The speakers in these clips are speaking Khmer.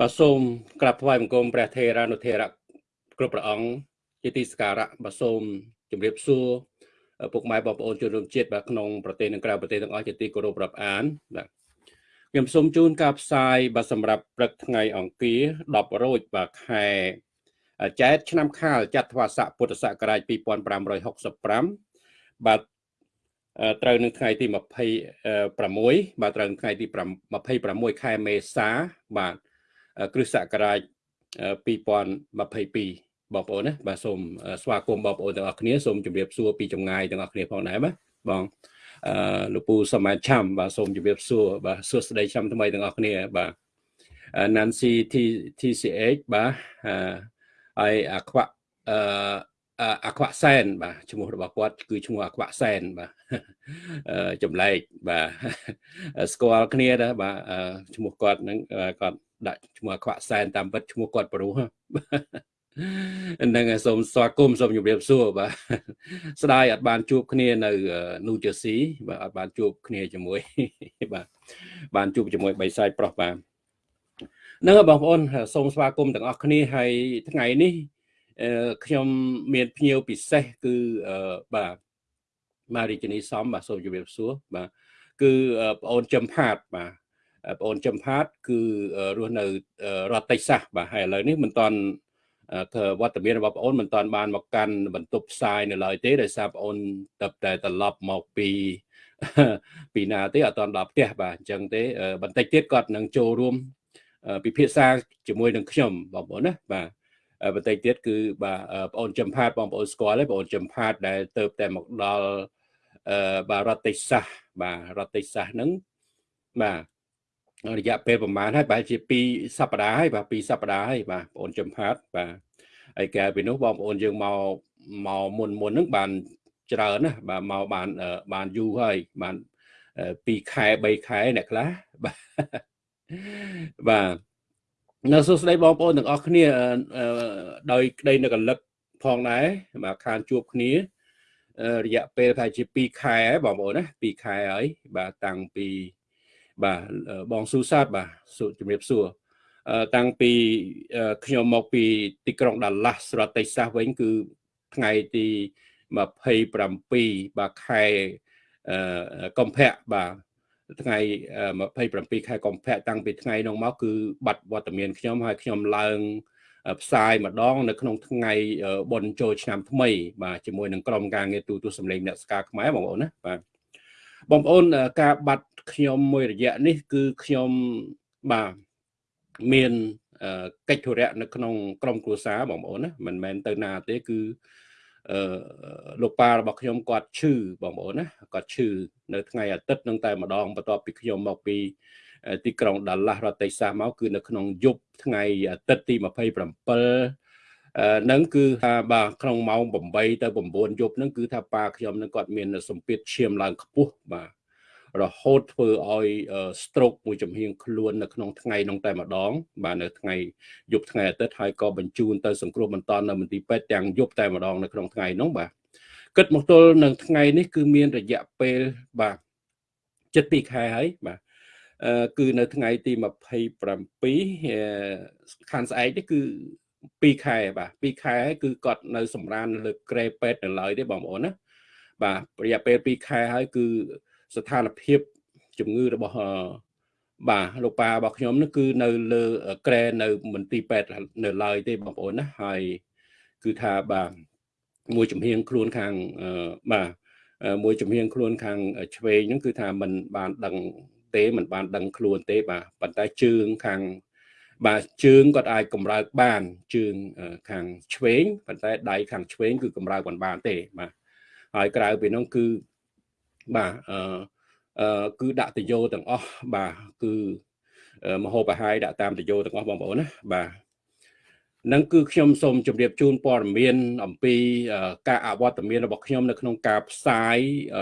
បាទសូមក្រាបថ្វាយបង្គំព្រះថេរានុថេរៈគ្រប់ព្រះអង្គជាទីសក្ការៈបាទសូមជម្រាបសួរពុកម៉ែបងប្អូនជនរួមជាតិបាទក្នុងប្រទេសនិងក្រៅប្រទេសទាំងអស់ជាទីគោរពរាប់អានបាទខ្ញុំសូមជូនការផ្សាយបាទសម្រាប់ព្រឹកថ្ងៃអង្គារ10រោចបាទខែចែកឆ្នាំខាលចត្វាស័កពុទ្ធសករាជ2565បាទត្រូវនឹងថ្ងៃទី26បាទត្រូវថ្ងៃទី26ខែមេសាបាទ គ្រិស្តសករាជ2022បងប្អូនណាបាទសូមស្វាគមន៍បងប្អូនទាំងអស់គ្នាសូមជម្រាបសួរពីចម្ងាយទាំងអស់គ្នាផងដែរបាទបងអឺលោកពូសម័យឆាំបាទសូមជម្រាបសួរបាទសួស្តីឆាំថ្មីទាំងអស់គ្នាបាទ Nancy TCH បាទហើយអាខ្វាក់អឺ អាខ្វាក់សែនបាទឈ្មោះរបស់គាត់គឺឈ្មោះអាខ្វាក់សែនបាទចម្លែកបាទស្គាល់គ្នាដែរបាទឈ្មោះគាត់ហ្នឹងគាត់ដាក់ឈ្មោះអាខ្វាក់សែនតាមពិតឈ្មោះគាត់ប្រុសហ្នឹងសូមស្វាគមន៍សូមជម្រាបសួរបាទស្ដាយអត់បានជួបគ្នានៅនូជឺស៊ីបាទអត់បានជួបគ្នាជាមួយបាទបានជួបជាមួយបៃសាយប្រុសបាទហ្នឹងបងប្អូនសូមស្វាគមន៍ទាំងអស់គ្នាហើយថ្ងៃនេះ ខ្ញុំមានភ្ញៀវពិសេសគឺបាទម៉ារីជនីសំបាទសូមជម្រាបសួរបាទគឺបងអូនចំផាតបាទបងអូនចំផាត គឺរស់នៅរដ្ឋតិចសាសបាទហើយឥឡូវនេះមិនតាន់វត្តមានរបស់បងអូនមិនតាន់បានមកកាន់បន្ទប់ផ្សាយនៅឡើយទេដោយសារបងអូនទៅតែត្រឡប់មកពីពីណាទេអត់តាន់ដល់ផ្ទះបាទអញ្ចឹងទេបន្តិចទៀតគាត់នឹងចូលរួមពិភាក្សាជាមួយនឹងខ្ញុំបងប្អូនណាបាទ បន្តិចទៀតគឺបាទបងអូនចំផាតបងប្អូនស្គាល់ទេបងអូនចំផាតដែលទៅតែមកដល់អឺបាទរដ្ឋតិសាសបាទរដ្ឋតិសាសហ្នឹងបាទរយៈពេលប្រហែលហើយប្រហែលជា2សប្តាហ៍ហើយបាទ2សប្តាហ៍ហើយបាទបងអូនចំផាតបាទហើយកាលពីនោះបងប្អូនយើងមកមកមុនមុនហ្នឹងបានច្រើនណាបាទមកបានបានយូរហើយបាន2ខែ3ខែអ្នកខ្លះបាទបាទ នៅសួស្តីបងប្អូនទាំងអស់គ្នាដោយក្តីនៅកលឹកផងដែរបាទខានជួបគ្នារយៈពេលថាជា2ខែហើយបងប្អូនណា2ខែហើយបាទតាំងពីបាទបងស៊ូសាតបាទជំរាបសួរតាំងពីខ្ញុំមកពីទីក្រុងដាឡាស់រដ្ឋតិចសាសវិញគឺថ្ងៃទី27បាទខែកុម្ភៈបាទ ថ្ងៃ27ខែកុម្ភៈតាំងពីថ្ងៃនោះមកគឺបាត់វត្តមានខ្ញុំហើយខ្ញុំឡើងផ្សាយម្ដងនៅក្នុងថ្ងៃបុណ្យចូលឆ្នាំថ្មី បាទជាមួយនឹងក្រុមការងារទូទស្សន៍សម្លេងអ្នកស្ការខ្មែរបងប្អូនណាបាទបងប្អូនការបាត់ខ្ញុំមួយរយៈនេះ គឺខ្ញុំបាទមានកិច្ចធុរៈនៅក្នុងក្រុមគ្រួសារបងប្អូនណាមិនមែនទៅណាទេគឺ អឺលោកប៉ារបស់ខ្ញុំគាត់ឈឺបងប្អូនណាគាត់ឈឺនៅថ្ងៃអាទិត្យនឹងតែម្ដងបន្ទាប់ពីខ្ញុំមកពីទីក្រុងដាឡាស់រដ្ឋតិចសាសមកគឺនៅក្នុងយប់ថ្ងៃអាទិត្យទី27នឹងគឺថាបាទក្នុងម៉ោង8ទៅ9យប់នឹងគឺថាប៉ាខ្ញុំនឹងគាត់មានសម្ពាធឈាមឡើងខ្ពស់បាទ រហូតធ្វើឲ្យ stroke មួយចំហៀងខ្លួននៅក្នុងថ្ងៃនោះតែម្ដង បាទនៅថ្ងៃយប់ថ្ងៃអាទិត្យហើយក៏បញ្ជូនទៅសង្គ្រោះបន្ទាន់នៅមន្ទីរពេទ្យទាំងយប់តែម្ដងនៅក្នុងថ្ងៃនោះបាទគិតមកទល់នឹងថ្ងៃនេះគឺមានរយៈពេលបាទចិត្ត2ខែហើយបាទអឺគឺនៅថ្ងៃទី27ខានស្អែកនេះគឺ2ខែបាទ2ខែហើយគឺគាត់នៅសម្រានលើក្រែពេទ្យនៅឡើយទេបងប្អូនណាបាទរយៈពេល2ខែហើយគឺ ស្ថានភាពជំងឺរបស់បាទលោកប៉ារបស់ខ្ញុំនោះគឺនៅលើក្រែនៅមន្ទីរពេទ្យនៅឡើយទេបងប្អូនណាហើយគឺថាបាទមួយចំហៀងខ្លួនខាងបាទមួយចំហៀងខ្លួនខាងឆ្វេងហ្នឹងគឺថាมันបានដឹងទេมันបានដឹងខ្លួនទេបាទប៉ុន្តែជើងខាងបាទជើងគាត់អាចកម្រើកបានជើងខាងឆ្វេងប៉ុន្តែដៃខាងឆ្វេងគឺកម្រើកមិនបានទេបាទហើយក្រៅពីនោះគឺ បាទអឺគឺដាក់តយោទាំងអស់បាទគឺមហោបហាយដាក់តាមតយោទាំងអស់បងប្អូនណាបាទនឹងគឺខ្ញុំសូមជម្រាបជូនព័ត៌មាន អំពីការអវត្តមានរបស់ខ្ញុំនៅក្នុងការផ្សាយ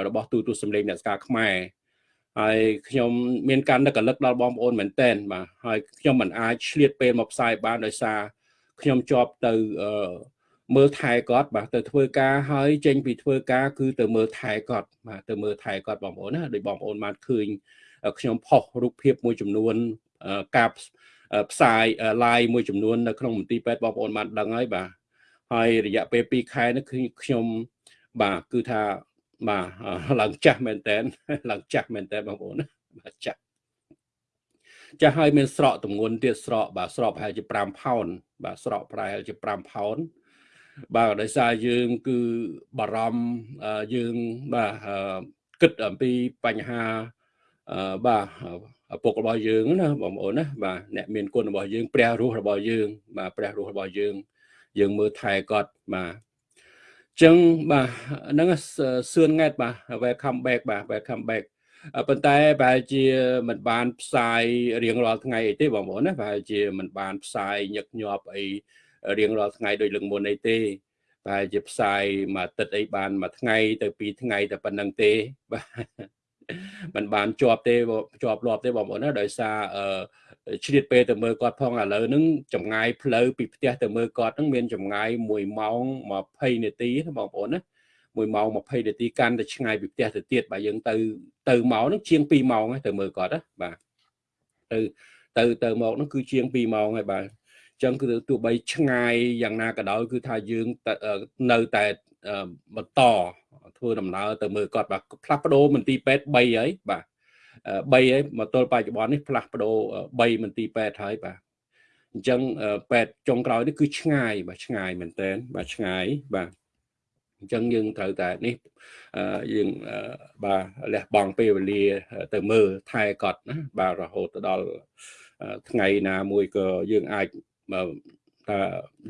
របស់ទូទស្សន៍សម្លេងអ្នកស្ការខ្មែរហើយខ្ញុំមានការនឹកកលឹកដល់បងប្អូនមែនតែនបាទហើយខ្ញុំមិនអាចឆ្លៀតពេលមកផ្សាយបានដោយសារខ្ញុំជាប់ទៅ មើលថែគាត់បាទទៅធ្វើការហើយចេញពីធ្វើការគឺទៅមើលថែគាត់បាទទៅមើលថែគាត់បងប្អូនណាដោយបងប្អូនបានឃើញខ្ញុំផុសរូបភាពមួយចំនួនការផ្សាយ live មួយចំនួននៅក្នុងមន្ទីរពេទ្យបងប្អូនបានដឹងហើយបាទហើយរយៈពេល2ខែនេះគឺខ្ញុំបាទគឺថាបាទឡើងចាស់មែនតើឡើងចាស់មែនតើបងប្អូនបាទចាស់ចាស់ហើយមានស្រកទម្ងន់ទៀតស្រកបាទស្រកប្រហែលជា5ផោនបាទស្រកប្រហែលជា5ផោន បាទដោយសារយើងគឺបារម្ភយើងបាទគិតអំពីបញ្ហាបាទឪពុករបស់យើងណាបងប្អូនណាបាទអ្នកមានគុណរបស់យើងព្រះរស់របស់យើង បាទព្រះរស់របស់យើង យើងមើលថែគាត់បាទចឹងបាទហ្នឹងសឿនង៉ែតបាទ welcome back បាទ welcome back ប៉ុន្តែប្រហែលជាមិនបានផ្សាយរៀងរាល់ថ្ងៃអីទេបងប្អូនណាប្រហែលជាមិនបានផ្សាយញឹកញាប់អី រៀងរាល់ថ្ងៃដូចលើកមុនអីទេប្រហែលជាផ្សាយមួយអាទិត្យអីបានមួយថ្ងៃ ទៅពីរថ្ងៃតែប៉ុណ្្នឹងទេបាទมันបានជាប់ទេជាប់លាប់ទេបងប្អូនណាដោយសារអឺឆ្លៀតពេលទៅមើលគាត់ផងឥឡូវហ្នឹងចម្ងាយផ្លូវពីផ្ទះទៅមើលគាត់ហ្នឹងមានចម្ងាយ1ម៉ោង20នាទីណាបងប្អូនណា1ម៉ោង20នាទីកាន់តែឆ្ងាយពីផ្ទះទៅទៀតបាទយើងទៅទៅមកហ្នឹងជាង2ម៉ោងទៅមើលគាត់ណាបាទទៅទៅទៅមកហ្នឹងគឺជាង2ម៉ោងហើយបាទអញ្ចឹងគឺទោះបីឆ្ងាយយ៉ាងណាក៏ដោយគឺថាយើងនៅតែបន្តធ្វើដំណើរទៅមើលគាត់បាទផ្លាស់ប្ដូរមន្ទីរពេទ្យ3ហើយបាទ3ហើយមកទល់បច្ចុប្បន្ននេះផ្លាស់ប្ដូរ3មន្ទីរពេទ្យហើយបាទអញ្ចឹងពេទ្យចុងក្រោយនេះគឺឆ្ងាយបាទឆ្ងាយមែនតើបាទឆ្ងាយបាទអញ្ចឹងយើងត្រូវតែនេះយើងបាទលះបង់ពេលវេលាទៅមើលថែគាត់ណាបាទរហូតទៅដល់ថ្ងៃណាមួយក៏យើងអាច ថា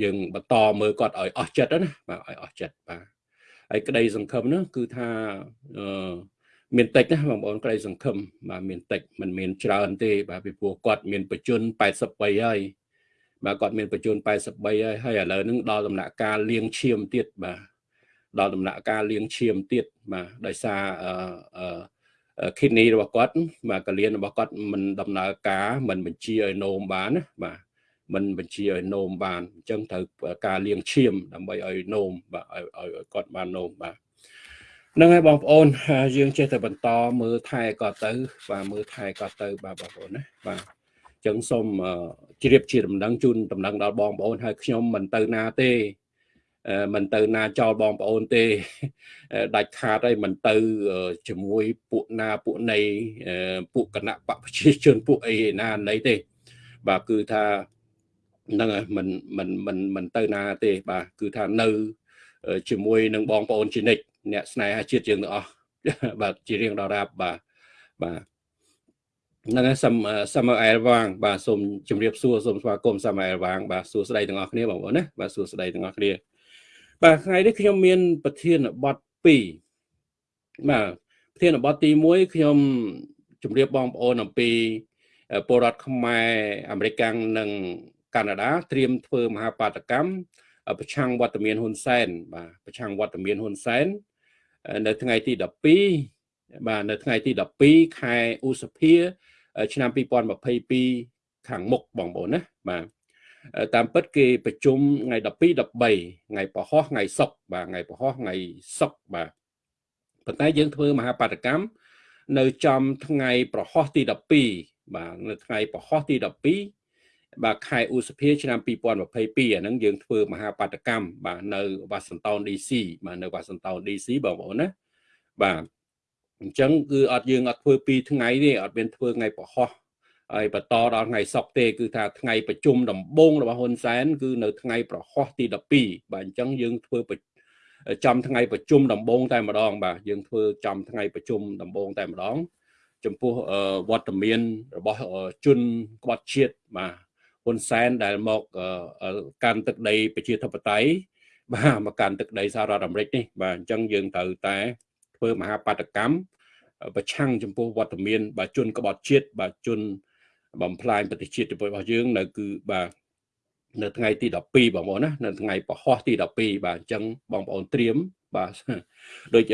យើងបន្តមើលគាត់ឲ្យអស់ចិត្តណាបាទឲ្យអស់ចិត្តបាទហើយក្តីសង្ឃឹមនោះគឺថាអឺមានតិចណាបងប្អូនក្តីសង្ឃឹមបាទមានតិចมันមានច្រើនទេ បាទពីព្រោះគាត់មានបច្ចុប្បន្ន83ហើយបាទគាត់មានបច្ចុប្បន្ន83ហើយហើយឥឡូវហ្នឹងដល់ដំណាក់កាលលៀងឈាមទៀតបាទដល់ដំណាក់កាលលៀងឈាមទៀតបាទដោយសារអឺ kidney របស់គាត់បាទកលៀនរបស់គាត់មិនដំណើរការមិនបញ្ជាឲ្យនោមបានណាបាទ មិនបញ្ជាឲ្យនោមបានអញ្ចឹងត្រូវការលាងឈាមដើម្បីឲ្យនោមបាទឲ្យគាត់បាននោមបាទហ្នឹងហើយបងប្អូនយើងចេះតែបន្តមើលថែគាត់ទៅ បាទមើលថែគាត់ទៅបាទបងប្អូនណាបាទអញ្ចឹងសូមជ្រាបជាដំណឹងជូនដំណឹងដល់បងប្អូនហើយខ្ញុំមិនទៅណាទេមិនទៅណាចោលបងប្អូនទេដាច់ខាតហើយមិនទៅជាមួយពួកណាពួកណីពួកគណៈបកប្រជាជនពួកអីណាណីទេ បាទគឺថា ហ្នឹងហើយមិនមិនមិនមិនទៅណាទេបាទគឺថានៅជាមួយនឹងបងប្អូនជានិច្ចអ្នកស្នេហាជាតិយើងទាំងអស់បាទជារៀងដល់រាបបាទបាទហ្នឹងហើយសាំសាមអែលវាងបាទសូមជម្រាបសួរសូមស្វាគមន៍សាមអែលវាងបាទសួស្តីទាំងអស់គ្នាបងប្អូនណាបាទសួស្តីទាំងអស់គ្នាបាទថ្ងៃនេះខ្ញុំមាន ប្រធានបទ2បាទប្រធានបទទី1ខ្ញុំជម្រាបបងប្អូនអំពីពលរដ្ឋខ្មែរអាមេរិកនិង កាណាដាត្រៀមធ្វើមហាបាតកម្មប្រឆាំងវត្តមានហ៊ុនសែនបាទប្រឆាំងវត្តមានហ៊ុនសែននៅថ្ងៃទី12បាទនៅថ្ងៃទី12ខែឧសភា ឆ្នាំ2022ខាងមុខបងប្អូនណាបាទតាមពិតគេប្រជុំថ្ងៃ12 13ថ្ងៃពហុថ្ងៃសុក្របាទថ្ងៃពហុថ្ងៃសុក្របាទប៉ុន្តែយើងធ្វើមហាបាតកម្មនៅចំថ្ងៃប្រហោះទី12បាទនៅថ្ងៃប្រហោះទី12 បាទខែឧសភាឆ្នាំ2022អាហ្នឹងយើងធ្វើមហាបាតកម្មបាទនៅវ៉ាស៊ីនតោន DC បាទនៅវ៉ាស៊ីនតោន DC បងប្អូនណាបាទអញ្ចឹងគឺអត់យើងអត់ធ្វើ2ថ្ងៃទេអត់មានធ្វើថ្ងៃប្រហោះហើយបន្តដល់ថ្ងៃសុក្រទេគឺថាថ្ងៃប្រជុំដំបូងរបស់ហ៊ុនសែនគឺនៅថ្ងៃប្រហោះទី12បាទអញ្ចឹងយើងធ្វើចំថ្ងៃប្រជុំដំបូងតែម្ដង បាទយើងធ្វើចំថ្ងៃប្រជុំដំបូងតែម្ដង ចំពោះវត្តមានរបស់ជនក្បត់ជាតិបាទ ហ៊ុនសែនដែលមកកាន់ទឹកដីប្រជាធិបតេយ្យបាទមកកាន់ទឹកដីសហរដ្ឋអាមេរិកនេះបាទអញ្ចឹងយើងត្រូវតែធ្វើមហាបាតកម្មប្រឆាំងចំពោះវត្តមានបាទជនក្បត់ជាតិបាទជនបំផ្លាញប្រទេសជាតិរបស់យើងនៅគឺបាទនៅថ្ងៃទី12បងប្អូនណានៅថ្ងៃពហុទី12បាទអញ្ចឹងបងប្អូនត្រៀម បាទដូច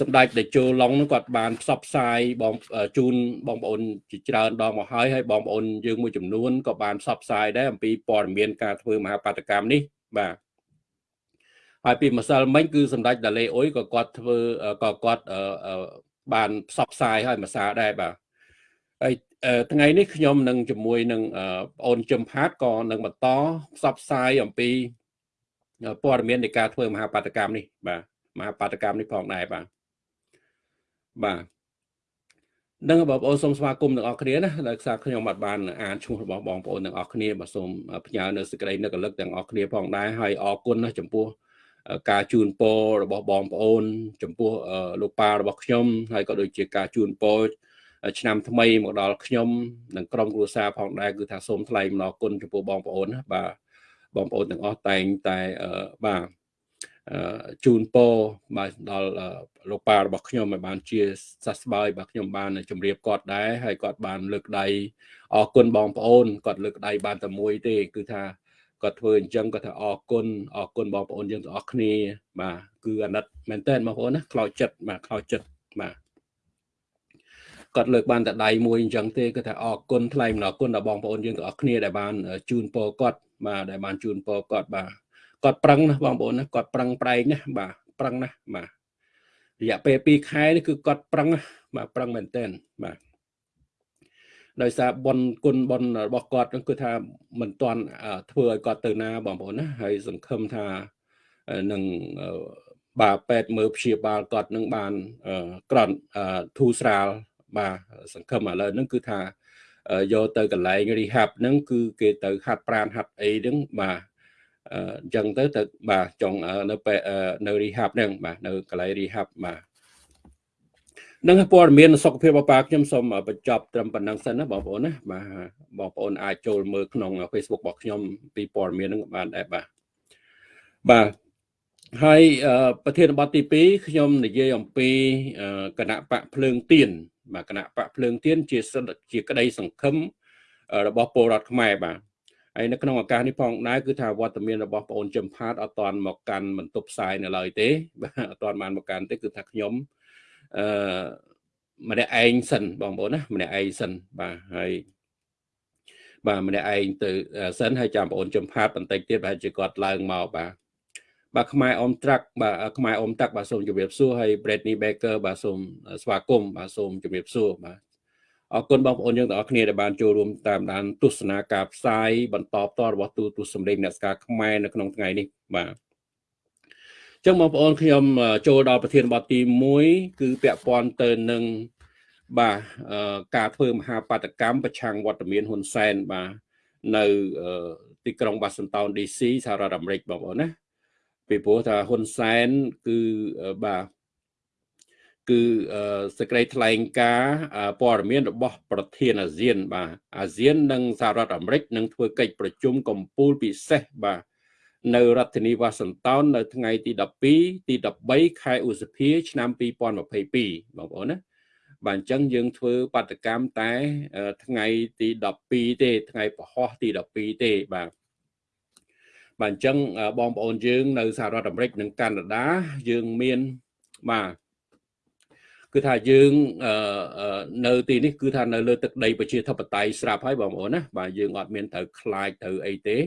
សម្ដេចតេជោឡុងនោះគាត់បានផ្សព្វផ្សាយបងជូនបងប្អូនជាច្រើនដងមកហើយហើយបងប្អូនយើងមួយចំនួនក៏បានផ្សព្វផ្សាយដែរអំពីព័ត៌មានការធ្វើមហាបាតកម្មនេះបាទហើយពីម្សិលមិញគឺសម្ដេចដាឡេអ៊ុយក៏គាត់ធ្វើក៏គាត់បានផ្សព្វផ្សាយឲ្យភាសាដែរបាទហើយថ្ងៃនេះខ្ញុំនឹងជាមួយនឹងបងអូនជឹមផាតក៏នឹងបន្តផ្សព្វផ្សាយអំពី ព័ត៌មាននៃការធ្វើមហាបាតកម្មនេះបាទមហាបាតកម្មនេះផងដែរបាទបាទនឹងបងប្អូនសូមស្វាគមន៍ទាំងអស់គ្នាណាដោយសារខ្ញុំអត់បានអានឈ្មោះរបស់បងប្អូនទាំងអស់គ្នាបាទសូមផ្ញើនៅសេចក្តីនឹករលឹកទាំងអស់គ្នាផងដែរហើយអរគុណណាចំពោះការជូនពររបស់បងប្អូន ចំពោះលោកប៉ារបស់ខ្ញុំហើយក៏ដូចជាការជូនពរឆ្នាំថ្មីមកដល់ខ្ញុំនិងក្រុមគ្រួសារផងដែរគឺថាសូមថ្លែងអំណរគុណចំពោះបងប្អូនណាបាទ បងប្អូនទាំងអស់តែងតែបាទជូនពរបាទដល់លោកប៉ារបស់ខ្ញុំឲ្យបានជាសះស្បើយបាទខ្ញុំបានជម្រាបគាត់ដែរហើយគាត់បានលើកដៃអរគុណបងប្អូនគាត់លើកដៃបានតែមួយទេ គឺថាគាត់ធ្វើអញ្ចឹងគាត់ថាអរគុណអរគុណបងប្អូនយើងទាំងអស់គ្នាបាទគឺអាណិតមែនតើបងប្អូនណាខ្លោចចិត្តបាទខ្លោចចិត្តបាទគាត់លើកបានតែដៃមួយអញ្ចឹងទេគាត់ថាអរគុណថ្លែងអំណរគុណដល់បងប្អូនយើងទាំងអស់គ្នាដែលបានជូនពរគាត់ បាទដែលបានជូនពរគាត់បាទគាត់ប្រឹងណាបងប្អូនណាគាត់ប្រឹងប្រែងណាបាទប្រឹងណាបាទរយៈពេល2ខែនេះគឺគាត់ប្រឹងបាទប្រឹងមែនទែនបាទដោយសារបុណ្យគុណបុណ្យរបស់គាត់គឺថាមិនទាន់ធ្វើឲ្យគាត់ទៅណាបងប្អូនណាហើយសង្ឃឹមថានឹងបាទពេទ្យមើលព្យាបាលគាត់នឹងបានក្រន់ធូរស្រាលបាទសង្ឃឹមឥឡូវហ្នឹងគឺថា យកទៅកន្លែង rehab ហ្នឹងគឺគេទៅហាត់ប្រានហាត់អីហ្នឹងបាទអញ្ចឹងទៅទៅបាទចង់នៅនៅ rehab ហ្នឹងបាទនៅកន្លែង rehab បាទនឹងព័ត៌មានសុខភាពរបស់ប៉ាខ្ញុំសូមបញ្ចប់ត្រឹមប៉ុណ្ណឹងសិនណាបងប្អូនណាបាទបងប្អូនអាចចូលមើលក្នុង Facebook របស់ខ្ញុំពីព័ត៌មានហ្នឹងបានដែរបាទបាទ ហើយប្រធានបទទី2ខ្ញុំនិយាយអំពីគណៈបកភ្លើងទៀនបាទគណៈបកភ្លើងទៀនជាជាក្តីសង្ឃឹមរបស់ពលរដ្ឋខ្មែរបាទហើយនៅក្នុងឱកាសនេះផងដែរគឺថាវត្តមានរបស់បងអូនចំផាតអត់តាន់មកកាន់បន្ទប់ផ្សាយនៅឡើយទេបាទអត់តាន់បានមកកាន់ទេគឺថាខ្ញុំអឺម្នាក់ឯងសិនបងប្អូនណាម្នាក់ឯងសិនបាទហើយបាទម្នាក់ឯងទៅសិនហើយចាំបងអូនចំផាតបន្តិចទៀតប្រហែលជាគាត់ឡើងមកបាទ បាទខ្មែរអមត្រាក់បាទខ្មែរអមតាក់បាទសូមជម្រាបសួរហើយ Bradley Baker បាទសូមស្វាគមន៍បាទសូមជម្រាបសួរបាទអរគុណបងប្អូនយើងទាំងអស់គ្នាដែលបានចូលរួមតាមដានទស្សនាការផ្សាយបន្តផ្ទាល់របស់ទូទស្សន៍សម្លេងអ្នកស្ការខ្មែរនៅក្នុងថ្ងៃនេះបាទចឹងបងប្អូនខ្ញុំចូលដល់ប្រធានបទទី1គឺពាក់ព័ន្ធទៅនឹងបាទការធ្វើមហាបាតកម្មប្រឆាំងវត្តមានហ៊ុនសែនបាទនៅទីក្រុងបាសន្តោន DC សហរដ្ឋអាមេរិកបងប្អូនណា ពីព្រោះថាហ៊ុនសែនគឺបាទគឺសេចក្តីថ្លែងការណ៍ព័ត៌មានរបស់ ប្រធានអាស៊ាន បាទអាស៊ាន និងសហរដ្ឋអាមេរិកនឹងធ្វើកិច្ចប្រជុំកំពូលពិសេសបាទនៅរដ្ឋធានីវ៉ាស៊ីនតោននៅថ្ងៃទី12ទី13ខែឧសភាឆ្នាំ2022បងប្អូនណាបាទអញ្ចឹងយើងធ្វើបាតកម្មតែថ្ងៃទី12ទេ ថ្ងៃពហុទី12ទេបាទ បាទអញ្ចឹងបងប្អូនយើងនៅសហរដ្ឋអាមេរិកនិងកាណាដាយើងមានបាទគឺថាយើងនៅទីនេះគឺថានៅលើទឹកដីប្រជាធិបតេយ្យស្រាប់ហើយបងប្អូនណាបាទយើងអត់មានត្រូវខ្លាចទៅអីទេ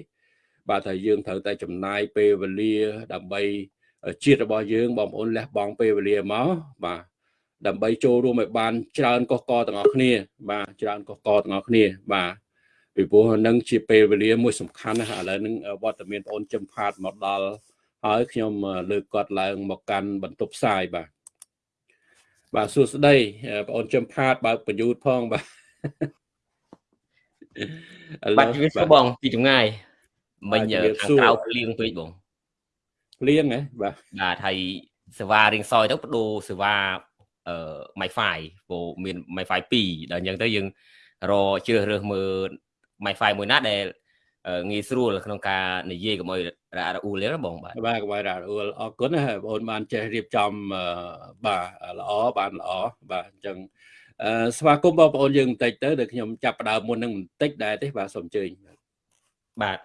បាទថាយើងត្រូវតែចំណាយពេលវេលា ដើម្បីជាតិរបស់យើងបងប្អូនលះបង់ពេលវេលាមកបាទដើម្បីចូលរួមឲ្យបាន ច្រើនកកកទាំងអស់គ្នា បាទច្រើនកកកទាំងអស់គ្នា បាទ ពីព្រោះនឹងជាពេលវេលាមួយសំខាន់ណាស់ឥឡូវនឹងវត្តមានបងអូនចំផាតមកដល់ហើយខ្ញុំលើកគាត់ឡើងមកកាន់បន្ទប់ផ្សាយបាទបាទសួស្តីបងអូនចំផាតបើកបញ្យុទ្ធផងបាទបាទជំរាបសួរបងពីចម្ងាយមិញខាងក្រៅភ្លៀងពេកបងភ្លៀងហ៎បាទបាទហើយសេវារៀងសយទៅបដូរសេវាអឺ Wi-Fi ព្រោះមាន Wi-Fi 2ដល់អញ្ចឹងទៅយើងរជ្រើសរើសមើល Wi-Fi មួយណាដែលងាយស្រួលក្នុងការនិយាយកុំឲ្យរ៉ារអ៊ូលទេបងបាទបាទកុំឲ្យរ៉ារអ៊ូលអរគុណណាបងអូនបានចេះរៀបចំបាទល្អបានល្អបាទអញ្ចឹងស្វាគមន៍បងប្អូនយើងបន្តិចទៅដែលខ្ញុំចាប់ផ្ដើមមុននឹងបន្តិចដែរទេបាទសូមអញ្ជើញបាទ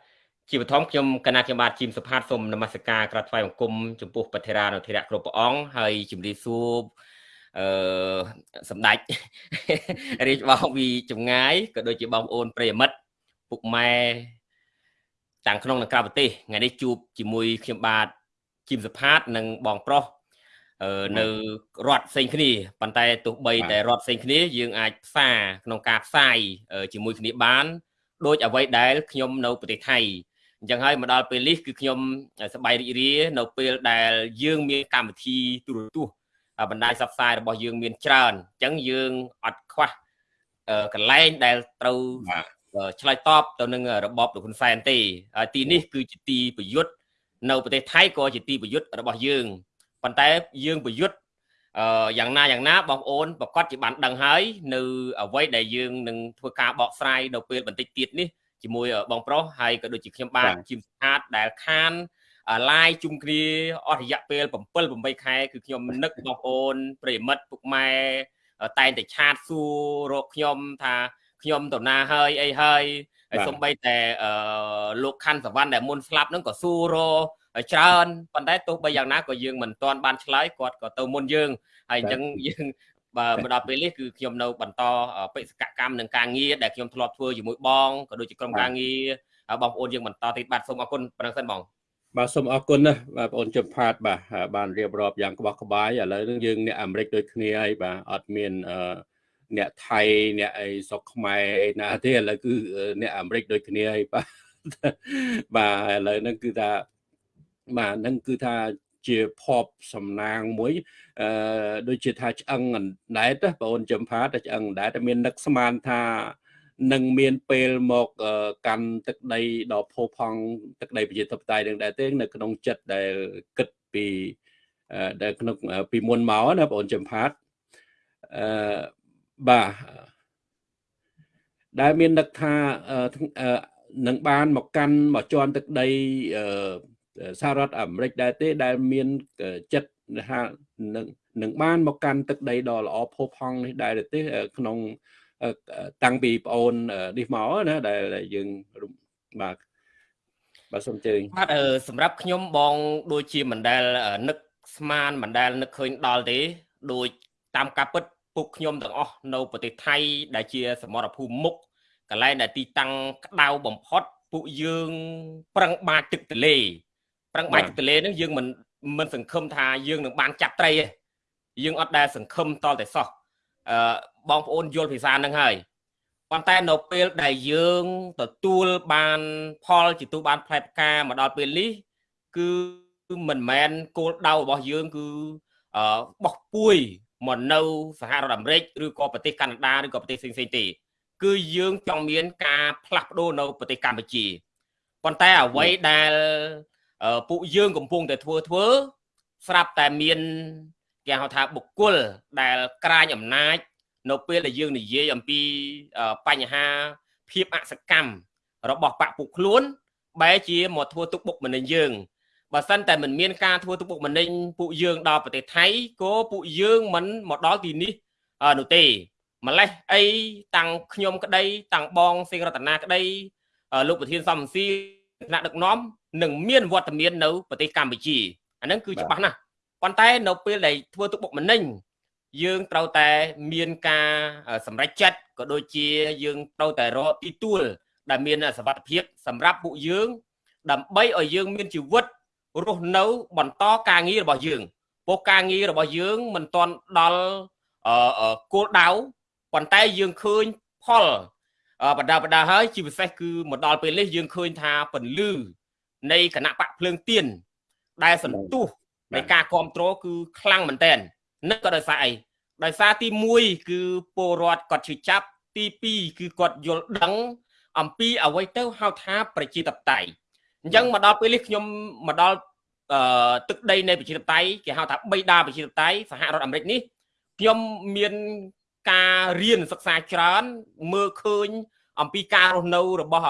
ជាបឋមខ្ញុំគណៈខ្ញុំបាទជីមសុផាតសូមនមស្ការក្រាបថ្វាយបង្គំចំពោះបធិរានុធិរៈគ្រប់ព្រះអង្គហើយជំរាបសួរអឺសម្ដេចរាជបងពីចម្ងាយក៏ដូចជាបងប្អូនប្រិយមិត្ត ពុកម៉ែទាំងក្នុងនិងក្រៅប្រទេសថ្ងៃនេះជួបជាមួយខ្ញុំបាទជីមសផាតនិងបងប្រុសនៅរដ្ឋផ្សេងគ្នាប៉ុន្តែទោះបីតែរដ្ឋផ្សេងគ្នាយើងអាចផ្សារក្នុងការផ្សាយជាមួយគ្នាបានដូចអ្វីដែលខ្ញុំនៅប្រទេសថៃអញ្ចឹងហើយមកដល់ពេលនេះគឺខ្ញុំសប្បាយរីករាយនៅពេលដែលយើងមានកម្មវិធីទូរទស្សន៍បណ្ដាញផ្សព្វផ្សាយរបស់យើងមានច្រើនអញ្ចឹងយើងអត់ខ្វះកន្លែងដែលត្រូវ ឆ្លើយតបទៅនឹងរបបលោកហ៊ុនសែនទេទីនេះគឺជាទីប្រយុទ្ធនៅប្រទេសថៃក៏ជាទីប្រយុទ្ធរបស់យើងប៉ុន្តែយើងប្រយុទ្ធអឺយ៉ាងណាយ៉ាងណាបងប្អូនប្រកាសជាបានដឹងហើយនៅអ្វីដែលយើងនឹងធ្វើការបកស្រាយនៅពេលបន្តិចទៀតនេះជាមួយបងប្រុសហើយក៏ដូចជាខ្ញុំបាទជីមស្អាតដែលខានឡាយជុំគ្នាអស់រយៈពេល7 8ខែគឺខ្ញុំនឹកបងប្អូនប្រិមិត្តពុកម៉ែតែងតែឆាតសួររកខ្ញុំថា ខ្ញុំទៅណាហើយអីហើយហើយសំបីតែលោកខាន់សវណ្ណដែលមុនស្លាប់ហ្នឹងក៏សួររច្រើនប៉ុន្តែទោះបីយ៉ាងណាក៏យើងមិនទាន់បានឆ្លើយគាត់ក៏ទៅមុនយើងហើយអញ្ចឹងយើងបើមកដល់ពេលនេះគឺខ្ញុំនៅបន្តបេសកកម្មនឹងការងារដែលខ្ញុំធ្លាប់ធ្វើជាមួយបងក៏ដូចជាក្រុមការងារបងប្អូនយើងបន្តទៀតបាទសូមអរគុណប៉ុណ្ណឹងសិនបងបាទសូមអរគុណណាបងប្អូនជំផាតបាទបានរៀបរាប់យ៉ាងក្បោះក្បាយឥឡូវនេះយើងអ្នកអាមេរិកដូចគ្នាហើយបាទអត់មានអឺ អ្នកថៃអ្នកអីស្រុកខ្មែរអីណាទេឥឡូវគឺអ្នកអាមេរិកដូចគ្នាហើយបាទបាទឥឡូវហ្នឹងគឺថាបាទហ្នឹងគឺថាជាភពសំណាងមួយអឺដូចជាថាឆ្អឹងអណ្ដែតបងអូនចំផាតែឆ្អឹងអណ្ដែតតែមាននឹកស្មានថានឹងមានពេលមកកាន់ទឹកដីដ៏ផូរផង់ទឹកដីប្រជាធិបតេយ្យនឹងដែរទេនៅក្នុងចិត្តដែលគិតពីដែលក្នុងពីមុនមកណាបងអូនចំផាតអឺ បាទដែលមាននឹកថានឹងបានមកកាន់មកជន់ទឹកដីសហរដ្ឋអាមេរិកដែរទេ ដែលមានចិត្តថានឹងនឹងបានមកកាន់ទឹកដីដ៏ល្អផូរផង់នេះដែរទេ ក្នុងតាំងពីប្អូននេះមកណាដែលយើងបាទបាទសូមជើញបាទសម្រាប់ខ្ញុំបងដូចជាមិនដែលនឹកស្មានមិនដែលនឹកឃើញដល់ទេ ដូចតាមការពិត ពួកខ្ញុំទាំងអស់នៅប្រទេសថៃ ដែលជា សមរភូមិមុខកន្លែងដែលទីតាំងក្តៅបំផុតពួកយើងប្រឹងបាចទឹកទលេប្រឹងបាចទឹកទលេហ្នឹងយើងមិនមិនសង្ឃឹមថាយើងនឹងបានចាប់ត្រីទេយើងអត់ដែលសង្ឃឹមតតែសោះអឺបងប្អូនយល់ភាសាហ្នឹងហើយប៉ុន្តែនៅពេលដែលយើងទទួលបានផលជាទូបានផ្លែផ្កាមកដល់ពេលនេះគឺមិនមែនគោលដៅរបស់យើងគឺអឺបោះពួយ មកនៅសហរដ្ឋអាមេរិកឬក៏ប្រទេសកាណាដាឬក៏ប្រទេសផ្សេងៗទេ គឺយើងចង់មានការផ្លាស់ប្ដូរនៅប្រទេសកម្ពុជាប៉ុន្តែអ្វីដែលពួកយើងកំពុងតែធ្វើធ្វើ ស្រាប់តែមានគេហៅថាបុគ្គលដែលក្រាញអំណាច នៅពេលដែលយើងនិយាយអំពីបញ្ហាភាពអសកម្មរបស់បកពួកខ្លួនបែរជាមកធ្វើទុកបុកម្នេញយើង បើសិនតែមិនមានការធ្វើទុកបុកម្នេញពួកយើងដល់ប្រទេសថៃក៏ពួកយើងមិនមកដល់ទីនេះនោះទេម្លេះអីតាំងខ្ញុំក្តី តាំងបងសេងរតនាក្តីលោកប្រធានសំស៊ីថ្នាក់ដឹកនាំនឹងមានវត្តមាននៅប្រទេសកម្ពុជាអាហ្នឹងគឺច្បាស់ណាស់ប៉ុន្តែនៅពេលដែលធ្វើទុកបុកម្នេញយើងត្រូវតែមានការសម្រេចចិត្តក៏ដូចជាយើងត្រូវតែរកទីទួលដែលមានសវត្ថភាពសម្រាប់ពួកយើងដើម្បីឲ្យយើងមានជីវិត រស់នៅបន្តការងាររបស់យើងពោលការងាររបស់យើងមិនទាន់ដល់គោលដៅប៉ុន្តែយើងឃើញផលបដាបដាហើយជាពិសេសគឺមកដល់ពេលនេះយើងឃើញថាពន្លឺនៃគណៈបកភ្លើងទៀនដែលសន្ទុះនៃការគ្រប់គ្រងគឺខ្លាំងមែនតើនឹងក៏ដោយសារអីដោយសារទី1គឺពលរដ្ឋគាត់ជឿចាប់ទី2គឺគាត់យល់ដឹងអំពីអ្វីទៅហៅថាប្រជាធិបតេយ្យ អញ្ចឹងមកដល់ពេលនេះខ្ញុំមកដល់អឺទឹកដីនៃប្រជាធិបតេយ្យគេហៅថាបៃតាប្រជាធិបតេយ្យសហរដ្ឋអាមេរិកនេះខ្ញុំមានការរៀនសិក្សាច្រើនមើលឃើញ អំពីការរស់នៅរបស់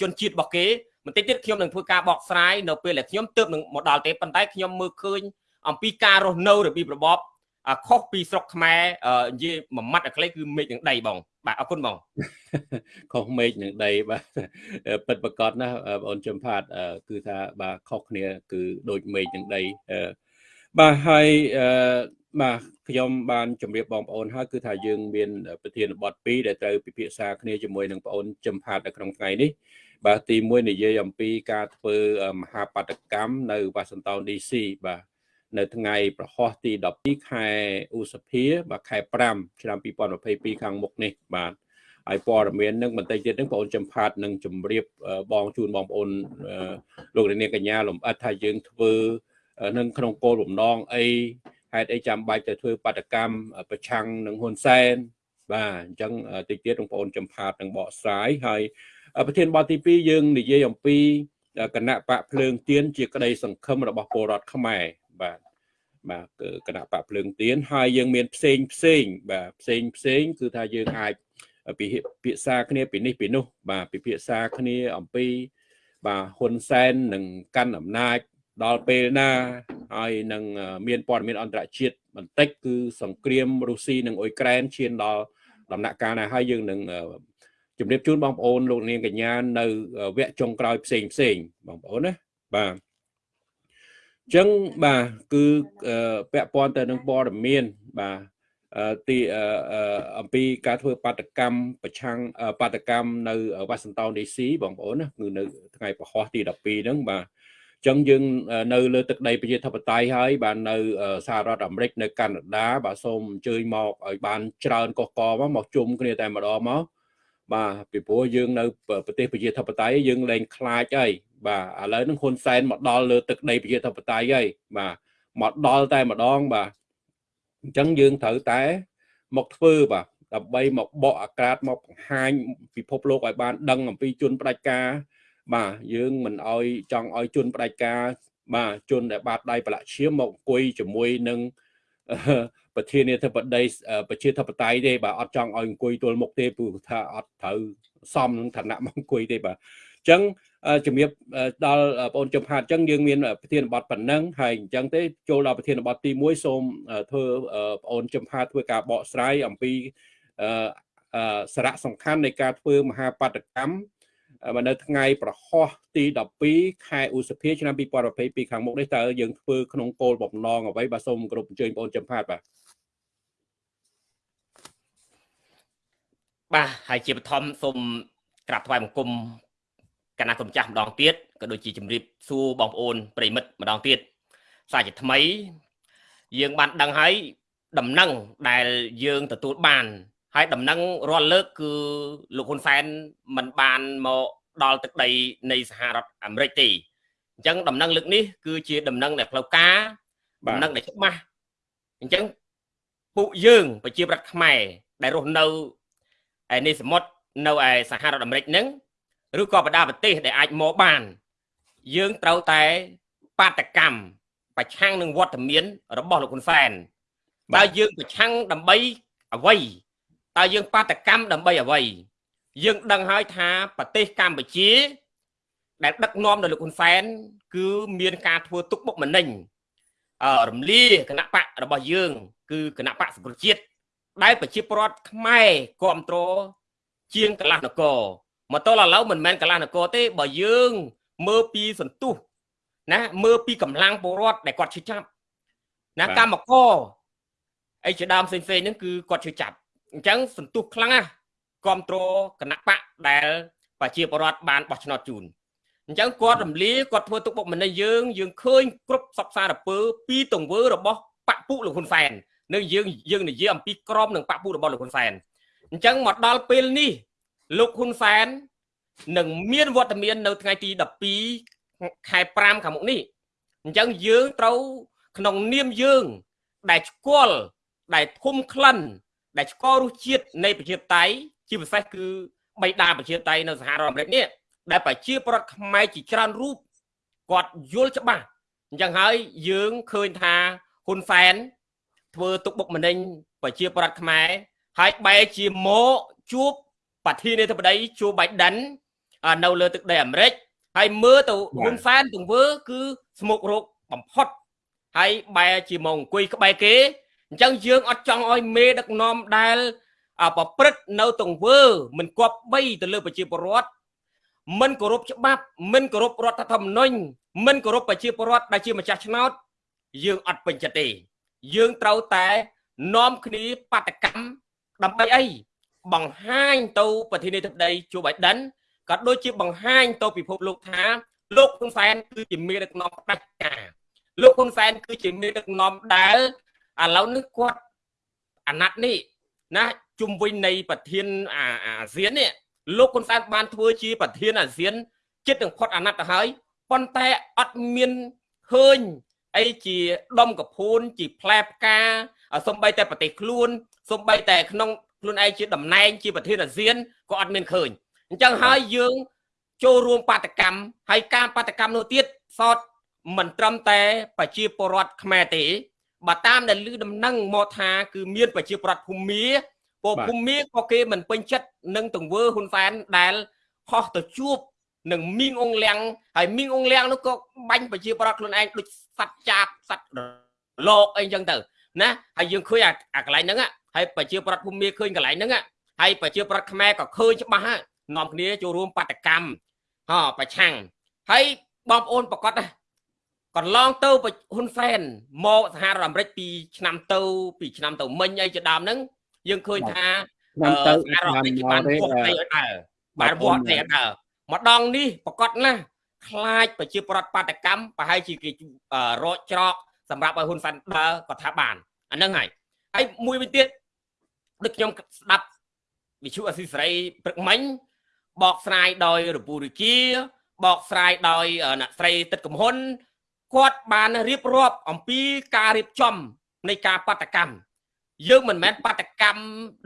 ជនជាតិរបស់គេបន្តិចទៀតខ្ញុំនឹងធ្វើការបកស្រាយនៅពេលដែលខ្ញុំទើបនឹងមកដល់ទេប៉ុន្តែខ្ញុំមើលឃើញអំពីការរស់នៅរបៀបរបប ខុសពីស្រុកខ្មែរនិយាយមួយម៉ាត់អាខ្លីគឺមេឃនឹងដីបង បាទអរគុណបងខុសមេឃនឹងដីបាទពិតប្រកបណាបងអូនចំផាតគឺថាបាទខុសគ្នា គឺដូចមេឃនឹងដីបាទហើយបាទខ្ញុំបានជម្រាបបងប្អូនហើយគឺថាយើងមានប្រធានបទ2ដែលត្រូវពិភាក្សាគ្នាជាមួយនឹងបងប្អូនចំផាតនៅក្នុងថ្ងៃនេះបាទទី1និយាយអំពីការធ្វើមហាបដកម្មនៅ Washington DC បាទ នៅថ្ងៃប្រហោះទី12ខែឧសភាបាទខែ5ឆ្នាំ2022ខាងមុខនេះបាទហើយព័ត៌មាននឹងបន្តិចទៀតនឹងបងអូនចំផាតនឹងជម្រាបបងជូនបងប្អូនលោកនាងកញ្ញាលំអិតថាយើងធ្វើនឹងក្នុងគោលបំណងអីហេតុអីចាំបាច់ទៅធ្វើបាតកម្មប្រឆាំងនឹងហ៊ុនសែនបាទអញ្ចឹងតិចទៀតបងប្អូនចំផាតនឹងបកស្រាយហើយប្រធានបទទី2យើងនិយាយអំពីគណៈបកភ្លើងទៀនជាក្តីសង្ឃឹមរបស់ពលរដ្ឋខ្មែរ បាទបាទគណៈបកភ្លើងទៀនហើយយើងមានផ្សេងផ្សេងបាទផ្សេងផ្សេងគឺថាយើងអាចពិភាក្សាគ្នាពីនេះពីនោះ បាទពិភាក្សាគ្នាអំពី បាទហ៊ុនសែននឹងកាន់អំណាចដល់ពេលណាហើយនឹងមានព័ត៌មានអន្តរជាតិបន្តិចគឺសង្គ្រាមរុស្ស៊ីនិងអ៊ុយក្រែនឈានដល់ដំណាក់កាលណាហើយយើងនឹងជម្រាបជូនបងប្អូនលោកនាងកញ្ញានៅវគ្គចុងក្រោយផ្សេងផ្សេងបងប្អូនណាបាទអញ្ចឹងបាទគឺពាក់ព័ន្ធទៅនឹងព័ត៌មានបាទទីអំពីការធ្វើបាតកម្មប្រឆាំងបាតកម្មនៅវ៉ាស៊ីនតោន DC បងប្អូនណាគឺនៅថ្ងៃប្រហោះទី12ហ្នឹងបាទចឹងយើងនៅលើទឹកដីប្រជាធិបតេយ្យហើយបាននៅសហរដ្ឋអាមេរិកនៅកាណាដាបាទសូមអញ្ជើញមកឲ្យបានច្រើនកកកមកមកជុំគ្នាតែម្ដងមកបាទពីព្រោះយើងនៅប្រទេសប្រជាធិបតេយ្យយើងលែងខ្លាចហើយ បាទឥឡូវហ្នឹងហ៊ុនសែនមកដល់លើទឹកដីប្រជាធិបតេយ្យហើយបាទមកដល់តែម្ដងបាទអញ្ចឹងយើងត្រូវតែមកធ្វើបាទដើម្បីមកបកអាក្រាតមកបង្ហាញពិភពលោកឲ្យបានដឹងអំពីជនផ្ដាច់ការ បាទយើងមិនអោយចង់ឲ្យជនផ្ដាច់ការ បាទជនដែលបាតដៃប្រឡាក់ឈាមមកអង្គុយជាមួយនឹងប្រធានាធិបតីប្រជាធិបតេយ្យទេបាទអត់ចង់ឲ្យអង្គុយទល់មុខទេព្រោះថាអត់ត្រូវសមនឹងឋានៈមកអង្គុយទេបាទអញ្ចឹង ជំរាបដល់បងជុំហាត់អញ្ចឹងយើងមានប្រធានបទប៉ុណ្ណឹងហើយអញ្ចឹងទេចូលដល់ប្រធានបទទី1សូមធ្វើបងជុំហាត់ធ្វើការបកស្រាយអំពីសារៈសំខាន់នៃការធ្វើមហាបដកម្មនៅថ្ងៃប្រហោះទី12ខែឧសភាឆ្នាំ2022ខាងមុខនេះតើយើងធ្វើក្នុងគោលបំណងអ្វីបាទសូមគោរពអញ្ជើញបងចំផាតបាទបាទហើយជាបឋមសូមក្រាបថ្វាយបង្គំ គណៈកម្ចាស់ម្ដងទៀតក៏ដូចជាជម្រាបសួរបងប្អូនប្រិមិត្តម្ដងទៀតសាជាថ្មី យើងបានដឹងហើយដំណឹងដែលយើងទទួលបាន ហើយដំណឹងរាល់លើកគឺលោកហ៊ុនសែនមិនបានមកដល់ទឹកដីនៃសហរដ្ឋអាមេរិកទេអញ្ចឹងដំណឹងលើកនេះគឺជាដំណឹងដែលផ្លូវការដំណឹងដែលច្បាស់អញ្ចឹងពួកយើងប្រជាប្រដ្ឋខ្មែរដែលរស់នៅឯនេះសមុទ្រនៅឯសហរដ្ឋអាមេរិកហ្នឹង ឬក៏បណ្ដាប្រទេសដែលអាចមកបាន យើងត្រូវតែបាតកម្មប្រឆាំងនឹងវត្តមាន របស់លោកហ៊ុនសែនតើយើងប្រឆាំងដើម្បីអ្វីតើយើងបាតកម្មដើម្បីអ្វីយើងដឹងហើយថាប្រទេសកម្ពុជា ដែលដឹកនាំដោយលោកហ៊ុនសែន គឺមានការធ្វើទុកបុកម្នេញអឺរំលាគណៈបករបស់យើង គឺគណៈបកសង្គ្រោះជាតិដែលប្រជាពលរដ្ឋខ្មែរគ្រប់គ្រងជាងកន្លះនគរ មកទល់ឥឡូវមិនមែនកន្លះនគរទេបើយើងមើលពីសន្ទុះណាមើលពីកម្លាំងពលរដ្ឋដែលគាត់ឈឺចាប់ណាកម្មករអីជាដើមផ្សេងៗហ្នឹងគឺគាត់ឈឺចាប់អញ្ចឹងសន្ទុះខ្លាំងណាស់គ្រប់គ្រងគណៈបកដែលប្រជាពលរដ្ឋបានបោះឆ្នោតជូនអញ្ចឹងគាត់រំលាគាត់ធ្វើទុកបុកម្នេញយើងយើងឃើញគ្រប់សពសារពើពីទង្វើរបស់បកពុលោកហ៊ុនសែននៅយើងយើងនិយាយអំពីក្រមនឹងបកពុរបស់លោកហ៊ុនសែនអញ្ចឹងមកដល់ពេលនេះ លោកហ៊ុនសែននឹងមានវត្តមាននៅថ្ងៃទី12ខែ5ខាងមុខនេះអញ្ចឹងយើងត្រូវក្នុងនាមយើង ដែលស្គាល់ដែលធំក្លិន ដែលស្គាល់រសជាតិនៃប្រជាតៃជាពិសេសគឺបៃតាប្រជាតៃនៅសហរដ្ឋអាមេរិកនេះដែលប្រជាប្រដ្ឋខ្មែរជាច្រើនរូបគាត់យល់ច្បាស់អញ្ចឹងហើយយើងឃើញថាហ៊ុនសែនធ្វើទុកបុកម្នេញប្រជាប្រដ្ឋខ្មែរហើយបែរជាមកជួប ប្រធានាធិបតីជូបៃដិននៅលើទឹកដីអាមេរិកហើយមើលទៅហ៊ុនសែនទង្វើគឺស្មុករោគបំផុតហើយបែរជាមកអង្គុយក្បែរគេអញ្ចឹងយើងអត់ចង់ឲ្យមេដឹកនាំដែលប្រព្រឹត្តនៅទង្វើមិនគប្បីទៅលើប្រជាពលរដ្ឋមិនគោរពច្បាប់មិនគោរពរដ្ឋធម្មនុញ្ញមិនគោរពប្រជាពលរដ្ឋដែលជាម្ចាស់ឆ្នោត យើងអត់ពេញចិត្តទេ យើងត្រូវតែនាំគ្នាបាតកម្មដើម្បីអី បង្ហាញទៅប្រធានាធិបតីជូបៃដិនក៏ដូចជាបង្ហាញទៅពិភពលោកថាលោកហ៊ុនសែនគឺជាមេដឹកនាំផ្ដាច់ការលោកហ៊ុនសែនគឺជាមេដឹកនាំដែលឥឡូវនេះគាត់អាណត្តិនេះណាជំវិញនៃប្រធានអាស៊ាននេះលោកហ៊ុនសែនបានធ្វើជាប្រធានអាស៊ានចិត្តនឹងផុតអាណត្តិទៅហើយប៉ុន្តែអត់មានឃើញអីជាដុំកភួនជាផ្លែផ្កាសំបីតែប្រទេសខ្លួនសំបីតែក្នុង ខ្លួនឯងជាតំណែងជាប្រធានអាស៊ានក៏អត់មានឃើញអញ្ចឹងហើយយើងចូលរួមបាតកម្មហើយការបាតកម្មនោះទៀតសតមិនត្រឹមតែប្រជាពលរដ្ឋខ្មែរទេបើតាមដែលឮដំណឹងមកថាគឺមានប្រជាពលរដ្ឋភូមិពលភូមិក៏គេមិនពេញចិត្តនឹងទង្វើហ៊ុនសែនដែលហោះទៅជួបនឹងមីងអងលៀងហើយមីងអងលៀងនោះក៏បាញ់ប្រជាប្រដ្ឋខ្លួនឯងដូចសត្វចាបសត្វលោកអីចឹងទៅណាហើយយើងឃើញអាកន្លែងហ្នឹង ហើយប្រជាប្រដ្ឋភូមិឃើញកន្លែងហ្នឹងហើយប្រជាប្រដ្ឋខ្មែរក៏ឃើញច្បាស់ហើយនាំគ្នាចូលរួមបដកម្មហ៎ប្រឆាំងហើយបងប្អូនប្រកាសដែរកន្លងទៅហ៊ុនសែនមកសហរដ្ឋអាមេរិកពីឆ្នាំទៅពីឆ្នាំទៅមិញអីជាដើមហ្នឹងយើងឃើញថាឆ្នាំទៅសហរដ្ឋអាមេរិកបានពោះតែអត់ដើរបានវត្តតែអត់ដើរម្ដងនេះប្រកាសណាស់ខ្លាចប្រជាប្រដ្ឋបាតកម្មប្រហែលជាគេរកច្រកសម្រាប់ឲ្យហ៊ុនសែនដើរក៏ថាបានអាហ្នឹងហើយ ហើយមួយវិញទៀតដូចខ្ញុំស្ដាប់វិទ្យុអស៊ីសេរីព្រឹកមិញបកស្រាយដោយរពូរិជាបកស្រាយដោយអ្នកស្រីទឹកកំហ៊ុនគាត់បានរៀបរាប់អំពីការរៀបចំនៃការបដកម្មយើងមិនមែនបដកម្ម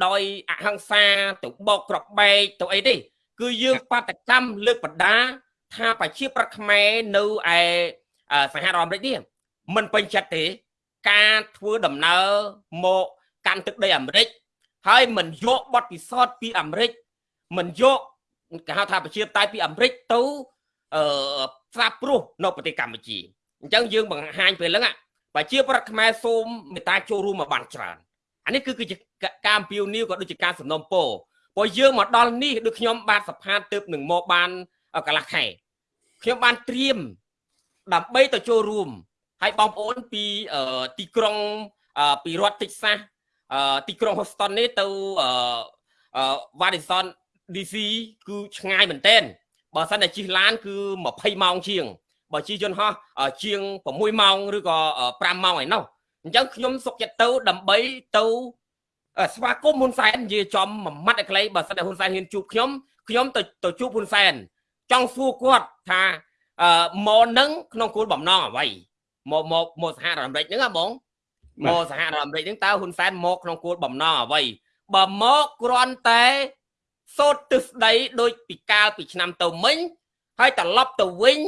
ដោយអហិង្សាទៅបោកក្របបែកទៅអីទេ គឺយើងបដកម្មលើកបដាថាប្រជាប្រដ្ឋខ្មែរនៅឯសហរដ្ឋអាមេរិកនេះមិនពេញចិត្តទេ ការធ្វើដំណើរមកកាន់ទឹកដីអាមេរិកហើយមិនយកបទពិសោធន៍ពីអាមេរិកមិនយកគេហៅថាប្រជាតៃពីអាមេរិកទៅអឺផ្សារព្រោះនៅប្រទេសកម្ពុជាអញ្ចឹងយើងបង្ហាញពេលហ្នឹងប្រជាប្រដ្ឋខ្មែរសូមមេត្តាចូលរួមមកបានច្រើនអានេះគឺគឺជាការអំពាវនាវក៏ដូចជាការសំណូមពរព្រោះយើងមកដល់នេះដូចខ្ញុំបានសភាទើបនឹងមកបានកន្លះខែខ្ញុំបានត្រៀមដើម្បីទៅចូលរួម ហើយបងប្អូនពីទីក្រុងពីរដ្ឋតិចសាសទីក្រុង Houston នេះទៅ Washington DC គឺឆ្ងាយមែនទែនបើសិនតែជិះឡាន គឺ20ម៉ោងជាងបើជិះយន្តហោះជាង6ម៉ោងឬក៏5ម៉ោងឯណោះអញ្ចឹងខ្ញុំសុកចិត្តទៅដើម្បីទៅស្វាគមន៍ហ៊ុនសែននិយាយចំមួយម៉ាត់ឲ្យខ្លីបើសិនតែហ៊ុនសែនហ៊ានជួបខ្ញុំខ្ញុំទៅទៅជួបហ៊ុនសែនចង់សួរគាត់ថាអឺមកនឹងក្នុងគោលបំណងអ្វី មកមកមកសហរដ្ឋអាមេរិកហ្នឹងហ៎បងមកសហរដ្ឋអាមេរិកហ្នឹងតើហ៊ុនសែនមកក្នុងគោលបំណងអ្វីបើមកគ្រាន់តែសូត្រទិសដីដូចពីកាលពីឆ្នាំទៅមិញហើយត្រឡប់ទៅវិញ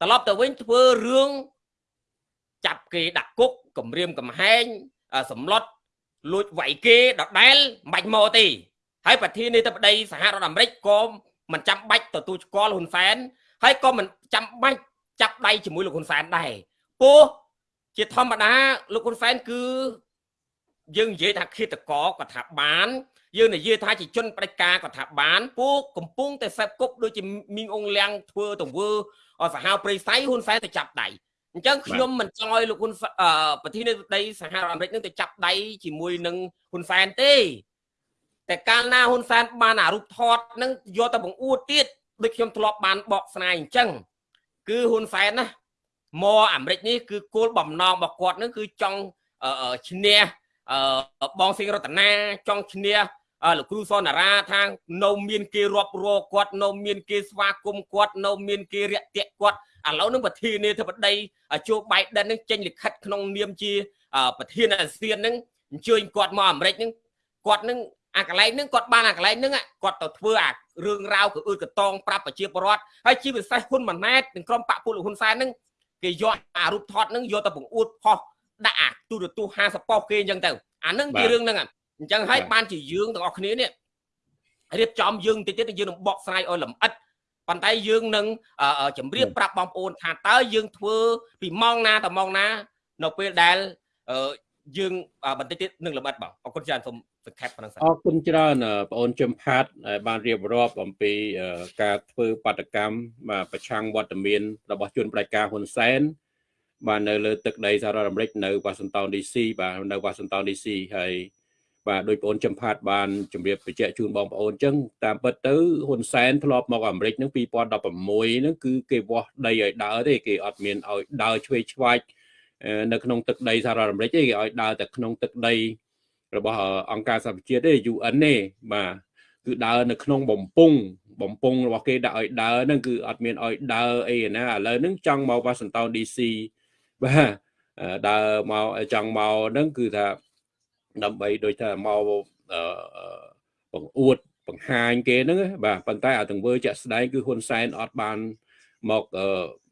ត្រឡប់ទៅវិញធ្វើរឿងចាប់គេដាក់គុកគម្រាមកំហែងសម្លុតលួចវាយគេដដែលមិនបាច់មកទេហើយប្រធានាធិបតីសហរដ្ឋអាមេរិកក៏មិនចាំបាច់ទទួលស្គាល់ហ៊ុនសែនហើយក៏មិនចាំបាច់ចាប់ដៃជាមួយលោកហ៊ុនសែនដែរ ពោះជាធម្មតាលោកហ៊ុនសែនគឺយើងនិយាយថាឃាតករក៏ថាបានយើងនិយាយថាជាជនបដិការក៏ថាបានពួកកំពុងតែសេពគប់ដូចជាមីងអងលៀងធ្វើទង្វើសាហាវព្រៃសៃហ៊ុនសែនទៅចាប់ដៃអញ្ចឹងខ្ញុំមិនចង់ឲ្យលោកហ៊ុនប្រធានាធិបតីសហរដ្ឋអាមេរិកនឹងទៅចាប់ដៃជាមួយនឹងហ៊ុនសែនទេតែកាលណាហ៊ុនសែនបានអារូបថតនឹងយកទៅបង្អួតទៀតដូចខ្ញុំធ្លាប់បានបកស្រាយអញ្ចឹងគឺហ៊ុនសែនណា មកអាមេរិកនេះគឺគោលបំណងរបស់គាត់នឹងគឺចង់ឈ្នះបងសិងរតនាចង់ឈ្នះលោកគ្រូសនារាថានៅមានគេរាប់រកគាត់នៅមានគេស្វាគមន៍គាត់នៅមានគេរាក់ទាក់គាត់ឥឡូវនឹងប្រធានាធិបតីជូបៃដិននឹងចេញលិខិតក្នុងនាមជាប្រធានអាស៊ាននឹងអញ្ជើញគាត់មកអាមេរិកនឹងគាត់នឹងអាកន្លែងហ្នឹងគាត់បានអាកន្លែងហ្នឹងគាត់ទៅធ្វើអារឿងរ៉ាវគឺអឺតកតងប្រាប់ប្រជាពលរដ្ឋហើយជាពិសេសហ៊ុនម៉ាណែតនិងក្រុមបកពលហ៊ុនសែនហ្នឹង គេយកអារូបថតហ្នឹងយកទៅបង្អួតផុសដាក់អាទូរទស្សន៍50ប៉ុសគេអញ្ចឹងទៅអាហ្នឹងជារឿងហ្នឹងអញ្ចឹងហើយបានជាយើងទាំងអស់គ្នានេះរៀបចំយើងតិចទៀតយើងនឹងបកស្រាយឲ្យលម្អិតប៉ុន្តែយើងនឹងជម្រាបប្រាប់បងប្អូនថាតើយើងធ្វើពីម៉ោងណាដល់ម៉ោងណា នៅពេលដែល យើងបន្តិចទៀតនឹងលម្អិតបងអរគុណច្រើនសូមសង្ខេបប៉ុណ្ណឹងអរគុណច្រើនបងអូនជំផាតបានរៀបរាប់អំពីការធ្វើបាតកម្មបាទប្រឆាំងវត្តមានរបស់ជនប្រជាការហ៊ុនសែនបាទនៅលើទឹកដីសហរដ្ឋអាមេរិកនៅ Washington DC បាទនៅ Washington DC ហើយបាទដោយបងប្អូនចំផាតបានជម្រាបបញ្ជាក់ជូនបងប្អូនអញ្ចឹងតាមពិតទៅហ៊ុនសែនធ្លាប់មកអាមេរិកហ្នឹង2016ហ្នឹងគឺគេវាស់ដីឲ្យដើរទេគេអត់មានឲ្យដើរឆ្វេងឆ្វាយ នៅក្នុងទឹកដីសហរដ្ឋអាមេរិកទេគេឲ្យដើរតែក្នុងទឹកដី របស់អង្គការសហប្រជាជាតិទេ UN ទេបាទគឺដើរនៅក្នុងបំពង់បំពង់របស់គេដាក់ឲ្យដើរហ្នឹងគឺអត់មានឲ្យដើរអីណាឥឡូវហ្នឹងចង់មក Washington DC បាទដើរមកចង់មកហ្នឹងគឺថាដើម្បីដូចថាមកបង្អួតបង្ហាញគេហ្នឹងបាទប៉ុន្តែអាទង្វើជាក់ស្ដែងគឺហ៊ុនសែនអត់បាន មក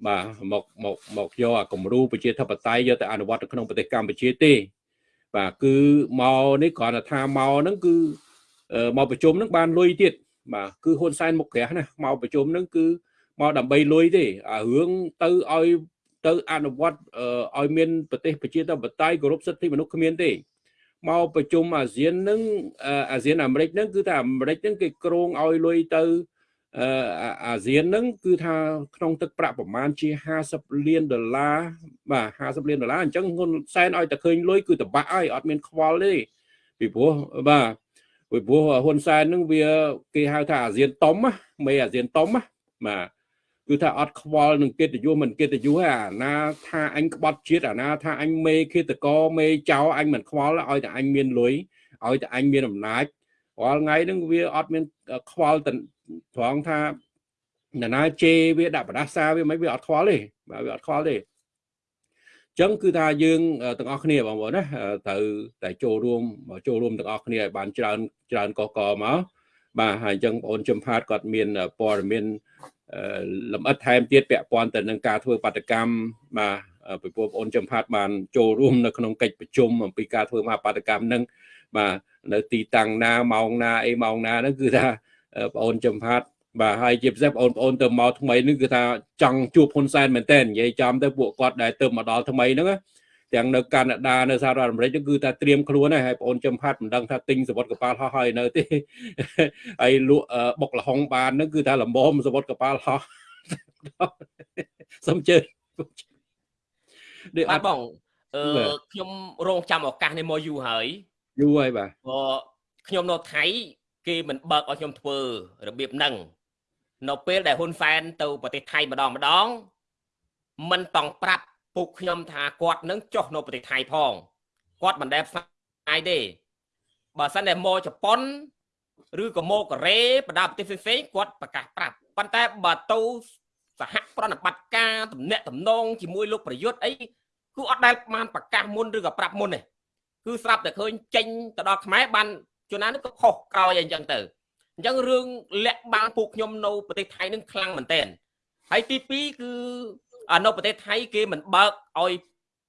បាទមកមកមកយកអាគំរូប្រជាធិបតេយ្យយកទៅអនុវត្តនៅក្នុងប្រទេសកម្ពុជាទេ បាទគឺមកនេះគ្រាន់តែថាមកហ្នឹងគឺមកប្រជុំហ្នឹងបានលុយទៀតបាទគឺហ៊ុនសែនមុខក្រាស់ណាមកប្រជុំហ្នឹងគឺមកដើម្បីលុយទេអារឿងទៅឲ្យទៅអនុវត្តឲ្យមានប្រទេសប្រជាធិបតេយ្យគោរពសិទ្ធិមនុស្សគ្មានទេមកប្រជុំអាស៊ាននឹងអាស៊ានអាមេរិកហ្នឹងគឺថាអាមេរិកហ្នឹងគេក្រងឲ្យលុយទៅ អាស៊ានហ្នឹងគឺថាក្នុងទឹកប្រាក់ប្រមាណជា50លានដុល្លារបាទ50លានដុល្លារអញ្ចឹងហ៊ុនសែនឲ្យតែឃើញលុយគឺតបាក់ហើយអត់មានខ្វល់ទេពីព្រោះបាទពីព្រោះហ៊ុនសែនហ្នឹងវាគេហៅថាអាស៊ានតុំមេអាស៊ានតុំបាទគឺថាអត់ខ្វល់នឹងកិត្តិយសមិនកិត្តិយសទេអាណាថាអញក្បត់ជាតិអាណាថាអញមេឃាតកមេចៅអញមិនខ្វល់ឲ្យតែអញមានលុយឲ្យតែអញមានអំណាចរាល់ថ្ងៃហ្នឹងវាអត់មានខ្វល់ ត្រង់ថាណានាជេវាដាក់បដាសាវាមិនវាអត់ខ្វល់ទេបាទវាអត់ខ្វល់ទេចឹងគឺថាយើងទាំងអស់គ្នាបងប្អូនណាត្រូវតែចូលរួមចូលរួមទាំងអស់គ្នាឲ្យបានច្រើនច្រើនកកមកបាទហើយអញ្ចឹងបងប្អូនជំផាតគាត់មានព័ត៌មានលម្អិតថែមទៀតពាក់ព័ន្ធទៅនឹងការធ្វើបាតកម្មបាទពីបងប្អូនចំផាត់បានចូលរួមនៅក្នុងកិច្ចប្រជុំអំពីការធ្វើមហាបាតកម្មនឹងបាទនៅទីតាំងណាម៉ោងណាអីម៉ោងណាហ្នឹងគឺថា បងអូនចំផាត់បាទហើយជាពិសេសបងប្អូនទៅមកថ្មីនេះគឺថាចង់ជួបហ៊ុនសែនមែនតើនិយាយចំទៅពួកគាត់ដែលទៅមកដល់ថ្មីហ្នឹងទាំងនៅកាណាដានៅសហរដ្ឋអាមេរិកគឺថាត្រៀមខ្លួនហើយបងអូនចំផាត់មិនដឹងថាទិញសវត្ថកប៉ាល់ហោះហើយនៅទេហើយលក់បុកលហុងបានហ្នឹងគឺថាលំមសវត្ថកប៉ាល់ហោះសុំជើញដូចអត់បងអឺខ្ញុំរងចាំឱកាសនេះមកយូរហើយយូរហើយបាទព្រោះខ្ញុំនៅថៃ គេមិនបើកឲ្យខ្ញុំធ្វើរបៀបហ្នឹងនៅពេលដែលហ៊ុនសែនទៅប្រទេសថៃម្ដងម្ដងមិនតង់ប្រាប់ពុកខ្ញុំថាគាត់នឹងចុះនៅប្រទេសថៃផងគាត់មិនដែលផ្សាយទេបើសិនតែមកជប៉ុនឬក៏មកកូរ៉េបណ្ដាប្រទេសផ្សេងៗគាត់ប្រកាសប្រាប់ប៉ុន្តែបើទៅសហប្រណិបត្តិការតំណាក់តំណងជាមួយលោកប្រយុទ្ធអីគឺអត់ដែលបានប្រកាសមុនឬក៏ប្រាប់មុនទេគឺស្រាប់តែឃើញចេញទៅដល់ខ្មែរបាន ជួនណានេះក៏ខុសក្រោយអីចឹងទៅអញ្ចឹងរឿងលាក់បាំងពួកខ្ញុំនៅប្រទេសថៃនឹងខ្លាំងមែនទែនហើយទី2គឺនៅប្រទេសថៃគេមិនបើកឲ្យ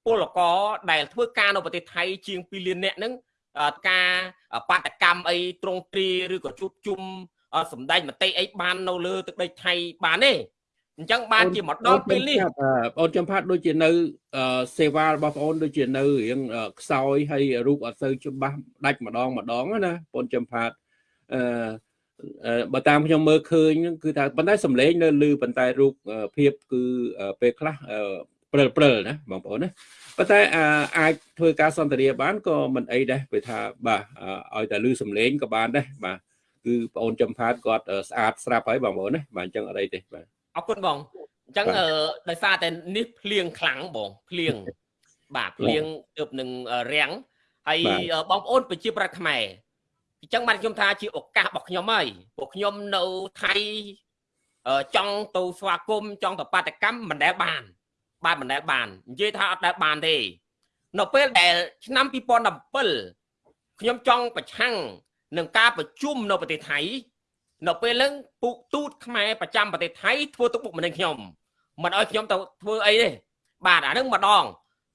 ពលករដែលធ្វើការនៅប្រទេសថៃជាង2លាននាក់ហ្នឹងការបាតកម្មអីត្រង់ទ្រីឬក៏ជួបជុំសម្ដែងមតិអីបាននៅលើទឹកដីថៃបានទេ អញ្ចឹងបានជាមកដល់ពេលនេះបងអូនចំផាត់ដូចជានៅសេវារបស់បងអូនដូចជានៅរៀងខ្សោយហើយរូបអត់ទៅច្បាស់ដាច់ម្ដងម្ដងណាបងចំផាត់អឺបើតាមខ្ញុំមើលឃើញគឺថាប៉ុន្តែសំឡេងនៅលឺប៉ុន្តែរូបភាពគឺពេលខ្លះព្រិលព្រិលណាបងប្អូនណាប៉ុន្តែអាចធ្វើការសន្ទនាបានក៏មិនអីដែរពេលថាបាទឲ្យតែលឺសំឡេងក៏បានដែរបាទគឺបងអូនចំផាតគាត់ស្អាតស្រាប់ហើយបងប្អូនណាបាទអញ្ចឹងអត់អីទេបាទ អរគុណបងអញ្ចឹងដោយសារតែនេះភ្លៀងខ្លាំងបងភ្លៀងបាទភ្លៀងទើបនឹងរាំងហើយបងប្អូនប្រជាប្រដ្ឋខ្មែរអញ្ចឹងបានខ្ញុំថាជាឱកាសរបស់ខ្ញុំហើយពួកខ្ញុំនៅថៃចង់ទៅស្វាគមន៍ចង់ទៅបាតកម្មមិនដែលបាន បាទមិនដែលបាននិយាយថាអត់ដែលបានទេនៅពេលដែលឆ្នាំ2017ខ្ញុំចង់ប្រឆាំងនឹងការប្រជុំនៅប្រទេសថៃ នៅពេលហ្នឹងពូកទូតខ្មែរប្រចាំប្រទេសថៃធ្វើទុកបុកម្នេញខ្ញុំមិនឲ្យខ្ញុំទៅធ្វើអីទេបាទអាហ្នឹងម្ដង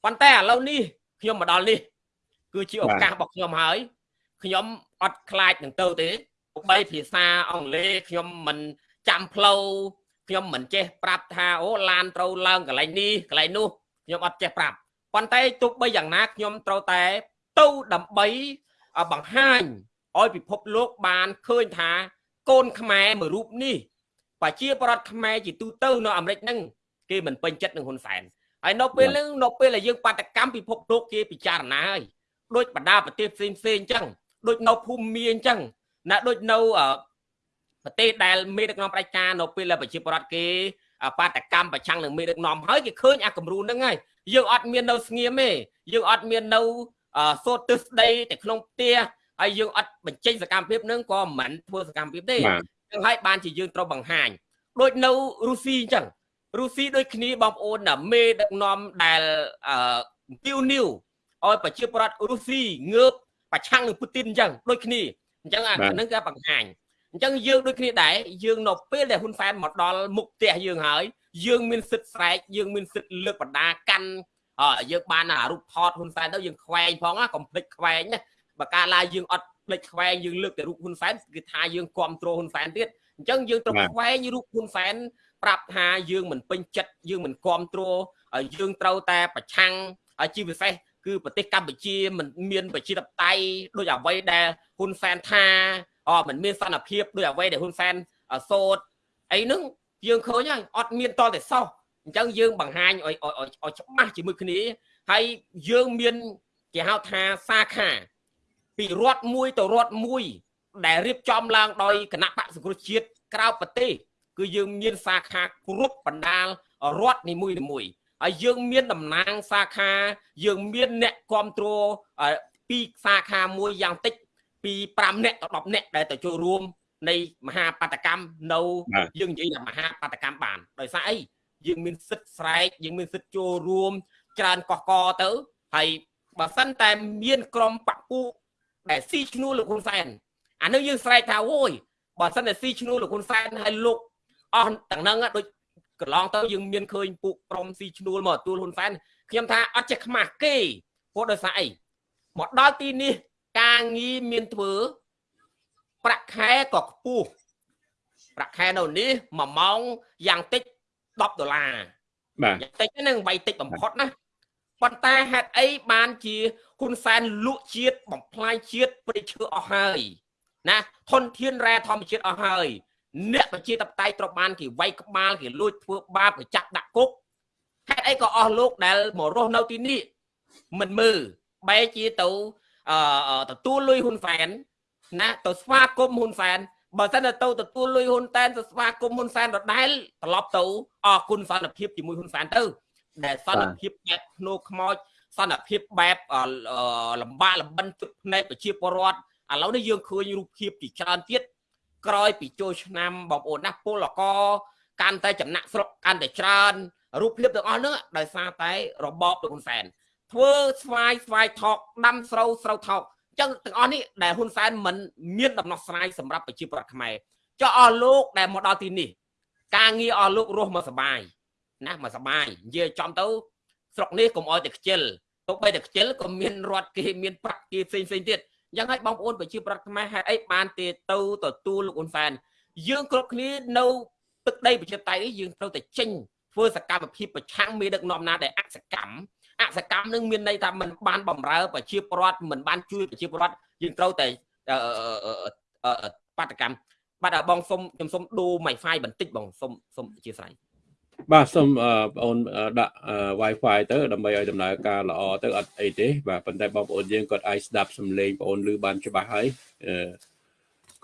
ប៉ុន្តែឥឡូវនេះខ្ញុំមកដល់នេះ គឺជាឱកាសរបស់ខ្ញុំហើយខ្ញុំអត់ខ្លាចនឹងទៅទេបីភាសាអង់គ្លេសខ្ញុំមិនចាំផ្លូវខ្ញុំមិនចេះប្រាប់ថាអូឡានត្រូវឡើងកន្លែងនេះកន្លែងនោះខ្ញុំអត់ចេះប្រាប់ប៉ុន្តែទោះបីយ៉ាងណាខ្ញុំត្រូវតែទៅដើម្បីបង្ហាញឲ្យពិភពលោកបានឃើញថា កូនខ្មែរមួយរូបនេះប្រជាប្រដ្ឋខ្មែរជាទូទៅនៅអាមេរិកហ្នឹងគេមិនពេញចិត្តនឹងហ៊ុនសែនហើយនៅពេលហ្នឹងនៅពេលដែលយើងបាតកម្មពិភពលោកគេពិចារណាហើយដូចបណ្ដាប្រទេសផ្សេងផ្សេងអញ្ចឹងដូចនៅភូមិមាអញ្ចឹងណាដូចនៅប្រទេសដែលមេដឹកនាំផ្ដាច់ការនៅពេលដែលប្រជាពលរដ្ឋគេបាតកម្មប្រឆាំងនឹងមេដឹកនាំហើយគេឃើញអាគំរូហ្នឹងហើយយើងអត់មាននៅស្ងៀមទេយើងអត់មាននៅសូត្រទិសដីតែក្នុងផ្ទះ ហើយយើងអត់បញ្ចេញសកម្មភាពហ្នឹងក៏មិនធ្វើសកម្មភាពទេចឹងហើយបានជាយើងត្រូវបង្ហាញដូចនៅរុស្ស៊ីអញ្ចឹងរុស្ស៊ីដូចគ្នាបងប្អូនណាមេដឹកនាំដែលអឺពីវនីវឲ្យប្រជាប្រដ្ឋរុស្ស៊ីងើបប្រឆាំងនឹងពូទីនអញ្ចឹងដូចគ្នាអញ្ចឹងអាហ្នឹងគេបង្ហាញអញ្ចឹងយើងដូចគ្នាដែរយើងនៅពេលដែលហ៊ុនសែនមកដល់មុខផ្ទះយើងហើយយើងមានសិទ្ធិស្រែកយើងមានសិទ្ធិលើកបណ្ដាកាន់អើយើងបានរូបថតហ៊ុនសែនទៅយើងខ្វែងផងណាកុំភ្លេចខ្វែងណា បើកាលឡាយើងអត់ភ្លេចខ្វែងយើងលើកតែរូបហ៊ុនសែនគឺថាយើងគ្រប់គ្រងហ៊ុនសែនទៀតអញ្ចឹងយើងត្រូវខ្វែងរូបហ៊ុនសែនប្រាប់ថាយើងមិនពេញចិត្តយើងមិនគ្រប់គ្រងយើងត្រូវតែប្រឆាំងជាពិសេសគឺប្រទេសកម្ពុជាមិនមានប្រជាធិបតេយ្យដូចអ្វីដែលហ៊ុនសែនថាអមិនមានសន្តិភាពដូចអ្វីដែលហ៊ុនសែនសោតអីហ្នឹងយើងឃើញហើយអត់មានតតែសោះអញ្ចឹងយើងបង្ហាញឲ្យឲ្យច្បាស់ជាមួយគ្នាហើយយើងមានគេហៅថាសាខា ពីរដ្ឋមួយទៅរដ្ឋមួយ ដែលរៀបចំឡើងដោយគណៈបកសង្គ្រោះជាតិក្រៅប្រទេសគឺយើងមានសាខាគ្រប់បណ្ដាលរដ្ឋនីមួយៗហើយយើងមានតំណាងសាខា យើងមានអ្នកគ្រប់គ្រងពីសាខាមួយយ៉ាងតិចពី5នាក់ទៅ10នាក់ដែលទៅចូលរួម នៃមហាបដកម្មនៅយើងនិយាយថាមហាបដកម្មបានដោយសារអីយើងមានសិទ្ធិស្រែកយើងមានសិទ្ធិចូលរួម ច្រើនកកកទៅហើយបើសិនតែមានក្រុមបពុ ដែលស៊ីឈ្នួលលោកហ៊ុនសែនអានោះយើងស្រែកថាអូយបើសិនតែស៊ីឈ្នួលលោកហ៊ុនសែនហើយលោកអស់ទាំងហ្នឹងដូចកន្លងទៅយើងមានឃើញពួកក្រុមស៊ីឈ្នួលមកទួលហ៊ុនសែនខ្ញុំថាអត់ចេះខ្មាស់គេព្រោះដោយសារអីមកដល់ទីនេះការងារមានធ្វើប្រាក់ខែក៏ខ្ពស់ប្រាក់ខែនៅនេះ1ម៉ោងយ៉ាងតិច10ដុល្លារបាទយ៉ាងតិចហ្នឹងវាយតិចបំផុតណា ប៉ុន្តែហេតុអីបានជាហ៊ុនសែនលក់ជាតិបំផ្លាញជាតិព្រៃឈើអស់ហើយណាធនធានរ៉ែធម្មជាតិអស់ហើយអ្នកប្រជាតបតៃត្រូវបានគេវាយក្បាលគេលួចធ្វើបាបគេចាក់ដាក់គុកហេតុអីក៏អស់លោកដែលមករស់នៅទីនេះមិនមើលបែរជាទៅអឺទទួលលុយហ៊ុនសែនណាទៅស្វាគមន៍ហ៊ុនសែនបើសិនទៅទទួលលុយហ៊ុនតែនទៅស្វាគមន៍ហ៊ុនសែនដដែលត្រឡប់ទៅអរគុណសន្តិភាពជាមួយហ៊ុនសែនទៅ ដែលសន្តិភាពបែបភ្នោខ្មោចសន្តិភាពបែបលំបាកលំបិនទឹកភ្នែកប្រជាពលរដ្ឋឥឡូវនេះយើងឃើញរូបភាពជាច្រើនទៀតក្រោយពីចូលឆ្នាំបងប្អូនណាពលកកាន់តែចំណាក់ស្រុកកាន់តែច្រើនរូបភាពទាំងអស់នោះដោយសារតែរបបលោកហ៊ុនសែនធ្វើស្វាយស្វាយថោកដាំស្រូវស្រូវថោកចឹងទាំងអស់នេះដែលហ៊ុនសែនមិនមានដំណោះស្រាយសម្រាប់ប្រជាពលរដ្ឋខ្មែរចុះអស់លោកដែលមកដល់ទីនេះ ការងារអស់លោករស់មកសបាយ ណាមកសបាយនិយាយចំទៅស្រុកនេះកុំអោយតែខ្ជិលទោះបីតែខ្ជិលក៏មានរត់គេមានប្រាក់គេផ្សេងផ្សេងទៀតយ៉ាងហើយបងប្អូនប្រជាប្រដ្ឋខ្មែរហេតុអីបានទេទៅទទួលលោកហ៊ុនសែនយើងគ្រប់គ្នានៅទឹកដីប្រជាតៃនេះយើងត្រូវតែចេញធ្វើសកម្មភាពប្រឆាំងមេដឹកនាំណាដែលអសកម្មអសកម្មនឹងមានន័យថាมันបានបំរើប្រជាពលរដ្ឋមិនបានជួយប្រជាពលរដ្ឋយើងត្រូវតែបាតកម្មបាទបងសុំខ្ញុំសុំដូរ Wi-Fi បន្តិចបងសុំសុំអធិស្ឋាន បាទសូមបងប្អូនដាក់ Wi-Fi ទៅដើម្បីឲ្យដំណើរការល្អទៅអត់អីទេបាទប៉ុន្តែបងប្អូនយើងគាត់អាចស្ដាប់សំឡេងបងប្អូនឮបានច្បាស់ហើយ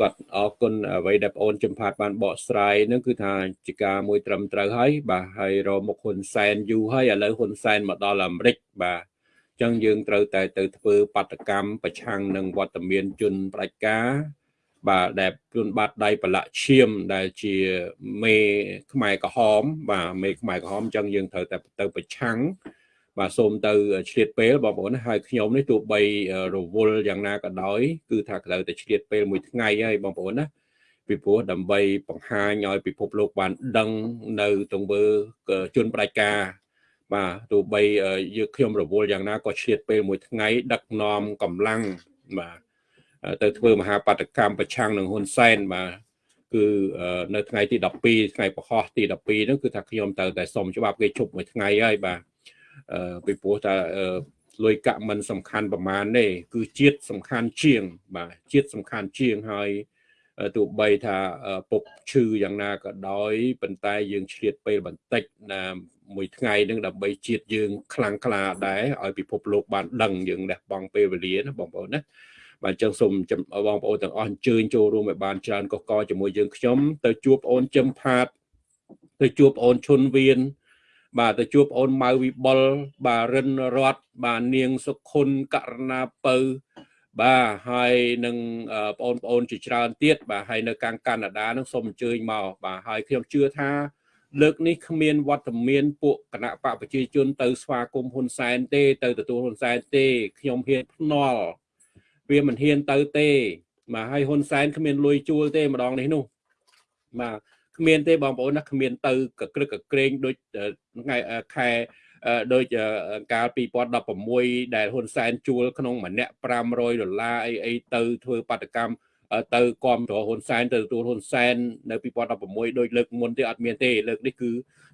គាត់អរគុណអ្វីដែលបងប្អូនចំផាតបានបកស្រាយនឹងគឺថាជាការមួយត្រឹមត្រូវហើយបាទហើយរមុខហ៊ុនសែនយូរហើយឥឡូវហ៊ុនសែនមកដល់អាមេរិកបាទអញ្ចឹងយើងត្រូវតែទៅធ្វើបាតកម្មប្រឆាំងនឹងវត្តមានជនផ្ដាច់ការ បាទដែលជួនបាត់ដៃប្រឡាក់ឈាមដែលជាមេខ្មែរក្រហម បាទមេខ្មែរក្រហមអញ្ចឹងយើងត្រូវតែទៅប្រឆាំងបាទសូមទៅឆ្លៀតពេលបងប្អូនហើយខ្ញុំនេះទោះបីរវល់យ៉ាងណាក៏ដោយគឺថាត្រូវតែឆ្លៀតពេលមួយថ្ងៃហើយបងប្អូនណាពីព្រោះដើម្បីបង្ហាញឲ្យពិភពលោកបានដឹងនៅទង្វើជនផ្ដាច់ការបាទទោះបីយើងខ្ញុំរវល់យ៉ាងណាក៏ឆ្លៀតពេលមួយថ្ងៃដឹកនាំកម្លាំងបាទ ទៅធ្វើមហាបដកម្មប្រឆាំងនឹងហ៊ុនសែនបាទគឺនៅថ្ងៃទី12ថ្ងៃប្រហោះទី12ហ្នឹងគឺថាខ្ញុំទៅតែសុំច្បាប់គេជប់មួយថ្ងៃហើយបាទពីព្រោះថាលុយកាក់មិនសំខាន់ប្រមាណទេគឺជាតិសំខាន់ជាង បាទជាតិសំខាន់ជាងហើយទោះបីថាពុកឈឺយ៉ាងណាក៏ដោយប៉ុន្តែយើងឆ្លៀតពេលបន្តិចណាមួយថ្ងៃនឹងដើម្បីជាតិយើងខ្លាំងក្លាដែរឲ្យពិភពលោកបានដឹងយើងលះបង់ពេលវេលាណាបងប្អូនណា បាទចឹងសូមបងប្អូនទាំងអស់អញ្ជើញចូលរួមឲ្យបានច្រើនកកកជាមួយយើងខ្ញុំទៅជួបបងអូនចំផាតទៅជួបបងអូនឈុនវៀនបាទទៅជួបបងអូនម៉ៅវិបុលបាទរិនរតបាទនាងសុខុនករណាពៅបាទហើយនឹងបងប្អូនជាច្រើនទៀតបាទហើយនៅកាំងកាណាដានឹងសូមអញ្ជើញមកបាទហើយខ្ញុំជឿថាលើកនេះគ្មានវត្តមានពួកគណៈបកប្រជាជនទៅស្វាគមន៍ហ៊ុនសែនទេ ទៅទទួលហ៊ុនសែនទេ ខ្ញុំហ៊ានភ្នាល់ វាមិនហ៊ានទៅទេបាទហើយហ៊ុនសែនគ្មានលុយជួលទេម្ដងនេះនោះបាទគ្មានទេបងប្អូនណាគ្មានទៅកក្រឹកកក្រែងដូចថ្ងៃខែដូចកាល2016ដែលហ៊ុនសែនជួលក្នុងម្នាក់500ដុល្លារអីអីទៅធ្វើបាតកម្មទៅគាំទ្រហ៊ុនសែនទៅទទួលហ៊ុនសែននៅ2016ដូចលើកមុនទេអត់មានទេលើកនេះគឺ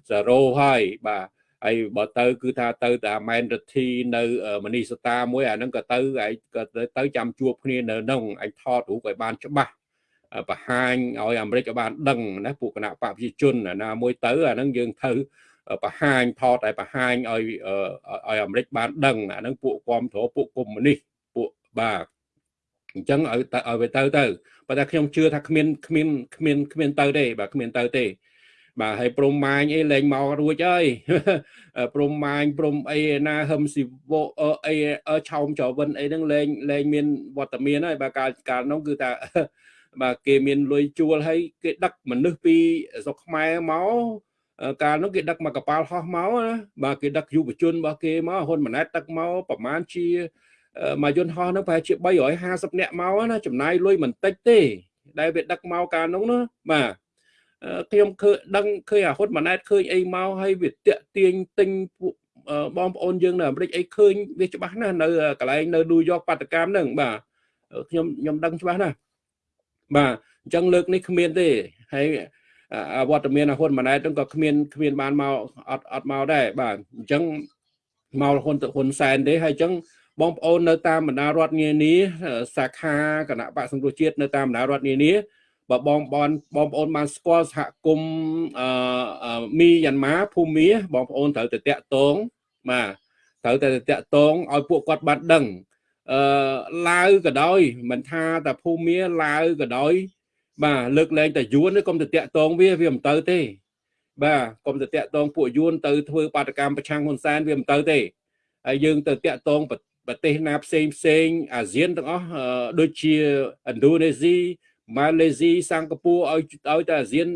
0ហើយបាទ ហើយបើទៅ គឺថាទៅតែម៉ែនរទ្ធីនៅមនីសតាមួយអាហ្នឹងក៏ទៅឯងក៏ទៅចាំជួបគ្នានៅហ្នឹងឯងថតរូបឲ្យបានច្បាស់បង្ហាញឲ្យអាមេរិកឲ្យបានដឹងណាពួកគណៈបកប្រជាជនណាមួយទៅអាហ្នឹងយើងទៅបង្ហាញថតឲ្យបង្ហាញឲ្យឲ្យអាមេរិកបានដឹងអាហ្នឹងពួកគាំទ្រពួកកុម្មុយនីសពួកបាទអញ្ចឹងឲ្យទៅឲ្យទៅទៅប៉ុន្តែខ្ញុំជឿថាគ្មានគ្មានគ្មានគ្មានទៅទេបាទគ្មានទៅទេ បាទហើយព្រំម៉ាញអីលែងមករួចហើយព្រំម៉ាញព្រំអីណាហឹមស៊ីវអីឆោមចវិនអីហ្នឹងលែងលែងមានវត្តមានហើយបាទកាលកាលនោះគឺថាបាទគេមានលុយជួលហើយគេដឹកមនុស្សពីស្រុកខ្មែរមកកាលនោះគេដឹកមកកប៉ាល់ហោះមកណាបាទគេដឹកយុវជនរបស់គេមកហ៊ុនម៉ាណែតដឹកមកប្រហែលជាមកយន្តហោះហ្នឹងប្រហែលជា350នាក់មកណាចំណាយលុយមិនតិចទេដែលវាដឹកមកកាលនោះណាបាទ ខ្ញុំឃើញដឹងឃើញអាហ៊ុនម៉ាណែតឃើញអីមកហើយវាតាក់ទាញទិញពួកបងប្អូនយើងនៅអាមេរិកអីឃើញវាច្បាស់ណាស់នៅកន្លែងនៅឌូយ៉កបាតកម្មហ្នឹងបាទខ្ញុំខ្ញុំដឹងច្បាស់ណាស់បាទអញ្ចឹងលើកនេះគ្មានទេហើយវត្តមានហ៊ុនម៉ាណែតហ្នឹងក៏គ្មានគ្មានបានមកអត់អត់មកដែរបាទអញ្ចឹងមកហ៊ុនហ៊ុនសែនទេហើយអញ្ចឹងបងប្អូននៅតាមបណ្ដារដ្ឋនានាសាខាគណៈបកសង្គ្រោះជាតិនៅតាមបណ្ដារដ្ឋនានា បើបងបងបងប្អូនបានស្គាល់សហគមន៍អឺមីយ៉ាន់ម៉ាភូមាបងប្អូនត្រូវទៅតាក់ទងបាទត្រូវតែតាក់ទងឲ្យពួកគាត់បានដឹងអឺឡាវក៏ដោយមិនថាតែភូមាឡាវក៏ដោយបាទលើកលែងតែយួនកុំទៅតាក់ទងវាវាមិនទៅទេ បាទកុំទៅតាក់ទងពួកយួនទៅធ្វើបាតកម្មប្រឆាំងហ៊ុនសែនវាមិនទៅទេហើយយើងទៅតាក់ទងប្រទេសណាផ្សេងផ្សេងអាស៊ានទាំងអស់ដូចជាឥណ្ឌូនេស៊ី ម៉ាឡេស៊ីសិង្ហបុរីឲ្យឲ្យតែអាស៊ាន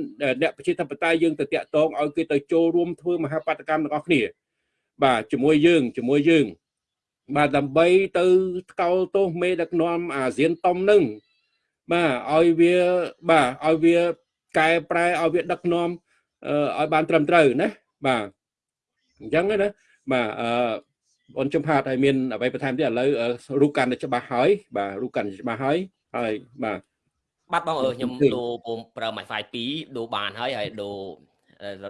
អ្នកប្រជាធិបតេយ្យយើងទៅតាក់ទងឲ្យគេទៅចូលរួមធ្វើមហាបាតកម្មទាំងអស់គ្នា បាទជាមួយយើងជាមួយយើង បាទដើម្បីទៅថ្កោលទោសមេដឹកនាំអាស៊ានតុំនឹងបាទឲ្យវាបាទឲ្យវាកែប្រែឲ្យវាដឹកនាំឲ្យបានត្រឹមត្រូវណាបាទអញ្ចឹងណាបាទអឺអូនចំផាតឲ្យមានអ្វីបន្ថែមទៀតឥឡូវរូបកាន់តែច្បាស់ហើយបាទរូបកាន់តែច្បាស់ហើយហើយបាទ បាទបងអើខ្ញុំដូរ ប្រើ Wi-Fi 2ដូរបានហើយហើយដូរ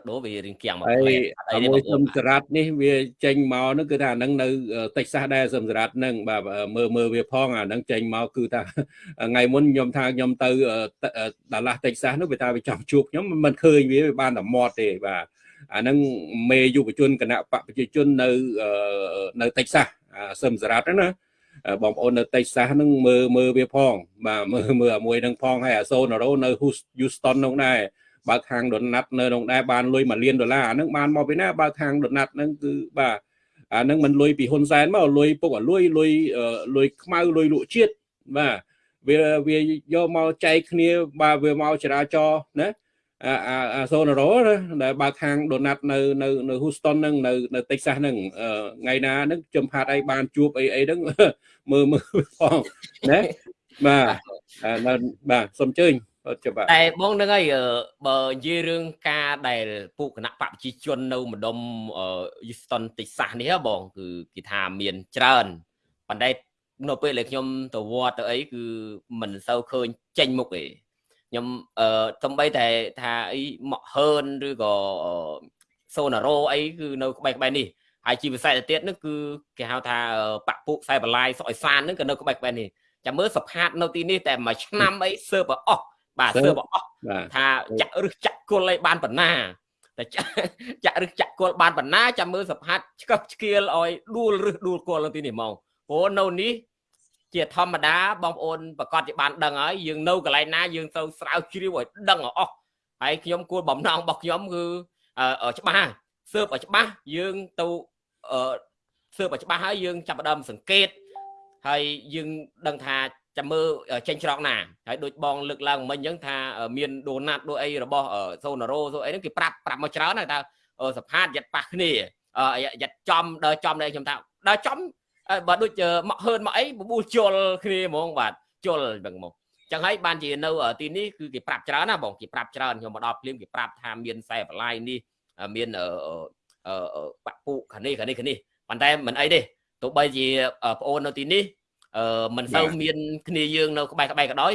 ដូរវារៀងគៀងមកហើយមួយសឹមសារ៉ាត់នេះវាចេញមកនោះគឺថាអានឹងនៅតិចសាសដែរសឹមសារ៉ាត់នឹងបាទមើលមើលវាផងអានឹងចេញមកគឺថាថ្ងៃមុនខ្ញុំថាខ្ញុំទៅដាឡាស់តិចសាសនោះវាថាវាចង់ជួបខ្ញុំមិនឃើញវាវាបានតែមាត់ទេបាទអានឹងមេយុវជនគណៈបកប្រជាជននៅនៅតិចសាសសឹមសារ៉ាត់ហ្នឹងណា បងប្អូននៅតិចសាសហ្នឹងមើលមើលវាផង បាទមើលមើលអាមួយហ្នឹងផងហើយអាសូណារ៉ូនៅ Houston នោះដែរបើខាងដុនណាត់នៅក្នុងដែរបានលុយ1លានដុល្លារអាហ្នឹងបានមកពីណាបើខាងដុនណាត់ហ្នឹងគឺបាទអាហ្នឹងមិនលុយពីហ៊ុនសែនមកលុយពុកអាលុយលុយលុយខ្មៅលុយលក់ជាតិបាទវាវាយកមកចែកគ្នាបាទវាមកចរាចរណា អាសូណារ៉ូដែលបើខាងដូណាត់នៅនៅនៅ Houston ហ្នឹងនៅនៅ Texas ហ្នឹងថ្ងៃណាហ្នឹងខ្ញុំផាត់អីបានជួបអីអីហ្នឹងមើលមើលផងណាបាទបាទសូមអញ្ជើញច្បាស់តែបងនឹងហើយបើនិយាយរឿងការដែលពួកគណៈបកប្រជាជននៅម្ដុំ Houston Texas នេះបងគឺគេថាមានច្រើនប៉ុន្តែនៅពេលដែលខ្ញុំទៅវត្តទៅអីគឺមិនសូវឃើញចេញមុខទេ ខ្ញុំអឺសំបីតែថាអីមកហឺនឬក៏សូណារ៉ូអីគឺនៅក្បែរក្បែរនេះហើយជាពិសេសទៅទៀតនោះគឺគេហៅថាបាក់ពុកខ្សែបលាយសុកអេសានហ្នឹងក៏នៅក្បែរក្បែរនេះចាំមើលសផាតនៅទីនេះតែមួយឆ្នាំអីសើបអស់បាទសើបអស់ថាចាក់រឹសចាក់គុលអីបានប៉ុណ្ណាតែចាក់រឹសចាក់គុលបានប៉ុណ្ណាចាំមើលសផាតឆ្កឹះឆ្កៀលឲ្យដួលរឹសដួលគុលនៅទីនេះហ្មងព្រោះនៅនេះ ជាធម្មតាបងប្អូនប្រកាសជាបានដឹងហើយយើងនៅកន្លែងណាយើងត្រូវស្រាវជ្រាវឲ្យដឹងអស់ហើយខ្ញុំគួរបំណងរបស់ខ្ញុំគឺច្បាស់ស៊ើបឲ្យច្បាស់យើងទៅស៊ើបឲ្យច្បាស់ហើយយើងចាប់ផ្ដើមសង្កេតហើយយើងដឹងថាចាំមើលចេញច្រកណាហើយដូចបងលើកឡើងមិញអញ្ចឹងថាមានដូណាត់ដូចអីរបស់សូណារ៉ូសូអីហ្នឹងគេប្រាប់ប្រាប់មកច្រើនហើយថាសផាតយ៉ាត់ប៉ះគ្នាយ៉ាត់ចំដើរចំដែរខ្ញុំថាដើរចំ បើដូចមកហឺនមកអីបបួលជល់គ្នាហ្មងបាទជល់ហ្នឹងមកចឹងហើយបានជានៅទីនេះគឺគេប្រាប់ច្រើនណាបងគេប្រាប់ច្រើនខ្ញុំមកដល់ភ្លាមគេប្រាប់ថាមានខ្សែបន្លាយនេះមានបាក់ពុខានេះខានេះខានេះប៉ុន្តែមិនអីទេទោះបីជាប្អូននៅទីនេះអឺមិនសូវមានគ្នាយើងនៅក្បែរក្បែរក៏ដោយ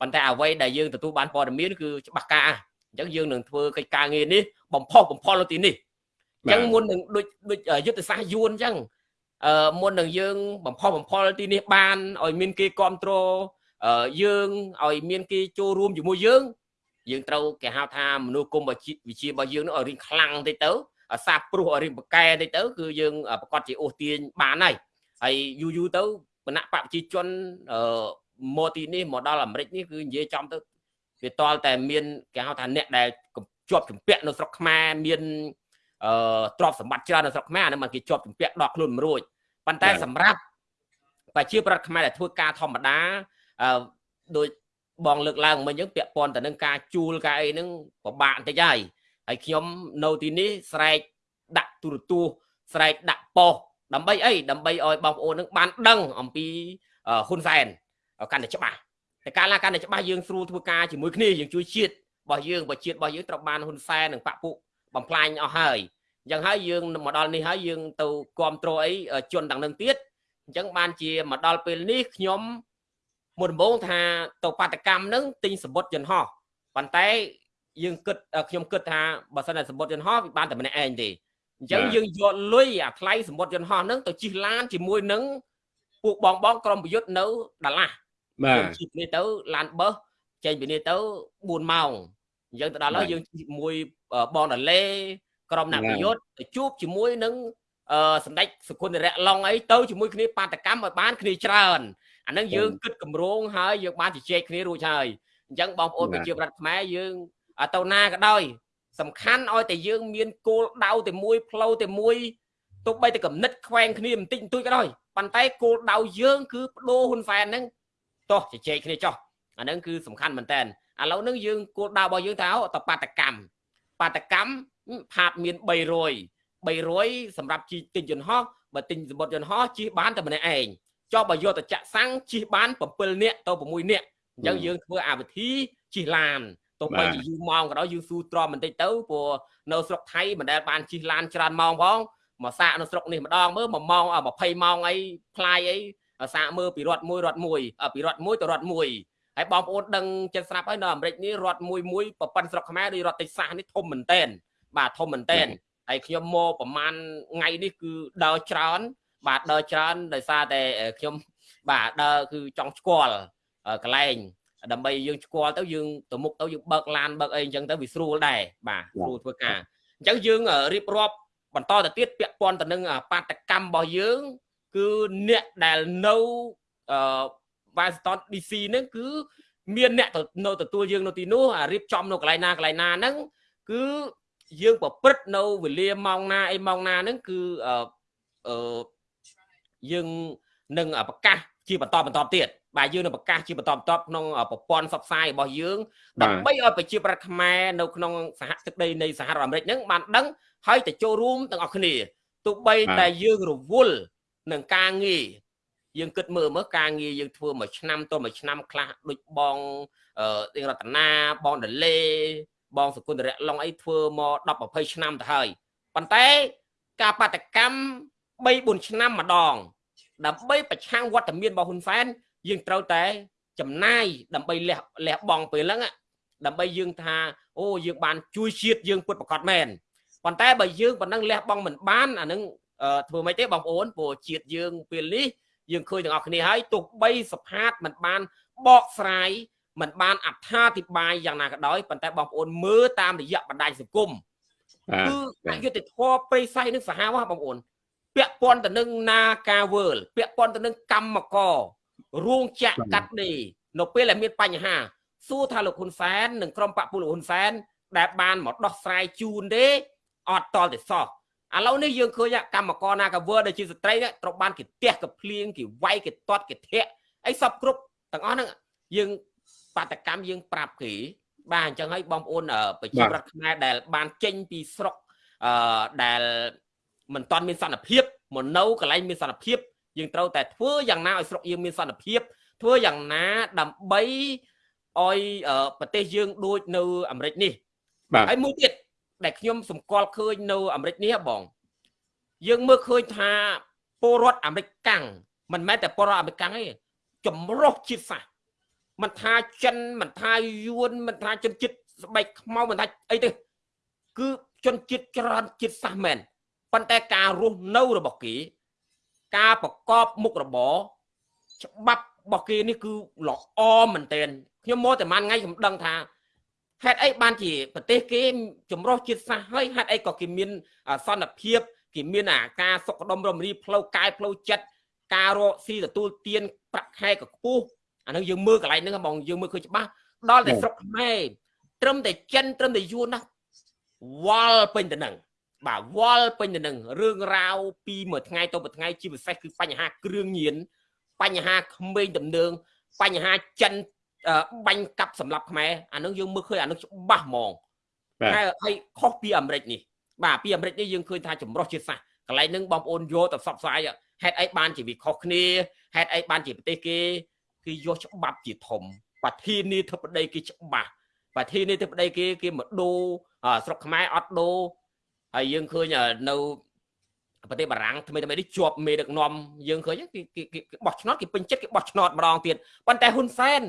ប៉ុន្តែអ្វីដែលយើងទទួលបានព័ត៌មានគឺច្បាស់ការអញ្ចឹងយើងនឹងធ្វើកិច្ចការងារនេះបំផុសបំផុលនៅទីនេះអញ្ចឹងមុននឹងដូចដូចយុទ្ធសាស្ត្រយួនអញ្ចឹង អឺមុននឹងយើងបំផុសបំផុលទីនេះបានឲ្យមានគេគ្រប់គ្រងយើងឲ្យមានគេចូលរួមជាមួយយើង យើងត្រូវគេហៅថាមនុស្សគុំវិជារបស់យើងនឹងឲ្យរៀងខ្លាំងតិចទៅសាបព្រោះឲ្យរៀងប្រកែតិចទៅ គឺយើងប្រកាសជាអូសទាញបានហើយហើយយូរយូរទៅគណៈបព្វជិជនមកទីនេះមកដល់អាមេរិកនេះគឺនិយាយចំទៅវាតល់តែមានគេហៅថាអ្នកដែលជាប់ជំពាក់នៅស្រុកខ្មែរមានអឺទ្រព្យសម្បត្តិច្រើននៅស្រុកខ្មែរអានេះมันគេជាប់ជំពាក់ដកខ្លួនមិនរួច ប៉ុន្តែសម្រាប់ប្រជាប្រដ្ឋខ្មែរដែលធ្វើការធម្មតាអឺដូចបងលើកឡើងមិញអញ្ចឹងពាក់ព័ន្ធទៅនឹងការជួលការអីហ្នឹងពិបាកបន្តិចហើយហើយខ្ញុំនៅទីនេះស្រែកដាក់ទូរទស្សន៍ស្រែកដាក់ប៉ុស្តិ៍ដើម្បីអីដើម្បីឲ្យបងប្អូននឹងបានដឹងអំពីហ៊ុនសែនកាន់តែច្បាស់តែកាលណាកាន់តែច្បាស់យើងស្រួលធ្វើការជាមួយគ្នាយើងជួយជាតិរបស់យើងបើជាតិរបស់យើងត្រូវបានហ៊ុនសែននិងបពុបំផ្លាញអស់ហើយ អញ្ចឹងហើយយើងមកដល់នេះហើយយើងទៅគ្រប់គ្រងអីជន់ទាំងនឹងទៀតអញ្ចឹងបានជាមកដល់ពេលនេះខ្ញុំមុនដំបូងថាទៅបាតកម្មនឹងទិញសម្បត្តិយន្តហោះប៉ុន្តែយើងគិតខ្ញុំគិតថាបើសិនតែសម្បត្តិយន្តហោះវាបានតែម្នាក់ឯងទេអញ្ចឹងយើងយកលុយអាថ្លៃសម្បត្តិយន្តហោះហ្នឹងទៅជិះឡានជាមួយនឹងពួកបងបងក្រុមប្រយុទ្ធនៅដាឡាស់បាទជិះនេះទៅឡានបឺសចេញពីនេះទៅ4ម៉ោងអញ្ចឹងទៅដល់ហើយយើងជាមួយបងដាឡេ ក្រុមអ្នកប្រយុទ្ធទៅជួបជាមួយនឹងអឺសម្ដេចសុគន្ធរៈឡុងអីទៅជាមួយគ្នាបាតកម្មឲ្យបានគ្នាច្រើនអានឹងយើងគិតកម្រងហើយយើងបានជជែកគ្នារួចហើយអញ្ចឹងបងប្អូនប្រជាប្រដ្ឋខ្មែរយើងទៅណាក៏ដោយសំខាន់ឲ្យតែយើងមានគោលដៅតែមួយផ្លូវតែមួយទោះបីតែកំណត់ខ្វែងគ្នាបន្តិចបន្តួចក៏ដោយប៉ុន្តែគោលដៅយើងគឺបដូរហ៊ុនសែនហ្នឹងតោះជជែកគ្នាចោះអាហ្នឹងគឺសំខាន់មែនតើឥឡូវហ្នឹងយើងគោលដៅរបស់យើងថាតបាតកម្មបាតកម្ម ផាតមាន300 300សម្រាប់ជីទិញយន្តហោះបើទិញសម្បត្តិយន្តហោះជិះបានតែម្នាក់ឯងចុះបើយកទៅចាក់សាំងជិះបាន7នាក់ទៅ6នាក់អញ្ចឹងយើងធ្វើអាវិធីជិះឡានទោះបីជាយូរម៉ោងក៏ដោយយើងស៊ូទ្រាំបន្តិចទៅព្រោះនៅស្រុកថៃមិនដែលបានជិះឡានច្រើនម៉ោងផងមកសាកនៅស្រុកនេះម្ដងមើល1ម៉ោង20ម៉ោងអីផ្លាយអីសាកមើលពីរត់មួយរត់មួយពីរត់មួយទៅរត់មួយហើយបងប្អូនដឹងចិត្តស្រាប់ហើយនៅអាមេរិកនេះរត់មួយមួយប្រព័ន្ធស្រុកខ្មែរដូចរត់តិចសាសនេះធំមែនតែន បាទធំមែនតែនហើយខ្ញុំមកប្រហែលថ្ងៃនេះគឺដើរច្រើន បាទដើរច្រើនដោយសារតែខ្ញុំបាទដើរគឺចង់ស្គាល់កន្លែងដើម្បីយើងស្គាល់ទៅយើងទៅមុខទៅយើងបើកឡានបើកអីអញ្ចឹងទៅវាស្រួលដែរបាទស្រួលធ្វើការអញ្ចឹងយើងរៀបរាប់បន្តទៅទៀតពាក់ព័ន្ធទៅនឹងបាតកម្មរបស់យើង គឺអ្នកដែលនៅអឺ Washington DC ហ្នឹងគឺមានអ្នកនៅទទួលយើងនៅទីនោះរៀបចំនៅកន្លែងណាកន្លែងណាហ្នឹងគឺ យើងប្រព្រឹត្តនៅវេលាម៉ោងណាអីម៉ោងណាហ្នឹងគឺអឺយើងនឹងប្រកាសជាបន្តបន្តទៀតបាទយើងនឹងប្រកាសជាបន្តបន្តក្នុងប្រព័ន្ធសព្វផ្សាយរបស់យើងដើម្បីឲ្យប្រជាប្រដ្ឋខ្មែរនៅក្នុងសហទឹកដីនៃសហរដ្ឋអាមេរិកហ្នឹងបានដឹងហើយទៅចូលរួមទាំងអស់គ្នាទោះបីតែយើងរវល់នឹងការងារយើងគិតមើលមើលការងារយើងធ្វើមួយឆ្នាំទៅមួយឆ្នាំខ្លះដូចបងអឺរតនាបងដលេ បងសគុណរៈឡុងអីធ្វើមក10 20ឆ្នាំទៅហើយប៉ុន្តែការបដកម្ម3 4ឆ្នាំម្ដង ដើម្បីប្រឆាំងវត្តមានរបស់ហ៊ុនសែនយើងត្រូវតែចំណាយដើម្បីលះលះបង់ពេលហ្នឹងដើម្បីយើងថាអូយើងបានជួយជាតិយើងពុតប្រកាសមែនប៉ុន្តែបើយើងប៉ុណ្ណឹងលះបង់មិនបានអានឹងធ្វើមិនទេបងប្អូនព្រោះជាតិយើងពេលនេះយើងឃើញទាំងអស់គ្នាហើយទោះបីសផាតមិនបានបកស្រាយ មិនបានអត្ថាធិប្បាយយ៉ាងណាក៏ដោយប៉ុន្តែបងប្អូនមើលតាមរយៈបណ្ដាញសង្គមគឺអយុធធម៌ប្រិស័យនឹងសាហាវបងប្អូនពាក់ព័ន្ធទៅនឹងនាការវើលពាក់ព័ន្ធទៅនឹងកម្មកររោងចក្រកាត់ដេរនៅពេលដែលមានបញ្ហាសួរថាលោកហ៊ុនសែននិងក្រុមបពុលោកហ៊ុនសែនដែលបានមកដោះស្រាយជូនទេអត់តល់ទេសោះឥឡូវនេះយើងឃើញកម្មករណាកាវើដែលជាស្ត្រីត្រូវបានគេទះកភ្លៀងគេវាយគេទាត់គេធាក់អីសពគ្រប់ទាំងអស់ហ្នឹងយើង បាតកម្មយើងប្រាប់គេបាទអញ្ចឹងហើយបងប្អូនប្រជាប្រដ្ឋខ្មែរដែលបានចេញពីស្រុកអឺដែលមិនតាន់មានសន្តិភាពមកនៅកន្លែងមានសន្តិភាពយើងត្រូវតែធ្វើយ៉ាងណាឲ្យស្រុកយើងមានសន្តិភាព ធ្វើយ៉ាងណាដើម្បីឲ្យប្រទេសយើងដូចនៅអាមេរិកនេះបាទហើយមួយទៀតដែលខ្ញុំសម្គាល់ឃើញនៅអាមេរិកនេះបងយើងមើលឃើញថាពលរដ្ឋអាមេរិកកាំងមិនមែនតែពលរដ្ឋអាមេរិកកាំងទេចម្រុះជាតិសាសន៍ មិនថាចិនមិនថាយួនមិនថាជនជាតិស្បែកខ្មៅមិនថាអីទេគឺជនជាតិច្រើនជាតិសាសន៍មែនប៉ុន្តែការរស់នៅរបស់គេ ការប្រកបមុខរបរច្បាប់របស់គេនេះគឺល្អមែនទែនខ្ញុំមកតែមួយថ្ងៃខ្ញុំដឹងថាហេតុអីបានជាប្រទេសគេចម្រុះជាតិសាសន៍ហើយហេតុអីក៏គេមានសន្តិភាពគេមានអាការសុខដុមរមរីផ្លូវកាយផ្លូវចិត្តការរកស៊ីទទួលទានប្រាក់ខែក៏ខ្ពស់ អានឹងយើងមើលកន្លែងហ្នឹងបងយើងមើលឃើញច្បាស់ដល់តែស្រុកខ្មែរត្រឹមតែចិនត្រឹមតែយួនណាវល់ពេញទៅនឹងបាទវល់ពេញទៅនឹងរឿងរ៉ាវពីមួយថ្ងៃទៅមួយថ្ងៃជាពិសេសគឺបញ្ហាគ្រឿងញៀនបញ្ហាក្មេងដំណើងបញ្ហាចិនបាញ់កាប់សម្រាប់ខ្មែរអានឹងយើងមើលឃើញអានឹងច្បាស់ហ្មងតែហើយខុសពីអាមេរិកនេះបាទពីអាមេរិកនេះយើងឃើញថាចម្រុះជាតិសាសន៍កន្លែងហ្នឹងបងប្អូនយកទៅផ្សព្វផ្សាយហេតុអីបានជាវាខុសគ្នាហេតុអីបានជាប្រទេសគេ គឺយកច្បាប់ជាធំប្រធានាធិបតីគេច្បាស់ប្រធានាធិបតីគេគេមកដូរស្រុកខ្មែរអត់ដូរហើយយើងឃើញនៅប្រទេសបារាំងថ្មីថ្មីនេះជាប់មេដឹកនាំយើងឃើញគេគេបោះឆ្នោតគេពេញចិត្តគេបោះឆ្នោតម្ដងទៀតប៉ុន្តែហ៊ុនសែន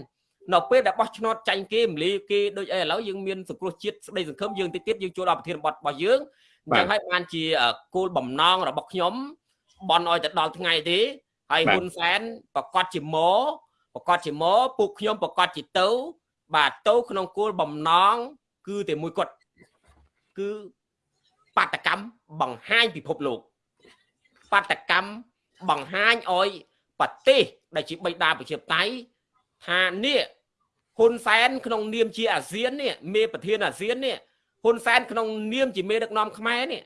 នៅពេលដែលបោះឆ្នោតចាញ់គេមលីគេដូចអីឥឡូវយើងមានសង្គ្រោះជាតិស្ដីសង្ឃឹមយើងតិចទៀតយើងចូលដល់ប្រធានបទរបស់យើងអញ្ចឹងហើយបានជាគោលបំណងរបស់ខ្ញុំបនឲ្យទៅដល់ថ្ងៃទេហើយហ៊ុនសែនប្រកាសជាមក ប្រកាសជាមកពួកខ្ញុំប្រកាសជាទៅ បាទទៅក្នុងគោលបំណង គឺតែមួយគាត់គឺបាតកម្មបង្ហាញពិភពលោកបាតកម្មបង្ហាញឲ្យប្រទេសដែលជាបិតាប្រជាធិបតេយ្យថានេះហ៊ុនសែនក្នុងនាមជាអាស៊ាននេះមេប្រធានអាស៊ាននេះហ៊ុនសែនក្នុងនាមជាមេដឹកនាំខ្មែរនេះ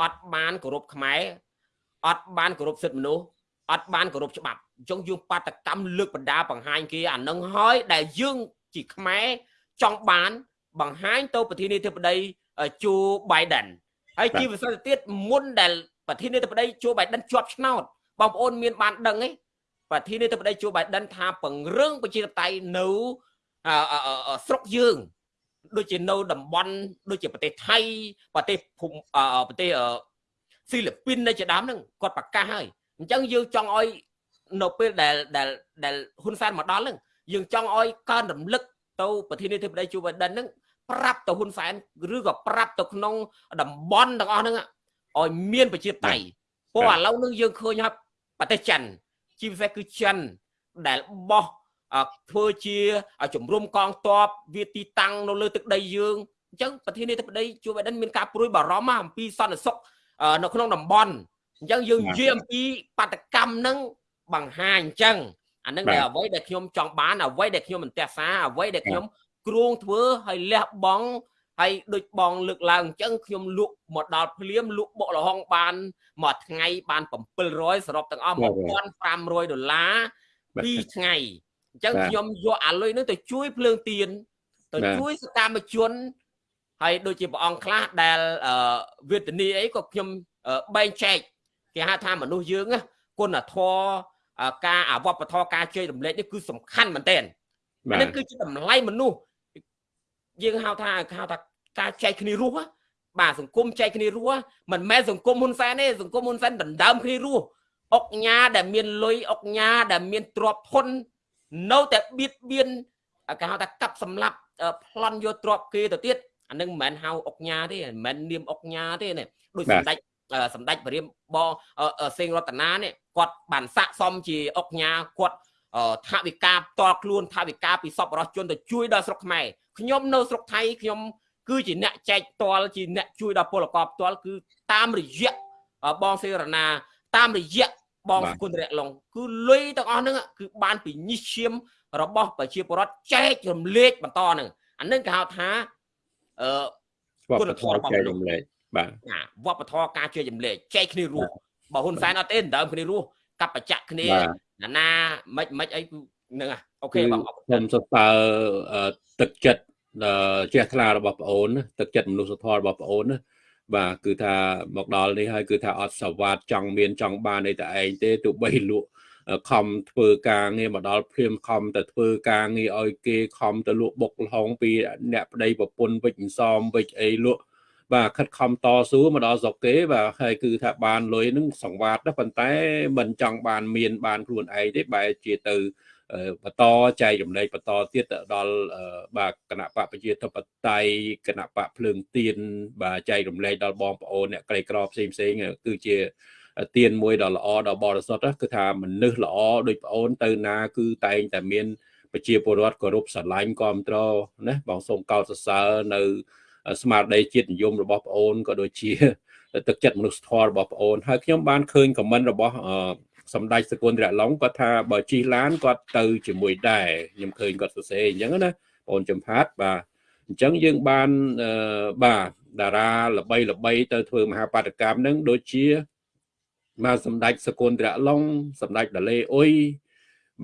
អត់បានគោរពខ្មែរអត់បានគោរពសិទ្ធិមនុស្ស អត់បានគោរពច្បាប់អញ្ចឹងយើងបាតកម្មលើកបណ្ដាបង្ហាញគេអានឹងហើយដែលយើងជាខ្មែរចង់បានបង្ហាញទៅប្រធានាធិបតីជូបៃដិនហើយជាវិសេសទៀតមុនដែលប្រធានាធិបតីជូបៃដិនជាប់ឆ្នោតបងប្អូនមានបានដឹងទេប្រធានាធិបតីជូបៃដិនថាពង្រឹងប្រជាធិបតេយ្យនៅស្រុកយើងដូចជានៅតំបន់ដូចជាប្រទេសថៃប្រទេសភូមិប្រទេសហ្វីលីពីននៅជាដើមហ្នឹងគាត់ប្រកាសហើយ អញ្ចឹងយើងចង់ឲ្យនៅពេលដែលដែលដែលហ៊ុនសែនមកដល់ហ្នឹងយើងចង់ឲ្យកើនរំលឹកទៅប្រធានាធិបតីជូបៃដិនហ្នឹងប្រាប់ទៅហ៊ុនសែនឬក៏ប្រាប់ទៅក្នុងតំបន់ទាំងអស់ហ្នឹងឲ្យមានប្រជាតៃព្រោះឥឡូវនឹងយើងឃើញហើយប្រទេសចិនជាពិសេសគឺចិនដែលបោះធ្វើជាជំរុំកងទ័ពវាទីតាំងនៅលើទឹកដីយើងអញ្ចឹងប្រធានាធិបតីជួបបិដិនមានការព្រួយបារម្ភអំពីសន្តិសុខនៅក្នុងតំបន់ អញ្ចឹងយើងនិយាយអំពីបាតកម្មនឹងបង្ហាញអញ្ចឹងអានឹងដែលអ្វីដែលខ្ញុំចង់បានអ្វីដែលខ្ញុំមិនទះសាអ្វីដែលខ្ញុំគ្រោងធ្វើឲ្យលះបង់ហើយដូចបងលើកឡើងអញ្ចឹងខ្ញុំលក់មកដល់ភ្លាមលក់បុកលហុងបានមួយថ្ងៃបាន700សរុបទាំងអស់1500ដុល្លារ2ថ្ងៃអញ្ចឹងខ្ញុំយកអាលុយនោះទៅជួយភ្លើងទៀនទៅជួយសកម្មជនហើយដូចជាព្រះអង្គខ្លះដែលវេទនីអីក៏ខ្ញុំបែងចែក គេហៅថាមនុស្សយើងគុណធម៌ការអវបធរការជួយរំលែកនេះគឺសំខាន់មែនទែននេះគឺជាតម្លៃមនុស្សយើងហៅថាហៅថាការចែកគ្នារស់បាទសង្គមចែកគ្នារស់មិនមែនសង្គមហ៊ុនសែនទេសង្គមហ៊ុនសែនដណ្ដើមគ្នារស់អុកញ៉ាដែលមានលុយអុកញ៉ាដែលមានទ្រព្យធននៅតែបៀតបៀនគេហៅថាកាប់សម្លាប់ប្លន់យកទ្រព្យគេទៅទៀតអានឹងមិនមែនហៅអុកញ៉ាទេមិនមែននាមអុកញ៉ាទេនេះដូចសម្ដេច សម្ដេចព្រាមបងសេងរតនានេះគាត់បានស័កសមជាអុកញ៉ាគាត់ថាវិការផ្ទាល់ខ្លួនថាវិការពីសពរស់ជនទៅជួយដល់ស្រុកខ្មែរខ្ញុំនៅស្រុកថៃខ្ញុំគឺជាអ្នកចែកផ្ទាល់ជាអ្នកជួយដល់ពលករផ្ទាល់គឺតាមរយៈបងសេរណាតាមរយៈបបងគុណរៈឡុងគឺលុយទាំងអស់ហ្នឹងគឺបានពីញិះឈាមរបស់ប្រជាពលរដ្ឋចែករំលែកបន្តហ្នឹងអានឹងគេហៅថាអឺគុណធម៌ចែករំលែក បាទវប្បធម៌ការជួយរំលែកចែកគ្នារស់បើហ៊ុនសែនអត់ទេដើមគ្នារស់កັບបច្ចៈគ្នាណាណាមិនមិនអីហ្នឹងអូខេបងខ្ញុំសរសើរទឹកចិត្តជ្រះថ្លារបស់ប្អូនទឹកចិត្តមនុស្សធម៌របស់ប្អូនណាបាទគឺថាមកដល់នេះហើយគឺថាអត់សវត្តចង់មានចង់បានអីតែឯងទេទោះបីលក់ខំធ្វើការងារមកដល់ព្រាមខំទៅធ្វើការងារឲ្យគេខំទៅលក់បុកលហុងពីអ្នកប្តីប្រពន្ធវិចសំវិចអីលក់ បាទខិតខំតស៊ូមកដល់ស្រុកគេបាទហើយគឺថាបានលុយនឹងសង្វាតប៉ុន្តែមិនចង់បានមានបានខ្លួនឯងទេបែរជាទៅបន្តចែករំលែកបន្តទៀតទៅដល់បាទគណៈបកប្រជាធិបតេយ្យគណៈបកភ្លើងទៀនបាទចែករំលែកដល់បងប្អូនអ្នកក្រីក្រផ្សេងផ្សេងគឺជាទៀនមួយដ៏ល្អដ៏បរិសុទ្ធគឺថាមនុស្សល្អដូចប្អូនទៅណាគឺតែងតែមានប្រជាពលរដ្ឋគោរពស្រឡាញ់គ្រប់ត្រណាបងសូមកោតសរសើរនៅ ស្មារតីជាតិនិយមរបស់ប្អូនក៏ដូចជាទឹកចិត្តមនុស្សធម៌របស់ប្អូនហើយខ្ញុំបានឃើញខមមិនរបស់សម្ដេចសកុនរៈឡុងគាត់ថាបើជិះឡានគាត់ទៅជាមួយដែរខ្ញុំឃើញគាត់សរសេរអញ្ចឹងណាបងចំផាត់បាទអញ្ចឹងយើងបានបាទតារាល្បីល្បីទៅធ្វើមហាបាតកម្មហ្នឹងដូចជាបាទសម្ដេចសកុនរៈឡុងសម្ដេចដាលេអ៊ុយ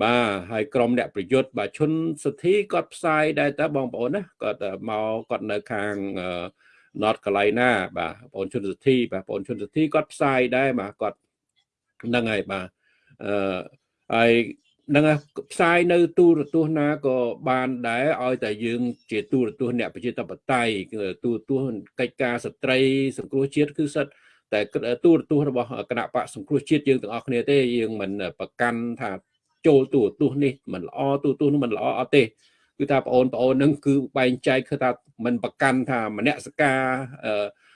បាទហើយក្រុមអ្នកប្រយុទ្ធបាទឈុនសុធីគាត់ផ្សាយដែរតើបងប្អូនណាគាត់មកគាត់នៅខាង North Carolina បាទបងប្អូនឈុនសុធីបាទបងប្អូនឈុនសុធីគាត់ផ្សាយដែរបាទគាត់ហ្នឹងហើយបាទអឺហើយនឹងផ្សាយនៅទូរទស្សន៍ណាក៏បានដែរឲ្យតែយើងជាទូរទស្សន៍អ្នកប្រជាធិបតេយ្យទូរទស្សន៍កិច្ចការស្ត្រីសង្គ្រោះជាតិគឺសិតតែទូរទស្សន៍របស់គណៈបកសង្គ្រោះជាតិយើងទាំងអស់គ្នាទេយើងមិនប្រកាន់ថា ចូលទូរទស្សន៍នេះមិនល្អទូរទស្សន៍នោះមិនល្អអត់ទេគឺថាបងប្អូននឹងគឺបែងចែកគឺថាមិនប្រកាន់ថាមនសិការ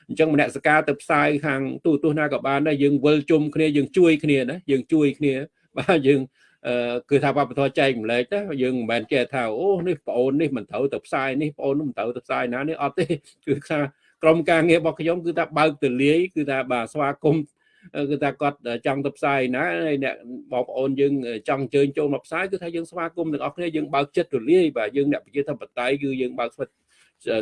អញ្ចឹងមនសិការទៅផ្សាយខាងទូរទស្សន៍ណាក៏បានដែរយើងវិលជុំគ្នាយើងជួយគ្នាណាយើងជួយគ្នាបាទយើងគឺថាវប្បធម៌ចែកម្លែកណាយើងមិនមែនចេះថាអូនេះបងអូននេះមិនត្រូវទៅផ្សាយនេះបងអូនមិនត្រូវទៅផ្សាយណានេះអត់ទេគឺថាក្រុមការងាររបស់ខ្ញុំគឺថាបើកទលាយគឺថាបាទស្វាគមន៍ គឺថាគាត់ចង់ទៅផ្សាយណាហើយអ្នកបងប្អូនយើងចង់អញ្ជើញចូលមកផ្សាយគឺថាយើងស្វាគមន៍ទាំងអស់គ្នាយើងបើកចិត្តទលាយបាទយើងអ្នកប្រជាធិបតេយ្យគឺយើងបើកស្វិត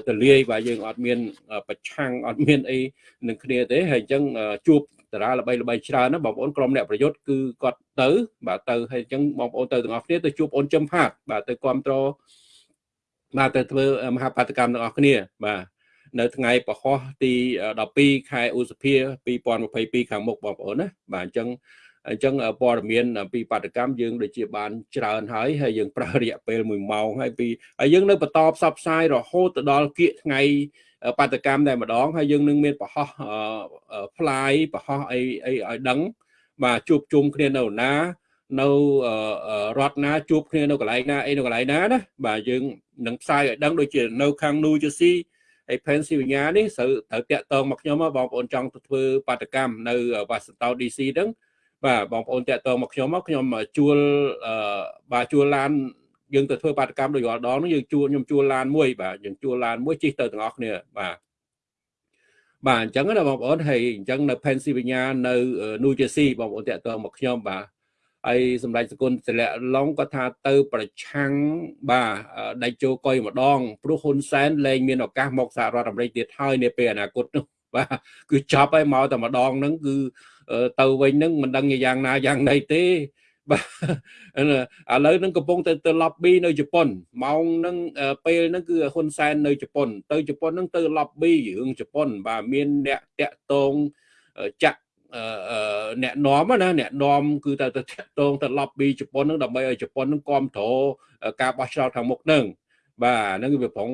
ទលាយបាទយើងអត់មានប្រឆាំងអត់មានអីនឹងគ្នាទេហើយអញ្ចឹងជួបតារាល្បីល្បីច្រើនណាបងប្អូនក្រុមអ្នកប្រយុទ្ធគឺគាត់ទៅបាទទៅហើយអញ្ចឹងបងប្អូនទៅទាំងអស់គ្នាទៅជួបអូនចំផាតបាទទៅគ្រប់គ្រងបាទទៅធ្វើមហាបាតកម្មទាំងអស់គ្នាបាទ នៅថ្ងៃពហុទី12ខែឧសភា2022ខាងមុខបងប្អូនណាបាទអញ្ចឹងអញ្ចឹងព័ត៌មានពីបាតកម្មយើងដូចជាបានច្រើនហើយហើយយើងប្រើរយៈពេល1ម៉ោងហើយពីហើយយើងនៅបន្តផ្សព្វផ្សាយរហូតទៅដល់គៀកថ្ងៃបាតកម្មតែម្ដងហើយយើងនឹងមានប្រហោះ fly ប្រហោះអីអីឲ្យដឹងបាទជួបជុំគ្នានៅណានៅរដ្ឋណាជួបគ្នានៅកន្លែងណាអីនៅកន្លែងណាណាបាទយើងនឹងផ្សាយឲ្យដឹងដូចជានៅខាង New Jersey ហើយ Pennsylvania នេះត្រូវត្រូវតាក់ទងមកខ្ញុំបងប្អូនចង់ទៅធ្វើបាតកម្មនៅ Washington DC ហ្នឹងបាទបងប្អូនតាក់ទងមកខ្ញុំមកខ្ញុំជួលបាទជួលឡានយើងទៅធ្វើបាតកម្មដូចរាល់ដងនោះយើងជួលខ្ញុំជួលឡានមួយបាទយើងជួលឡានមួយជិះទៅទាំងអស់គ្នាបាទបាទអញ្ចឹងណាបងប្អូនហើយអញ្ចឹងនៅ Pennsylvania នៅ New Jersey បងប្អូនតាក់ទងមកខ្ញុំបាទ ហើយសម្ដេចសគុណសិលៈឡុងក៏ថាទៅ ប្រឆាំងបាទដៃជោកុយម្ដងព្រោះហ៊ុនសែនលែងមានឱកាសមកសហរដ្ឋអាមេរិកទៀតហើយនាពេលអនាគតនោះបាទគឺចប់ហើយមកតែម្ដងហ្នឹងគឺទៅវិញហ្នឹងមិនដឹងយ៉ាងណាយ៉ាងណីទេបាទឥឡូវហ្នឹងកំពុងទៅទៅ lobby នៅជប៉ុនម៉ោងហ្នឹងពេលហ្នឹងគឺហ៊ុនសែននៅជប៉ុន ទៅជប៉ុនហ្នឹងទៅ lobby រឿងជប៉ុន បាទមានអ្នកតាក់តងចាក់ អ្នកនាំណាអ្នកនាំគឺទៅទៅតាក់តងទៅ lobby ជប៉ុនហ្នឹងដើម្បីឲ្យជប៉ុនហ្នឹងគ្រប់គ្រងការបោះឆ្នោតខាងមុខហ្នឹងបាទហ្នឹងវាប្រង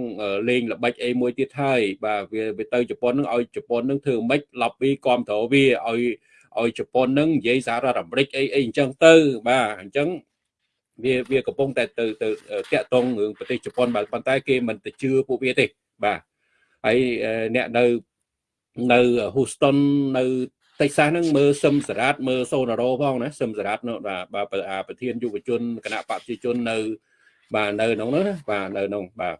លេងល្បិចអីមួយទៀតហើយបាទវាវាទៅជប៉ុនហ្នឹងឲ្យជប៉ុនហ្នឹងធ្វើម៉េច lobby គ្រប់គ្រងវាឲ្យឲ្យជប៉ុននឹងនិយាយសហរដ្ឋអាមេរិកអីអីអញ្ចឹងទៅបាទអញ្ចឹងវាវាកំពុងតែទៅទៅតាក់ទងរឿងប្រទេសជប៉ុនបាទប៉ុន្តែគេមិនទៅជឿពួកវាទេបាទហើយអ្នកនៅនៅ Houston នៅ តិចសាសហ្នឹងមើលសឹមសារ៉ាតមើលសូណារ៉ូផងណាសឹមសារ៉ាតនោះបាទប្រធានយុវជនគណៈបព្វជិជននៅបាទនៅក្នុងនោះណាបាទនៅក្នុងបាទ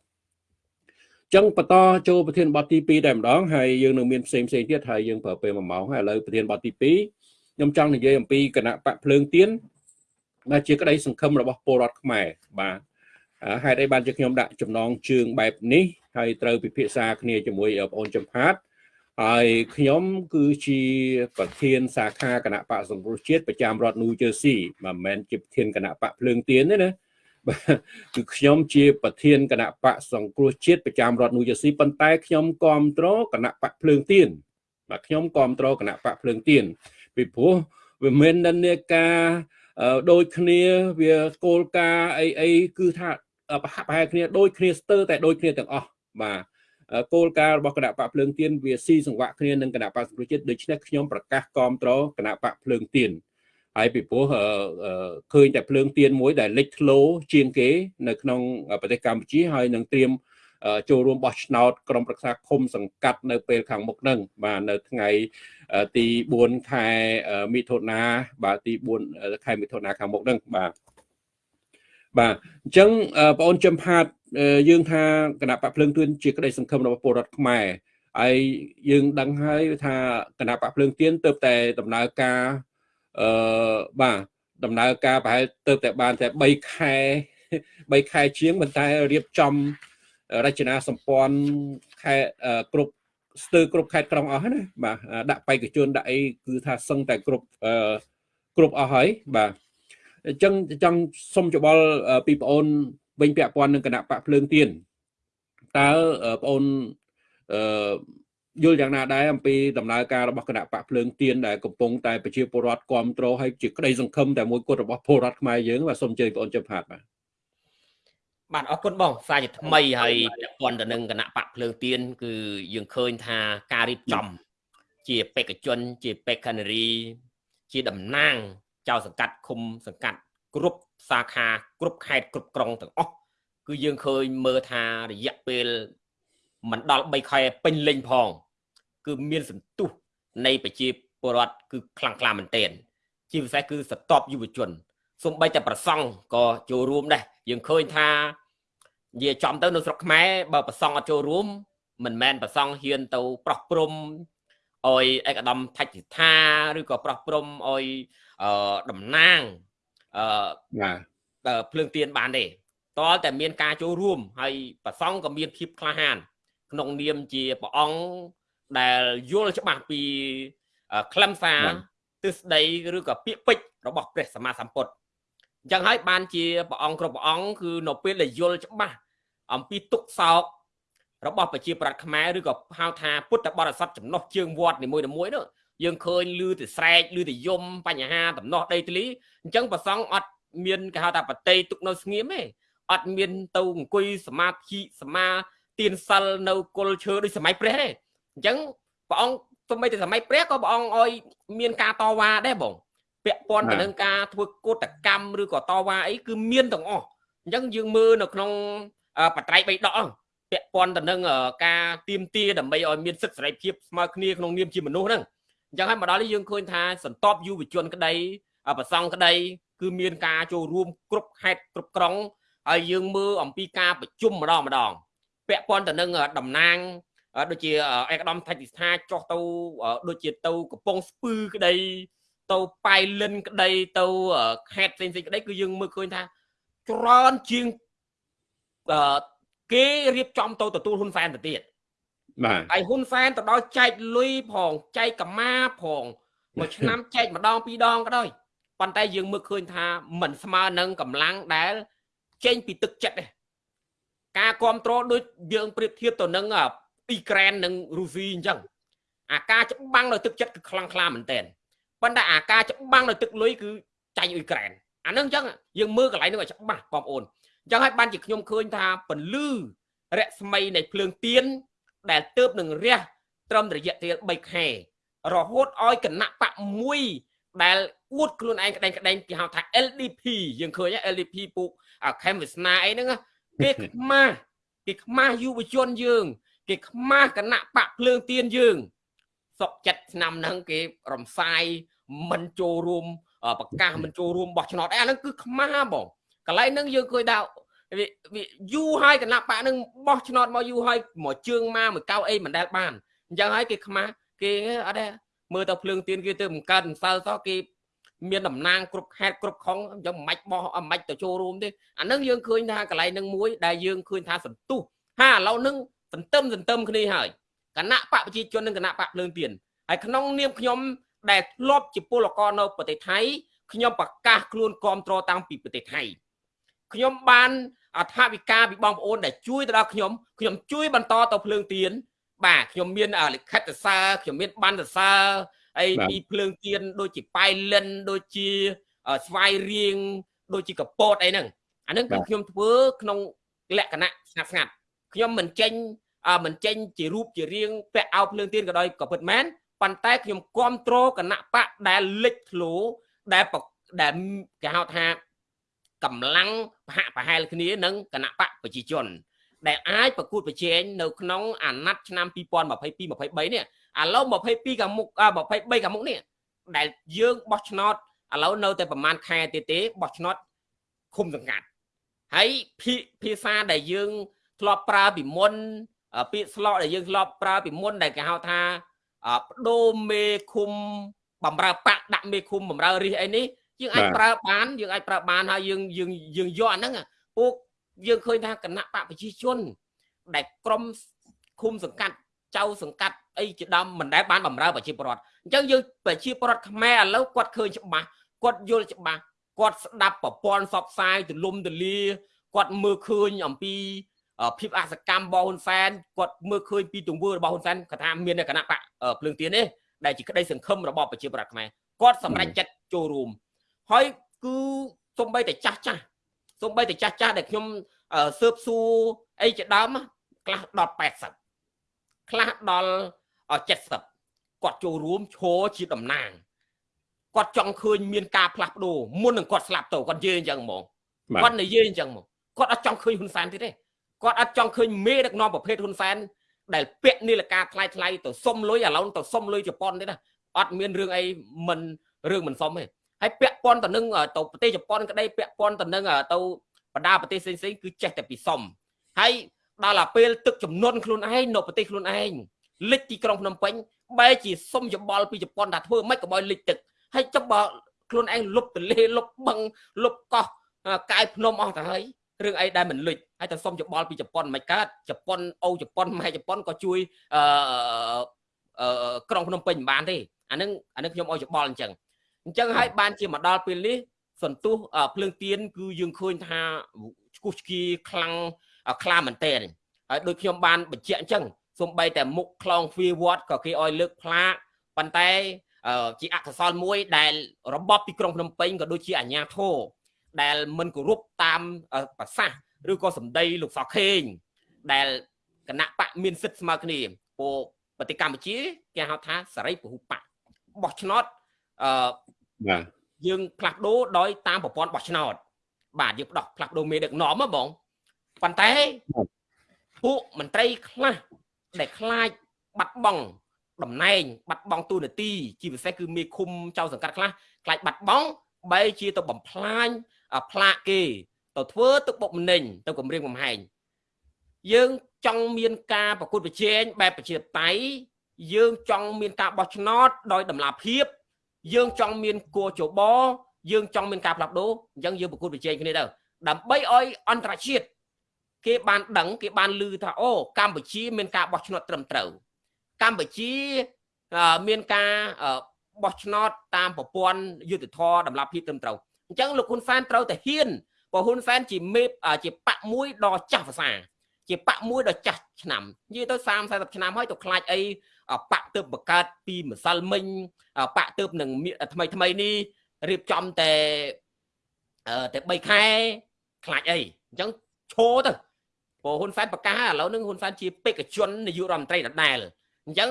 ចឹងបន្តចូលប្រធានបទទី2តែម្ដងហើយយើងនឹងមានផ្សេងផ្សេងទៀតហើយយើងប្រើពេល1ម៉ោងហើយឥឡូវប្រធានបទទី2ខ្ញុំចង់និយាយអំពីគណៈបកភ្លើងទៀនដែលជាក្តីសង្ឃឹមរបស់ពលរដ្ឋខ្មែរបាទហេតុអីបានជាខ្ញុំដាក់ចំណងជើងបែបនេះហើយត្រូវពិភាក្សាគ្នាជាមួយបងអូនចំផាត ហើយខ្ញុំគឺជាប្រធានសាខាគណៈបកសង្គ្រោះជាតិប្រចាំរដ្ឋ New Jersey មិនមែនជាប្រធានគណៈបកភ្លើងទៀនទេណាគឺខ្ញុំជាប្រធានគណៈបកសង្គ្រោះជាតិប្រចាំរដ្ឋ New Jersey ប៉ុន្តែខ្ញុំគ្រប់គ្រងគណៈបកភ្លើងទៀនបាទខ្ញុំគ្រប់គ្រងគណៈបកភ្លើងទៀនពីព្រោះវាមិននិន្នាការដូចគ្នាវាគោលការណ៍អីអីគឺថាប្រហាក់ប្រហែលគ្នាដូចគ្នាស្ទើរតែដូចគ្នាទាំងអស់បាទ គោលការណ៍របស់គណៈបកភ្លើងទៀនវាស៊ីសង្វាក់គ្នានឹងគណៈបកសង្គ្រោះជាតិដូច្នេះខ្ញុំប្រកាសគាំទ្រគណៈបកភ្លើងទៀនហើយពីព្រោះឃើញតែភ្លើងទៀនមួយដែលលេចធ្លោជាងគេនៅក្នុងប្រទេសកម្ពុជាហើយនឹងត្រៀមចូលរួមបោះឆ្នោតក្រុមប្រឹក្សាឃុំសង្កាត់នៅពេលខាងមុខហ្នឹងបាទនៅថ្ងៃទី4ខែមិថុនាបាទទី4ខែមិថុនាខាងមុខហ្នឹងបាទ បាទអញ្ចឹងបងអូនចំផាតយើងថាគណៈបកភ្លើងទួនជាក្តីសង្ឃឹមរបស់ពលរដ្ឋខ្មែរហើយយើងដឹងហើយថាគណៈបកភ្លើងទៀនទៅតែដំណើរការអឺបាទដំណើរការប្រហែលទៅតែបានតែ3ខែ3ខែជាងប៉ុន្តែរៀបចំរចនាសម្ព័ន្ធខេត្តគ្រប់ស្ទើរគ្រប់ខេត្តក្រុងអស់ណាបាទដាក់បេក្ខជនដាក់អីគឺថាសឹងតែគ្រប់គ្រប់អស់ហើយបាទ អញ្ចឹងចង់សុំច្បល់ពីបងអូនវិញពាក់ព័ន្ធនឹងគណៈបកភ្លើងទៀនតើបងអូនអឺយល់យ៉ាងណាដែរអំពីដំណើរការរបស់គណៈបកភ្លើងទៀនដែលកំពុងតែប្រជាពលរដ្ឋគ្រប់គ្រងហើយជាក្តីសង្ឃឹមតែមួយគត់របស់ពលរដ្ឋខ្មែរយើងបាទសូមអញ្ជើញបងអូនចុះផាតបាទបាទអរគុណបងសារជាថ្មីហើយពាក់ព័ន្ធទៅនឹងគណៈបកភ្លើងទៀនគឺយើងឃើញថាការរៀបចំ ជាបេក្ខជន ជាបេក្ខនារី ជាតំណាង ចៅសង្កាត់ឃុំសង្កាត់គ្រប់សាខាគ្រប់ខេត្តគ្រប់ក្រុងទាំងអស់គឺយើងឃើញមើលថារយៈពេលមិនដល់3ខែពេញលេញផង គឺមានសន្ទុះនៃប្រជាពលរដ្ឋគឺខ្លាំងក្លាមែនទែនជាពិសេសគឺសតបយុវជនសំបីតែប្រសង់ក៏ចូលរួមដែរយើងឃើញថានិយាយចំទៅនៅស្រុកខ្មែរបើប្រសង់អត់ចូលរួមមិនមែនប្រសង់ហ៊ានទៅប្រោះព្រំអោយឯកឧត្តមថច្សិថាឬក៏ប្រោះព្រំអោយ តំណាងអឺបាទភ្លើងទៀនបានទេតើតែមានការចូលរួមហើយប្រសង់ក៏មានភាពក្លាហាន ក្នុងនាមជាព្រះអង្គដែលយល់ច្បាស់ពីខ្លឹមសារទិសដីឬក៏ពាក្យពេចន៍របស់ព្រះសម្មាសម្ពុទ្ធអញ្ចឹងហើយបានជាព្រះអង្គគ្រប់ព្រះអង្គគឺនៅពេលដែលយល់ច្បាស់អំពីទុកសោករបស់ប្រជាប្រដ្ឋខ្មែរឬក៏ហៅថាពុទ្ធបរិស័ទចំណុះជើងវត្តនីមួយៗនោះ យើងឃើញលឺទៅស្រែកលឺទៅយំបញ្ហាដំណោះដីធ្លីអញ្ចឹងប្រសងអត់មានគេហៅថាបតីទុកនៅស្ងៀមទេអត់មានទៅអង្គុយសមាធិសមាទានសិលនៅគល់ឈើដូចសម័យព្រះទេអញ្ចឹងព្រះអង្គទោះបីតែសម័យព្រះក៏ព្រះអង្គឲ្យមានការតវ៉ាដែរបងពាក់ព័ន្ធទៅនឹងការធ្វើកោតកម្មឬក៏តវ៉ាអីគឺមានទាំងអស់អញ្ចឹងយើងមើលនៅក្នុងបត្រៃបីដកពាក់ព័ន្ធទៅនឹងការទៀមទាដើម្បីឲ្យមានសិទ្ធិសេរីភាពស្មើគ្នាក្នុងនាមជាមនុស្សហ្នឹង អញ្ចឹងហើយមកដល់នេះយើងឃើញថាសន្តិបយុវជនក្តីប្រសង់ក្តី គឺមានការចូលរួមគ្រប់ខេត្តគ្រប់ក្រុងហើយយើងមើលអំពីការប្រជុំម្ដងម្ដងពាក់ព័ន្ធទៅនឹងតំណាងដូចជាឯកឧត្តមថច្សិថាចុះទៅដូចជាទៅកំពង់ស្ពឺក្តីទៅប៉ៃលិនក្តីទៅខេត្តផ្សេងៗក្តីគឺយើងមើលឃើញថាច្រើនជាងគេរៀបចំទៅទទួលហ៊ុនសែនទៅទៀត បាទហើយហ៊ុនសែនទៅដល់ចែកលុយផងចែកកម្មាផងមួយឆ្នាំចែកម្ដងពីរដងក៏ដោយប៉ុន្តែយើងមើលឃើញថាមិនស្មើនឹងកម្លាំងដែលចេញពីទឹកចិត្តទេការគ្រប់គ្រងដូចយើងប្រៀបធៀបទៅនឹងអ៊ីក្រែននិងរុស្ស៊ីអញ្ចឹងអាការច្បាំងនៅទឹកចិត្តគឺខ្លាំងក្លាមែនតើប៉ុន្តែអាការច្បាំងនៅទឹកលុយគឺចាញ់អ៊ុយក្រែនអានឹងអញ្ចឹងយើងមើលកន្លែងនោះឲ្យច្បាស់បងប្អូនអញ្ចឹងហើយបានជាខ្ញុំឃើញថាពលឺរស្មីនៃភ្លើងទៀន ដែលទៅបនឹងរះត្រឹមរយៈពេល3ខែរហូតឲ្យគណៈបកមួយដែលអួតខ្លួនឯងក្តែងក្តែងគេហៅថា LDP យើងឃើញ LDP ពូកខេមវាសនាអីហ្នឹងគេខ្មាស់គេខ្មាស់យុវជនយើង គេខ្មាស់គណៈបកភ្លើងទៀនយើងសុកចិត្តឆ្នាំហ្នឹងគេរំសាយមិនចូលរួមប្រកាសមិនចូលរួមបោះឆ្នោតអីអាហ្នឹងគឺខ្មាស់បងកន្លែងហ្នឹងយើងឃើញថា វាយូរហើយគណៈបកនឹងបោះឆ្នោតមកយូរហើយមកជើងមកមួយកៅអីមិនដែលបានអញ្ចឹងហើយគេខ្មាស់គេអត់ដែរមើលទៅភ្លើងទៀនគេទៅបង្កើតសើសោះគេមានតំណាងគ្រប់ខេត្តគ្រប់ខុងអញ្ចឹងមិនបាច់បោះមិនបាច់ទៅចូលរួមទេអានឹងយើងឃើញថាកន្លែងនឹងមួយដែលយើងឃើញថាសន្ទុះហាឥឡូវនឹងសន្ទឹមសន្ទឹមគ្នាហើយគណៈបកប្រជាជននិងគណៈបកភ្លើងទៀនហើយក្នុងនាមខ្ញុំដែលធ្លាប់ជាពលករនៅប្រទេសថៃខ្ញុំប្រកាសខ្លួនគ្រប់គ្រងតាំងពីប្រទេសថៃខ្ញុំបាន អធិវិការពីបងប្អូនដែលជួយទៅដល់ខ្ញុំខ្ញុំជួយបន្តទៅភ្លើងទៀនបាទខ្ញុំមានលិខិតសារខ្ញុំមានបានសរសើរអីពីភ្លើងទៀនដូចជាប៉ៃលិនដូចជាស្វាយរៀងដូចជាកពតអីហ្នឹងអាហ្នឹងគឺខ្ញុំធ្វើក្នុងលក្ខណៈស្ងាត់ស្ងាត់ខ្ញុំមិនចេញមិនចេញជារូបជារាងពាក់អោភ្លើងទៀនក៏ដោយក៏ពិតមែនប៉ុន្តែខ្ញុំគ្រប់គ្រងគណៈបកដែលលេចធ្លោដែលដែលគេហៅថាកម្លាំង ប្រហាក់ប្រហែលគ្នានឹងគណៈបកប្រជាជន ដែលអាចប្រកួតប្រជែងនៅក្នុងអាណត្តិឆ្នាំ2022 23នេះឥឡូវ22ខាងមុខ23ខាងមុខនេះដែលយើងបោះឆ្នោតឥឡូវនៅតែប្រហែលខែទៀតទេបោះឆ្នោតឃុំសង្កាត់ហើយភាសាដែលយើងធ្លាប់ប្រើពីមុនពាក្យស្លោកដែលយើងធ្លាប់ប្រើពីមុនដែលគេហៅថាបដូរមេឃុំបំរើបាក់ដាក់មេឃុំបំរើរិះអីនេះ យើងអាចប្រើបានយើងអាចប្រើបានហើយយើងយើងយើងយកអាហ្នឹងពួកយើងឃើញថាគណៈបកប្រជាជន ដែលក្រុមឃុំសង្កាត់ចៅសង្កាត់អីជាដើមមិនដែលបានបំរើប្រជាពលរដ្ឋអញ្ចឹងយើងប្រជាពលរដ្ឋខ្មែរឥឡូវគាត់ឃើញច្បាស់គាត់យល់ច្បាស់គាត់ស្ដាប់ប្រព័ន្ធសបផ្សាយទលំទលាគាត់មើលឃើញអំពីភាពអសកម្មរបស់ហ៊ុនសែនគាត់មើលឃើញពីទង្វើរបស់ហ៊ុនសែនគាត់ថាមានគណៈបកភ្លើងទៀននេះដែលជាក្តីសង្ឃឹមរបស់ប្រជាប្រដ្ឋខ្មែរគាត់សម្រេចចិត្តចូលរួម ហើយគឺសំបីតែចាស់ចាស់សំបីតែចាស់ចាស់ដែលខ្ញុំសើបសួរអីជាដើមខ្លះដល់80ខ្លះដល់70គាត់ចូលរួមឈរជាតំណាងគាត់ចង់ឃើញមានការផ្លាស់ប្ដូរមុននឹងគាត់ស្លាប់ទៅគាត់និយាយអញ្ចឹងហ្មងគាត់និយាយអញ្ចឹងហ្មងគាត់អត់ចង់ឃើញហ៊ុនសែនទៀតទេគាត់អត់ចង់ឃើញមេដឹកនាំប្រភេទហ៊ុនសែនដែលពាក់នីលការថ្លៃថ្លៃទៅសុំលុយឥឡូវទៅសុំលុយជប៉ុនទេណាអត់មានរឿងអីមិនរឿងមិនសុំទេ ហើយពាក់ព័ន្ធទៅនឹងទៅប្រទេសជប៉ុនក្តីពាក់ព័ន្ធទៅនឹងទៅបណ្ដាប្រទេសផ្សេងៗគឺចេះតែពីសុំហើយដល់តែពេលទឹកចំនួនខ្លួនឯងនៅប្រទេសខ្លួនឯងលិចទីក្រុងភ្នំពេញបែរជាសុំយោបល់ពីជប៉ុនថាធ្វើម៉េចក៏បើលិចទឹកហើយចុះបើខ្លួនឯងលុបទលេលុបបឹងលុបកោះកាយភ្នំអស់ទៅហើយរឿងអីដែលមិនលិចហើយតែសុំយោបល់ពីជប៉ុនមិនកើតជប៉ុនអូជប៉ុនម៉ែជប៉ុនក៏ជួយអឺក្រុងភ្នំពេញមិនបានទេអានឹងអានឹងខ្ញុំឲ្យយោបល់អញ្ចឹង អញ្ចឹងហើយបានជាមកដល់ពេលនេះសន្ទុះភ្លើងទៀនគឺយើងឃើញថាឈ្គូសឆ្គីខ្លាំងខ្លាមែនតើហើយដូចខ្ញុំបានបញ្ជាក់អញ្ចឹងសំបីតែមុខខ្លងទ្វាវត្តក៏គេឲ្យលើកផ្លាកប៉ុន្តែជាអកុសលមួយដែលរបបទីក្រុងភ្នំពេញក៏ដូចជាអាជ្ញាធរដែលមិនគោរពតាមប្រសាសន៍ឬក៏សម្ដីលោកសខេង ដែលគណៈបកមានសិទ្ធិស្មើគ្នាពោប្រទេសកម្ពុជាគេហៅថាសេរីពហុបកបោះឆ្នោតអឺ បាទយើងផ្លាស់ប្ដូរដោយតាមប្រព័ន្ធបោះឆ្នោតបាទយើងផ្ដោះផ្លាស់ប្ដូរមេដឹកនាំហ៎បងប៉ុន្តែពួកមន្ត្រីខ្លះដែលខ្លាចបាត់បង់តំណែងបាត់បង់ទូនាទីជាពិសេសគឺមេឃុំចៅសង្កាត់ខ្លះខ្លាចបាត់បង់បែរជាទៅបំផ្លាញផ្លាកគេទៅធ្វើទឹកបុកម្នេញទៅគម្រាមកំហែងយើងចង់មានការប្រកួតប្រជែងបែបប្រជាតៃយើងចង់មានការបោះឆ្នោតដោយតម្លាភាព យើងចង់មានគួរចបយើងចង់មានការផ្លាស់ប្ដូរអញ្ចឹងយើងប្រកួតប្រជែងគ្នាទៅដើម្បីឲ្យអន្តរជាតិគេបានដឹងគេបានឮថាអូកម្ពុជាមានការបោះឆ្នោតត្រឹមត្រូវកម្ពុជាមានការបោះឆ្នោតតាមប្រព័ន្ធយុទ្ធធរតម្លាភាពត្រឹមត្រូវអញ្ចឹងលោកហ៊ុនសែនត្រូវតែហ៊ានព្រោះហ៊ុនសែនជាមេជាបកមួយដ៏ចាស់ភាសា ជាបកមួយដ៏ចាស់ឆ្នាំនិយាយទៅ30 40ឆ្នាំហើយទៅខ្លាចអីបកទៅបង្កើតពីម្សិលមិញបកទៅនឹងថ្មីថ្មីនេះរៀបចំតែតែ3ខែខ្លាចអីអញ្ចឹងឈោទៅព្រោះហ៊ុនសែនប្រកាសឥឡូវនឹងហ៊ុនសែនជាបេក្ខជននាយករដ្ឋមន្ត្រីដដែលអញ្ចឹង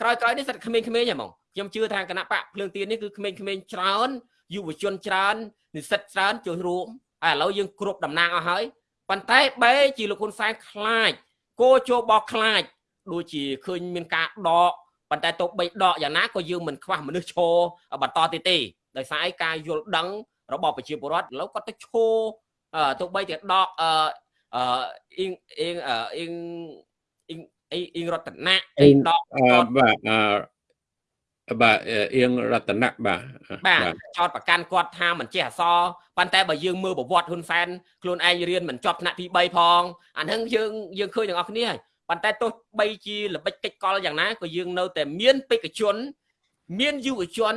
ក្រោយក្រោយនេះសិតក្មេងៗហ្មងខ្ញុំជឿថាគណៈបកភ្លើងទៀននេះគឺក្មេងៗច្រើនយុវជនច្រើននិស្សិតច្រើនចូលរួមហើយឥឡូវយើងគ្រប់តំណាងអស់ហើយ ប៉ុន្តែបែជាលោកហ៊ុនសែនខ្លាចគោចូលបោះខ្លាចដូចជាឃើញមានការដកប៉ុន្តែទៅបីដកយ៉ាងណាក៏យើងមិនខ្វះមនុស្សឈរបន្តទៀតទេដោយសារឯការយល់ដឹងរបស់ប្រជាពលរដ្ឋឥឡូវគាត់ទៅឈរទៅបីតែដកអឺអឺអ៊ីងអ៊ីងអ៊ីងអ៊ីងអ៊ីងរតនៈអ៊ីងដកបាទអឺ បាទអៀងរតនៈបាទបាទចោតប្រកាន់គាត់ថាមិនចេះអសប៉ុន្តែបើយើងមើលប្រវត្តិហ៊ុនសែនខ្លួនឯងរៀនមិនចប់ថ្នាក់ទី3ផងអាហ្នឹងយើងយើងឃើញទាំងអស់គ្នាហើយប៉ុន្តែទោះបីជាល្បិចកិច្ចកលយ៉ាងណាក៏យើងនៅតែមានបេក្ខជន មានយុវជន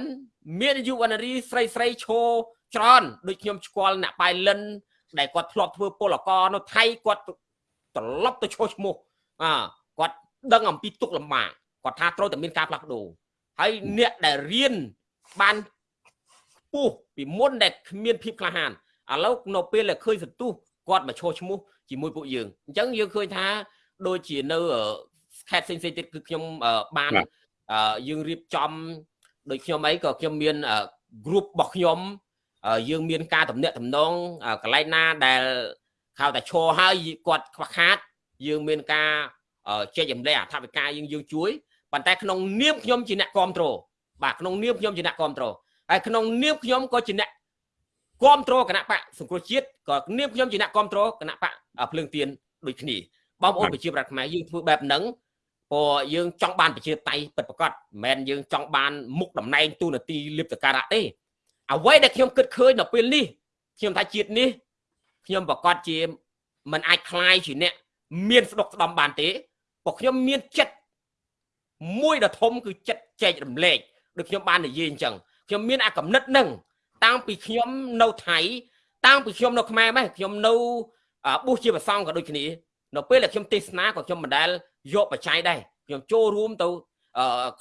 មានយុវនារីស្រីស្រីឈរច្រើនដូចខ្ញុំស្គាល់អ្នកប៉ៃលិនដែលគាត់ធ្លាប់ធ្វើពលករនៅថៃគាត់ត្រឡប់ទៅឈោះឈ្មោះអាគាត់ដឹងអំពីទុកលំបាកគាត់ថាត្រូវតែមានការផ្លាស់ប្ដូរ ហើយអ្នកដែលរៀនបានពុះពីមុនដែលគ្មានភាពក្លាហានឥឡូវនៅពេលដែលឃើញសន្ទុះគាត់មកឈោះឈ្មោះជាមួយពួកយើងអញ្ចឹងយើងឃើញថាដូចជានៅខេត្តផ្សេងៗទៀតគឺខ្ញុំបានយើងរៀបចំដូចខ្ញុំអីក៏ខ្ញុំមាន group របស់ខ្ញុំយើងមានការតំណាក់តំណងកន្លែងណាដែលហៅតែឈរហើយគាត់ខ្វះខាត យើងមានការចែកចម្លែកអធិបការយើងយើងជួយ ប៉ុន្តែក្នុងនាមខ្ញុំជាអ្នកគ្រប់គ្រងបាទក្នុងនាមខ្ញុំជាអ្នកគ្រប់គ្រងហើយក្នុងនាមខ្ញុំក៏ជាអ្នកគ្រប់គ្រងគណៈបកសង្គ្រោះជាតិក៏នាមខ្ញុំជាអ្នកគ្រប់គ្រងគណៈបកភ្លើងទៀនដូចគ្នាបងប្អូនប្រជាប្រដ្ឋខ្មែរយើងធ្វើបែបហ្នឹងព្រោះយើងចង់បានប្រជាតៃពិតប្រាកដមិនមែនយើងចង់បានមុខតំណែងទូនាទីលៀបតការៈទេអ្វីដែលខ្ញុំគិតឃើញនៅពេលនេះខ្ញុំថាជាតិនេះខ្ញុំប្រកាសជាមិនអាចคลายជាអ្នកមានស្ដុកស្ដំបានទេព្រោះខ្ញុំមានចិត្ត មួយដ៏ធំគឺចិត្តចែករំលែកដូចខ្ញុំបាននិយាយអញ្ចឹងខ្ញុំមានអាកំណត់នឹងតាំងពីខ្ញុំនៅថៃតាំងពីខ្ញុំនៅខ្មែរម៉េះខ្ញុំនៅបុស្សជាប្រសងក៏ដូចគ្នានៅពេលដែលខ្ញុំទេសនាក៏ខ្ញុំមិនដែលយកបច្ច័យដែរខ្ញុំចូលរួមទៅ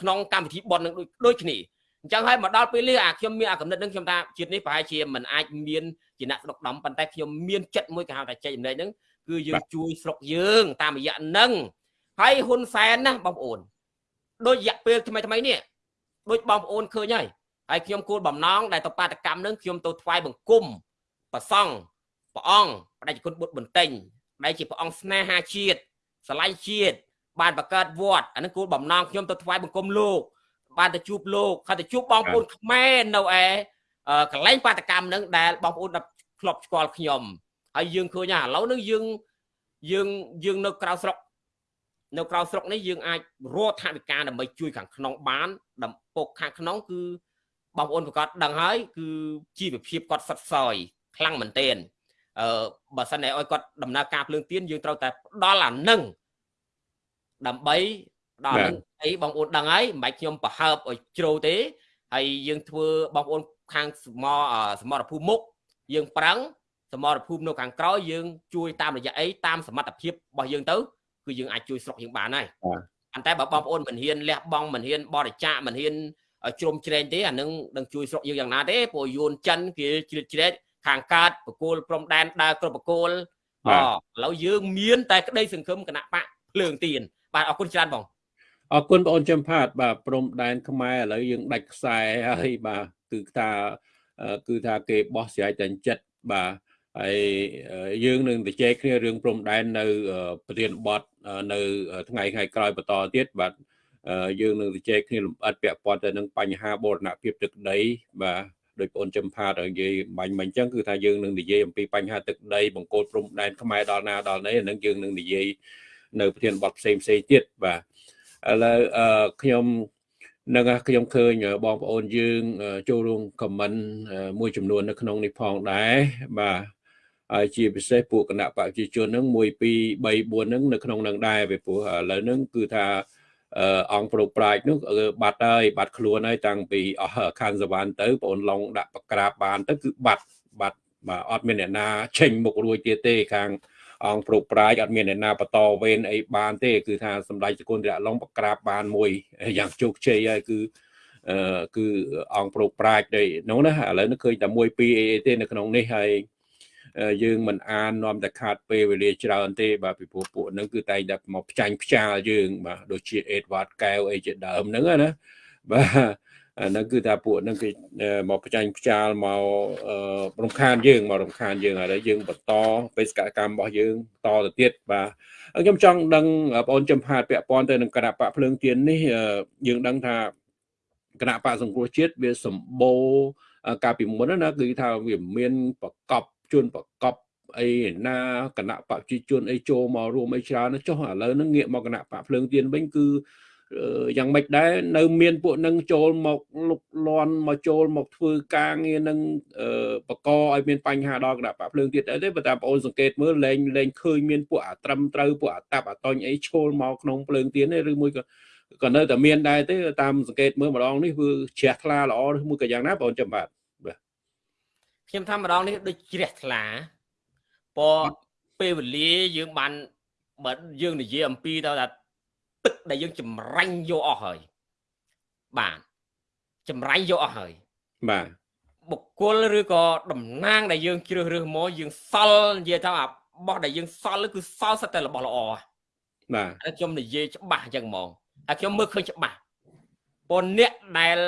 ក្នុងកម្មវិធីប៉ុននឹងដូចគ្នាអញ្ចឹងហើយមកដល់ពេលនេះអាខ្ញុំមានអាកំណត់នឹងខ្ញុំថាជាតិនេះប្រហែលជាមិនអាចមានជាអ្នកស្រុកដំប៉ុន្តែខ្ញុំមានចិត្តមួយគេហៅថាចែកចំណេញហ្នឹងគឺយើងជួយស្រុកយើង តាមរយៈនឹងហើយហ៊ុនសែនណាបងប្អូន ដូចរយៈពេលថ្មីថ្មីនេះដូចបងប្អូនឃើញហើយហើយខ្ញុំគោលបំណងដែលទៅបាតកម្មនឹងខ្ញុំទៅថ្វាយបង្គំប្រសង់ព្រះអង្គបដិជគុណបុត្របន្ទិញដែលជាព្រះអង្គស្នេហាជាតិស្រឡាញ់ជាតិបានបង្កើតវត្តអានឹងគោលបំណងខ្ញុំទៅថ្វាយបង្គំលោកបានទៅជួបលោកហើយទៅជួបបងប្អូនខ្មែរនៅឯកន្លែងបាតកម្មនឹងដែលបងប្អូនធ្លាប់ស្គាល់ខ្ញុំហើយយើងឃើញថាឥឡូវនឹងយើងយើងយើងនៅក្រៅស្រុក នៅក្រៅស្រុកនេះយើងអាចរកថវិកាដើម្បីជួយខាងក្នុងបានដំពុកខាងក្នុងគឺបងប្អូនប្រកាសដឹងហើយគឺជីវភាពគាត់សិតសយខ្លាំងមែនទែនអឺបើសិនតែឲ្យគាត់ដំណើរការភ្លើងទៀនយើងត្រូវតែផ្ដល់អានឹងដើម្បីដល់នឹងអីបងប្អូនដឹងហើយមិនបាច់ខ្ញុំប្រហើបឲ្យជ្រៅទេហើយយើងធ្វើបងប្អូនខាងសមសមរភូមិមុខយើងប្រឹងសមរភូមិនៅខាងក្រោយយើងជួយតាមរយៈអីតាមសមត្ថភាពរបស់យើងទៅ គឺយើងអាចជួយស្រុកយើងបានហើយប៉ុន្តែបើបងប្អូនមិនហ៊ានលះបង់មិនហ៊ានបរិច្ចាគមិនហ៊ានជ្រុំជ្រែងទេអានឹងនឹងជួយស្រុកយើងយ៉ាងណាទេព្រោះយួនចិនគេជ្រៀតជ្រែកខាងកើតបកគោលព្រំដែនដើរគ្រប់បកគោលអឥឡូវយើងមានតែក្តីសង្ឃឹមគណៈបកភ្លើងទៀនបាទអរគុណច្រើនបងអរគុណបងអូនចំផាត បាទព្រំដែនខ្មែរឥឡូវយើងដាច់ខ្សែហើយបាទគឺថាគឺថាគេបោះស្រែកតែចិត្តបាទ ហើយយើងនឹងទៅជែកគ្នារឿងព្រំដែននៅប្រធានបទនៅថ្ងៃថ្ងៃក្រោយបន្តទៀតបាទយើងនឹងទៅជែកគ្នាលម្អិតពាក់ព័ន្ធទៅនឹងបញ្ហាបូរណភាពទឹកដីបាទដោយបងចំផាតនិយាយបាញ់មិញអញ្ចឹងគឺថាយើងនឹងនិយាយអំពីបញ្ហាទឹកដីបង្គោលព្រំដែនខ្មែរដល់ណាដល់ណីនឹងយើងនឹងនិយាយនៅប្រធានបទផ្សេងផ្សេងទៀតបាទឥឡូវខ្ញុំនឹងខ្ញុំឃើញបងប្អូនយើងចូលរួមខមមិនមួយចំនួននៅក្នុងនេះផងដែរបាទ ហើយជាពិសេសពួកគណៈបព្វជិជនហ្នឹង1 2 3 4ហ្នឹងនៅក្នុងនឹងដែរពីព្រោះឥឡូវហ្នឹងគឺថាអង្គប្រុសប្រាជ្ញនោះបាត់ហើយបាត់ខ្លួនហើយតាំងពីអស់ខាងសវណ្ណទៅបងឡុងដាក់បក្រាបបានទៅគឺបាត់បាត់បាទអត់មានអ្នកណាចេញមុខរួចទៀតទេខាងអង្គប្រុសប្រាជ្ញអត់មានអ្នកណាបន្តវេនអីបានទេគឺថាសម្ដេចសកុនរៈឡុងបក្រាបបានមួយយ៉ាងជោគជ័យហើយគឺអឺគឺអង្គប្រុសប្រាជ្ញដូចនោះណាឥឡូវនេះឃើញតែមួយពីរអីទេនៅក្នុងនេះហើយ យើងមិនអាននាំតែខាតពេលវេលាច្រើនទេបាទពីព្រោះពួកហ្នឹងគឺតែងតែមកផ្ចាញ់ផ្ចាលយើងបាទដូចជាអេដវ៉ាតកែវអីជាដើមហ្នឹងណាបាទអាហ្នឹងគឺថាពួកហ្នឹងគេមកផ្ចាញ់ផ្ចាលមករំខានយើងមករំខានយើងហើយយើងបន្តបេសកកម្មរបស់យើងតទៅទៀតបាទខ្ញុំចង់ដឹងបងអូនចំផាតពាក់ព័ន្ធទៅនឹងគណៈបកភ្លើងទៀននេះយើងដឹងថាគណៈបកសង្គ្រោះជាតិវាសម្បូរកាលពីមុនណាគឺថាវាមានប្រកប ជនប្រកបអីណាគណៈបព្វជិជនអីចូលមករួមអីច្រើនចុះឥឡូវហ្នឹងងាកមកគណៈបកភ្លើងទៀនវិញគឺយ៉ាងម៉េចដែរនៅមានពួកនឹងចូលមកលុកលន់មកចូលមកធ្វើការងារនឹងបកឲ្យមានបញ្ហាដល់គណៈបកភ្លើងទៀតអីទេបើតាមបងអូនសង្កេតមើលលែងលែងឃើញមានពួកអាត្រឹមត្រូវពួកអាតាប់អាតញអីឈោលមកក្នុងភ្លើងទៀនទេឬមួយក៏ក៏នៅតែមានដែរទេតាមសង្កេតមើលម្ដងនេះគឺជ្រះថ្លាល្អឬមួយក៏យ៉ាងណាបងចាំបាទបាទ ខ្ញុំថាម្ដងនេះដូចជ្រះថ្លាព្រោះពេលវេលាយើងបានបើយើងនិយាយអំពីទៅថាទឹកដែលយើងចម្រាញ់យកអស់ហើយបាទចម្រាញ់យកអស់ហើយបាទបុគ្គលឬក៏តំណាងដែលយើងជ្រើសរើសមកយើងសល់និយាយថាអាបោះដែលយើងសល់គឺសល់សិតតែរបស់ល្អបាទខ្ញុំនិយាយច្បាស់អញ្ចឹងហ្មងហើយខ្ញុំមើលឃើញច្បាស់ប៉ុនអ្នកដែល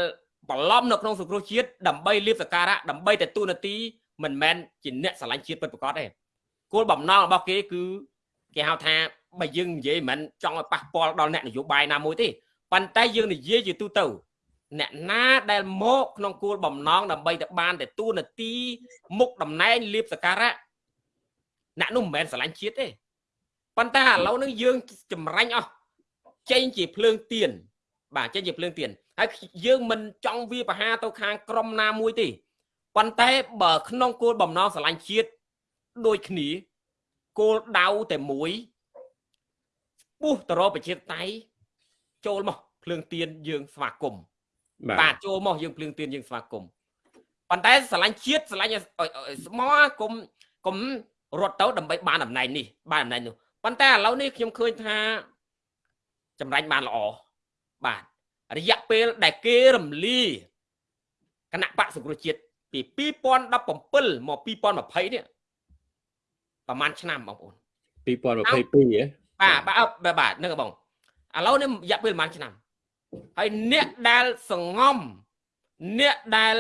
បន្លំនៅក្នុងសង្គ្រោះជាតិដើម្បីលៀបសការៈដើម្បីតែទូនាទីមិនមែនជាអ្នកស្រឡាញ់ជាតិពិតប្រាកដទេគោលបំណងរបស់គេគឺគេហៅថាបើយើងនិយាយមិនចង់ឲ្យប៉ះពាល់ដល់អ្នកនយោបាយណាមួយទេប៉ុន្តែយើងនិយាយជាទូទៅអ្នកណាដែលមកក្នុងគោលបំណងដើម្បីទៅបានតែទូនាទីមុខតំណែងលៀបសការៈអ្នកនោះមិនមែនស្រឡាញ់ជាតិទេប៉ុន្តែឥឡូវនេះយើងចម្រាញ់អស់ចេញជាភ្លើងទៀនបាទចេញជាភ្លើងទៀន ហើយយើងមិនចង់វាបហាទៅខាងក្រមណាមួយទេប៉ុន្តែបើក្នុងគោលបំណងស្រឡាញ់ជាតិដូចគ្នាគោលដៅតែមួយពុះទៅរកប្រជាតៃចូលមកភ្លើងទៀនយើងស្វាគមន៍បាទចូលមកយើងភ្លើងទៀនយើងស្វាគមន៍ប៉ុន្តែស្រឡាញ់ជាតិស្រឡាញ់ស្មោះគុំគុំរត់ទៅដើម្បីបានតំណែងនេះបានតំណែងនោះប៉ុន្តែឥឡូវនេះខ្ញុំឃើញថាចម្រាញ់បានល្អបាទ រយៈពេលដែលគេរំលាគណៈបកសង្គ្រោះជាតិពី2017មក2020នេះប្រហែលឆ្នាំបងប្អូន2022ហ៎បាទបាទបាទហ្នឹងបងឥឡូវនេះរយៈពេលប្រហែលឆ្នាំហើយអ្នកដែលសងំអ្នកដែល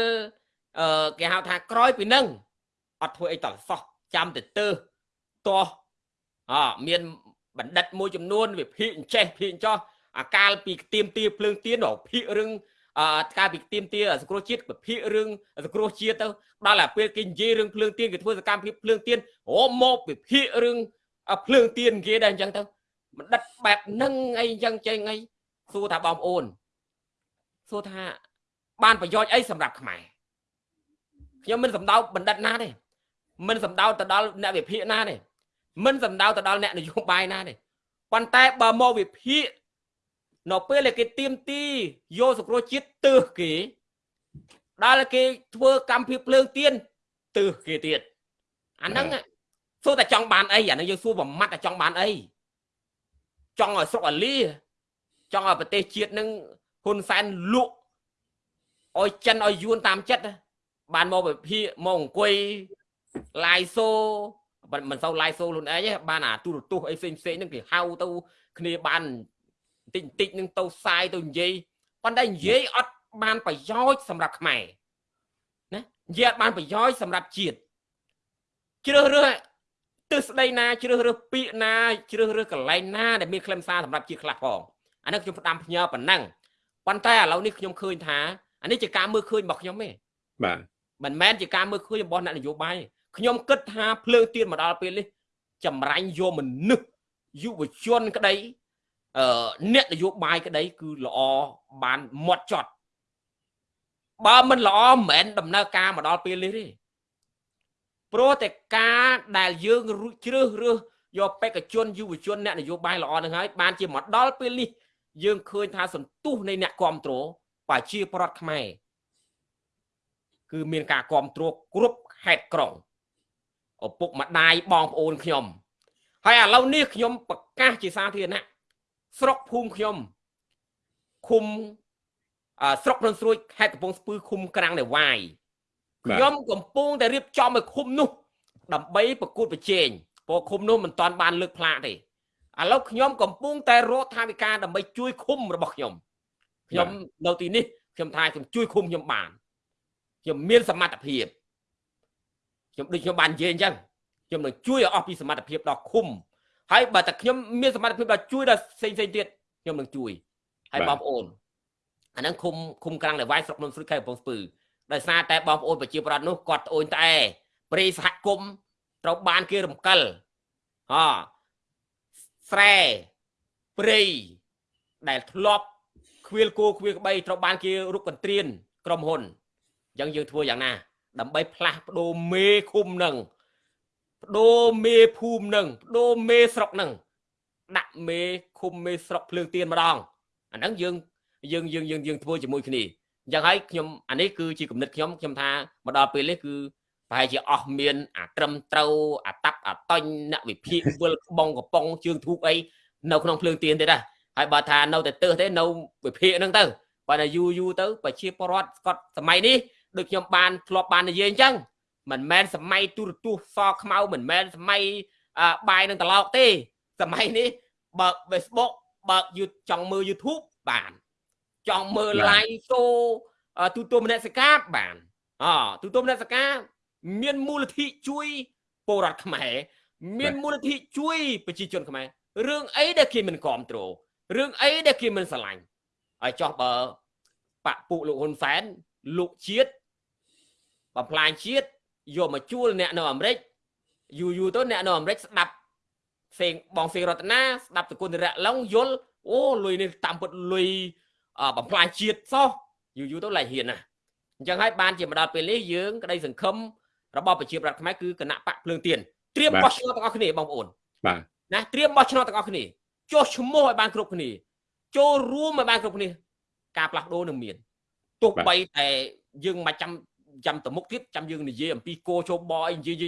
អឺគេហៅថាក្រោយពីនឹងអត់ធ្វើអីតសោះចាំទៅទើតោះអមានបណ្ឌិតមួយចំនួន វិភាគអញ្ចេះភាគអញ្ចោះ អាកាលពីទៀមទាភ្លើងទៀនភាគរឿងអឺកាលពីទៀមទាសង្គ្រោះជាតិវិភាគរឿងសង្គ្រោះជាតិទៅដល់តែពេលគេនិយាយរឿងភ្លើងទៀនគេធ្វើសកម្មភាពភ្លើងទៀនអូមកវិភាគរឿងភ្លើងទៀនគេដែរអញ្ចឹងទៅបណ្ឌិតបែបហ្នឹងអីអញ្ចឹងចេញអីសួរថាបងប្អូនសួរថាបានប្រយោជន៍អីសម្រាប់ខ្មែរខ្ញុំមិនសម្ដៅបណ្ឌិតណាទេមិនសម្ដៅទៅដល់អ្នកវិភាគណាទេមិនសំដៅទៅដល់អ្នកនយោបាយណាទេប៉ុន្តែបើមកវិភាគ នៅពេលដែលគេទៀមទីយកសង្គ្រោះជាតិទើសគេដល់គេធ្វើកម្មភាពភ្លើងទៀនទើសគេទៀតអាហ្នឹងសួរតែចង់បានអីអាហ្នឹងយើងសួរប្រមាត់តែចង់បានអីចង់ឲ្យស្រុកអាលីចង់ឲ្យប្រទេសជាតិនឹងហ៊ុនសែនលក់ឲ្យចិនឲ្យយួនតាមចិត្តបានមកវិភាគមកអង្គុយឡាយសូមិនសូវ live show ខ្លួនឯងទេបានអាទូរទស្សន៍អីផ្សេងផ្សេងហ្នឹងគេហៅទៅគ្នាបានបន្តិចបន្តិចហ្នឹងទៅផ្សាយទៅនិយាយប៉ុន្តែនិយាយអត់បានប្រយោជន៍សម្រាប់ខ្មែរណានិយាយអត់បានប្រយោជន៍សម្រាប់ជាតិជ្រើសរើសទិសស្ដីណាជ្រើសរើសពាក្យណាជ្រើសរើសកន្លែងណាដែលមានខ្លឹមសារសម្រាប់ជាតិខ្លះផងអានេះខ្ញុំផ្ដាំផ្ញើប៉ុណ្ណឹងប៉ុន្តែឥឡូវនេះខ្ញុំឃើញថាអានេះជាការមើលឃើញរបស់ខ្ញុំទេបាទមិនមែនជាការមើលឃើញរបស់អ្នកនយោបាយទេខ្ញុំគិតថាភ្លើងទៀនមកដល់ពេលនេះចម្រាញ់យកមនុស្សយុវជនក្តី អឺអ្នកនយោបាយក្តី គឺល្អបានមាត់ចត់បើមិនល្អមិនមែនដំណើរការមកដល់ពេលនេះទេព្រោះតែការដែលយើងជ្រើសរើសយកបេក្ខជនយុវជនអ្នកនយោបាយល្អនឹងហើយបានជាមកដល់ពេលនេះយើងឃើញថាសន្ទុះនៃអ្នកគ្រប់គ្រងប្រជាប្រដ្ឋខ្មែរគឺមានការគ្រប់គ្រងគ្រប់ហេតុក្រុងឪពុកម្ដាយបងប្អូនខ្ញុំហើយឥឡូវនេះខ្ញុំប្រកាសជាសាធារណៈ ស្រុកភូមិខ្ញុំឃុំស្រុកភ្នំស្រួយខេត្តកំពង់ស្ពឺឃុំក្រាំងនៅវាយខ្ញុំកំពុងតែរៀបចំឲ្យឃុំនោះ ដើម្បីប្រកួតប្រជែងព្រោះឃុំនោះមិនទាន់បានលើកផ្លាកទេឥឡូវខ្ញុំកំពុងតែរកថាវិការដើម្បីជួយឃុំរបស់ខ្ញុំខ្ញុំនៅទីនេះខ្ញុំថាខ្ញុំជួយឃុំខ្ញុំបានខ្ញុំមានសមត្ថភាពខ្ញុំដូចខ្ញុំបាននិយាយអញ្ចឹងខ្ញុំនឹងជួយឲ្យអស់ពីសមត្ថភាពដល់ឃុំ ហើយបើតែខ្ញុំមានសមត្ថភាពដល់ជួយដល់ផ្សេងផ្សេងទៀតខ្ញុំនឹងជួយហើយបងប្អូនអាហ្នឹងឃុំឃុំក្រាំងនៅវាយស្រុកនំស្រីខេត្តកំពង់ស្ពឺដោយសារតែបងប្អូនប្រជាប្រដ្ឋនោះគាត់ត្អូញត្អែព្រៃសហគមន៍ត្រូវបានគេរំកិលហ៎ស្រែព្រៃដែលធ្លាប់ខ្វៀលគោខ្វៀលក្បីត្រូវបានគេរុកកន្ត្រៀនក្រុមហ៊ុនអញ្ចឹងយើងធ្វើយ៉ាងណា ដើម្បីផ្លាស់ប្ដូរមេឃុំនឹង បដូរមេភូមិនឹងបដូរមេស្រុកនឹងដាក់មេឃុំមេស្រុកភ្លើងទៀនម្ដងអាហ្នឹងយើងយើងយើងយើងយើងធ្វើជាមួយគ្នាអញ្ចឹងហើយខ្ញុំអានេះគឺជាគំនិតខ្ញុំខ្ញុំថាមកដល់ពេលនេះគឺប្រហែលជាអស់មាន អាត្រឹមត្រូវអាតាប់អាតញអ្នកវិភាគវិលក្បងកំប៉ុងជើងធូបអីនៅក្នុងភ្លើងទៀនទេដែរហើយបើថានៅតែទើសទេនៅវិភាគហ្នឹងទៅបើតែយូរយូរទៅប្រជាពលរដ្ឋស្កត់សម័យនេះដូចខ្ញុំបានធ្លាប់បាននិយាយអញ្ចឹង មិនមែនសម័យទូរទស្សន៍សខ្មៅមិនមែនសម័យបាយនឹងត្រឡោកទេសម័យនេះបើក Facebook បើកយូចង់មើល YouTube បានចង់មើល live show ទូទួលមនសិការបានអទូទួលមនសិការមានមូលនិធិជួយពលរដ្ឋខ្មែរមានមូលនិធិជួយប្រជាជនខ្មែររឿងអីដែលគេមិនគ្រប់គ្រងរឿងអីដែលគេមិនស្រឡាញ់ហើយចោះបើបពពួកលោកហ៊ុនសែនលោកជាតិបំផ្លាញជាតិ យកមកជួលអ្នកនៅអាមេរិកយូរយូរទៅអ្នកនៅអាមេរិកស្ដាប់សេងបងសេងរតនាស្ដាប់តគុណរៈឡុងយល់អូលុយនេះតាមពិតលុយបំផ្លាញជាតិសោះយូរយូរទៅឡៃហ៊ានណាអញ្ចឹងហើយបានជាមកដល់ពេលនេះយើងក្តីសង្ឃឹមរបស់ប្រជាប្រដ្ឋខ្មែរគឺគណៈបកភ្លើងទៀនត្រៀមបោះឆ្នោតទាំងអស់គ្នាបងប្អូនបាទណាត្រៀមបោះឆ្នោតទាំងអស់គ្នាចុះឈ្មោះឲ្យបានគ្រប់គ្នាចូលរួមឲ្យបានគ្រប់គ្នាការផ្លាស់ប្ដូរនឹងមានទោះបីតែយើងមិនចាំ ចាំទៅមុខទៀតចាំយើងនិយាយអំពីគោជោបអីនិយាយ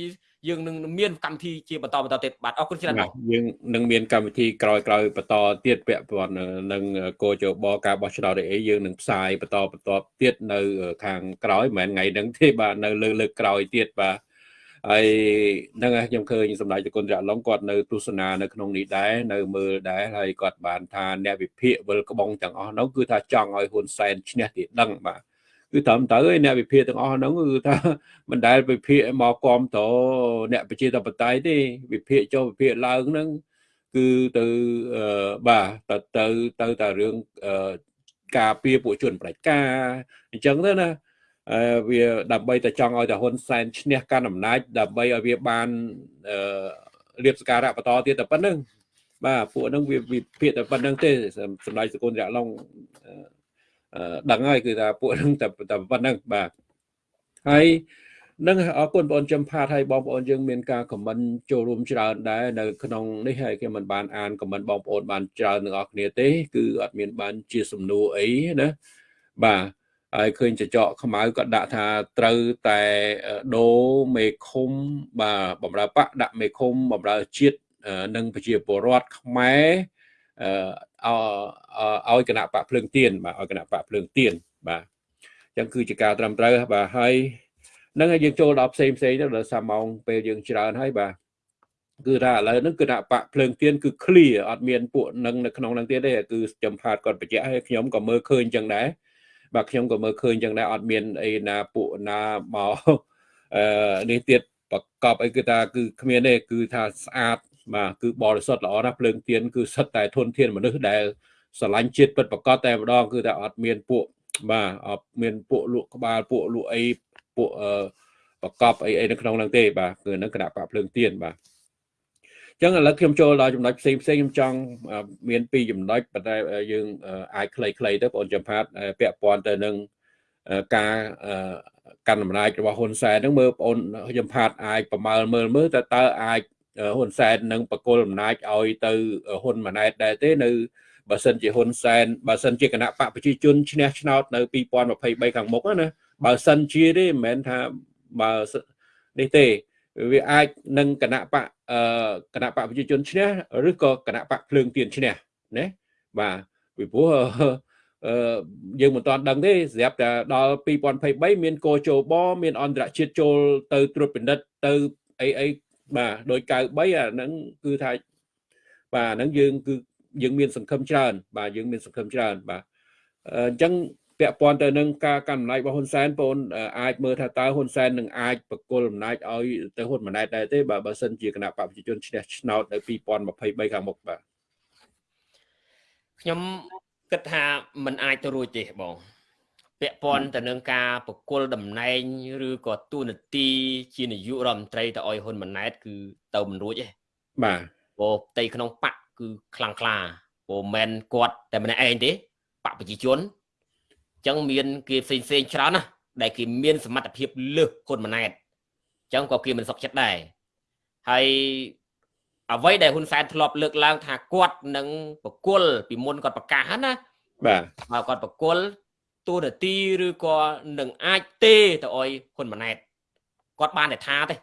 យើងនឹងមានកម្មវិធីជាបន្តបន្តទៀតបាទអរគុណច្រើនបងយើងនឹងមានកម្មវិធីក្រោយក្រោយបន្តទៀតពាក់ព័ន្ធនឹងគោជោបការបោះឆ្នោតអីយើងនឹងផ្សាយបន្តបន្តទៀតនៅខាងក្រោយមិនមែនថ្ងៃហ្នឹងទេបាទនៅលើលើកក្រោយទៀតបាទហើយហ្នឹងខ្ញុំឃើញសម្ដេចតគុណរៈឡុងគាត់នៅទស្សនានៅក្នុងនេះដែរនៅមើលដែរហើយគាត់បានថាអ្នកវិភាគវិលក្បងទាំងអស់នោះគឺថាចង់ឲ្យហ៊ុនសែនឈ្នះទីដឹងបាទ គឺត្រឹមត្រូវឯអ្នកវិភាគទាំងអស់ហ្នឹងគឺថាមិនដែលវិភាគមកគ្រប់តអ្នកប្រជាធិបតេយ្យទេវិភាគចូលវិភាគឡើងហ្នឹងគឺទៅបាទទៅទៅទៅតែរឿងការពារពួកជនប្រជាការអញ្ចឹងទៅណាវាដើម្បីតែចង់ឲ្យតែហ៊ុនសែនឈ្នះកាន់អំណាចដើម្បីឲ្យវាបានរៀបសការៈបន្តទៀតតែប៉ុណ្្នឹងបាទពួកហ្នឹងវាវិភាគតែប៉ុណ្្នឹងទេសម្ដេចសកុនរៈឡុង ដឹងហើយគឺថាពួកហ្នឹងតែតែប៉ុណ្្នឹងបាទហើយនឹងអរគុណបងប្អូនចំផាតហើយបងប្អូនយើងមានការខមមិនចូលរួមច្រើនដែរនៅក្នុងនេះហើយគេមិនបានអានខមមិនបងប្អូនបានច្រើនទាំងអស់គ្នាទេគឺអត់មានបានជាសំណួរអីណាបាទហើយឃើញចចកខ្មៅក៏ដាក់ថាត្រូវតែដូរមេឃុំបាទបំរើបកដាក់មេឃុំបំរើជាតិនិងប្រជាពលរដ្ឋខ្មែរអ ឲ្យគណៈបកភ្លើងទៀនបាទឲ្យគណៈបកភ្លើងទៀនបាទអញ្ចឹងគឺជាការត្រឹមត្រូវបាទហើយនឹងយើងចូលដល់ផ្សេងផ្សេងទៅដល់សាម៉ោងពេលយើងច្រើនហើយបាទគឺថាឥឡូវហ្នឹងគណៈបកភ្លើងទៀនគឺ clear អត់មានពួកនឹងនៅក្នុងហ្នឹងទៀតទេគឺចំផាតគាត់បញ្ជាក់ឲ្យខ្ញុំក៏មើលឃើញអញ្ចឹងដែរបាទខ្ញុំក៏មើលឃើញចឹងដែរអត់មានអីណាពួកណាមកអឺនេះទៀតប្រកបអីគឺថាគឺគ្មានទេគឺថាស្អាត បាទគឺបរិសុទ្ធល្អណាស់ភ្លើងទៀនគឺសិតតែធនធានមនុស្សដែលស្រឡាញ់ជាតិពិតប្រកបតែម្ដងគឺថាអត់មានពួកបាទអត់មានពួកលក់ក្បាលពួកលក់អីពួកអឺប្រកបអីអីនៅក្នុងហ្នឹងទេបាទគឺនឹងគណៈបកភ្លើងទៀនបាទចឹងឥឡូវខ្ញុំចូលដល់ចំណុចផ្សេងផ្សេងខ្ញុំចង់មានពីរចំណុចប៉ុន្តែយើងអាចខ្លីៗទៅបងចំផាតពាក់ព័ន្ធទៅនឹងការកាន់អំណាចរបស់ហ៊ុនសែនហ្នឹងមើលបងខ្ញុំផាតអាចប្រមើលមើលមើលតើតើអាច ហ៊ុនសែននឹងបកគលអំណាចឲ្យទៅហ៊ុនម៉ាណែតដែរទេនៅបើសិនជាហ៊ុនសែនបើសិនជាគណៈបកប្រជាជនឈ្នះឆ្នោតនៅ2023ខាងមុខណាបើសិនជាទេមិនមែនថាបើនេះទេវាអាចនឹងគណៈបកអឺគណៈបកប្រជាជនឈ្នះឬក៏គណៈបកភ្លើងទៀនឈ្នះណាបាទពីព្រោះអឺយើងមិនទាន់ដឹងទេស្រាប់តែដល់2023មានកោជបមានអន្តរជាតិចូលទៅត្រួតពិនិត្យទៅអីអី បាទដោយ93អាហ្នឹងគឺថាបាទហ្នឹងយើងគឺយើងមានសង្ឃឹមច្រើន បាទយើងមានសង្ឃឹមច្រើនបាទអញ្ចឹងពាក់ព័ន្ធទៅនឹងការកាន់អំណាចរបស់ហ៊ុនសែនបងអាចមើលថាតើហ៊ុនសែននឹងអាចបកគលអំណាចឲ្យទៅហ៊ុនម៉ាណែតដែរទេបើបើសិនជាគណៈបព្វជិជនឈ្នះឆ្នោតនៅ2023ខាងមុខបាទខ្ញុំគិតថាมันអាចទៅរួចទេបង ពាក់ព័ន្ធទៅនឹងការបកគលតំណែងឬក៏ទូនាទីជានាយករដ្ឋមន្ត្រីទៅឲ្យហ៊ុនម៉ាណែត គឺទៅមិនរួចទេបាទព្រោះផ្ទៃក្នុងបកគឺខ្លាំងក្លាព្រោះមិនគាត់តែម្នាក់ឯងទេបប្រជាជនអញ្ចឹងមានគេផ្សេងផ្សេងច្រើនណាស់ដែលគេមានសមត្ថភាពលើសហ៊ុនម៉ាណែតអញ្ចឹងក៏គេមិនសុខចិត្តដែរហើយអ្វីដែលហ៊ុនសែនធ្លាប់លើកឡើងថាគាត់នឹងប្រគល់ពីមុនគាត់ប្រកាសណាបាទបើគាត់ប្រគល់ ទូនាទីឬក៏នឹងអាចទេទៅអុយហ៊ុនម៉ាណែតគាត់បានតែថាទេ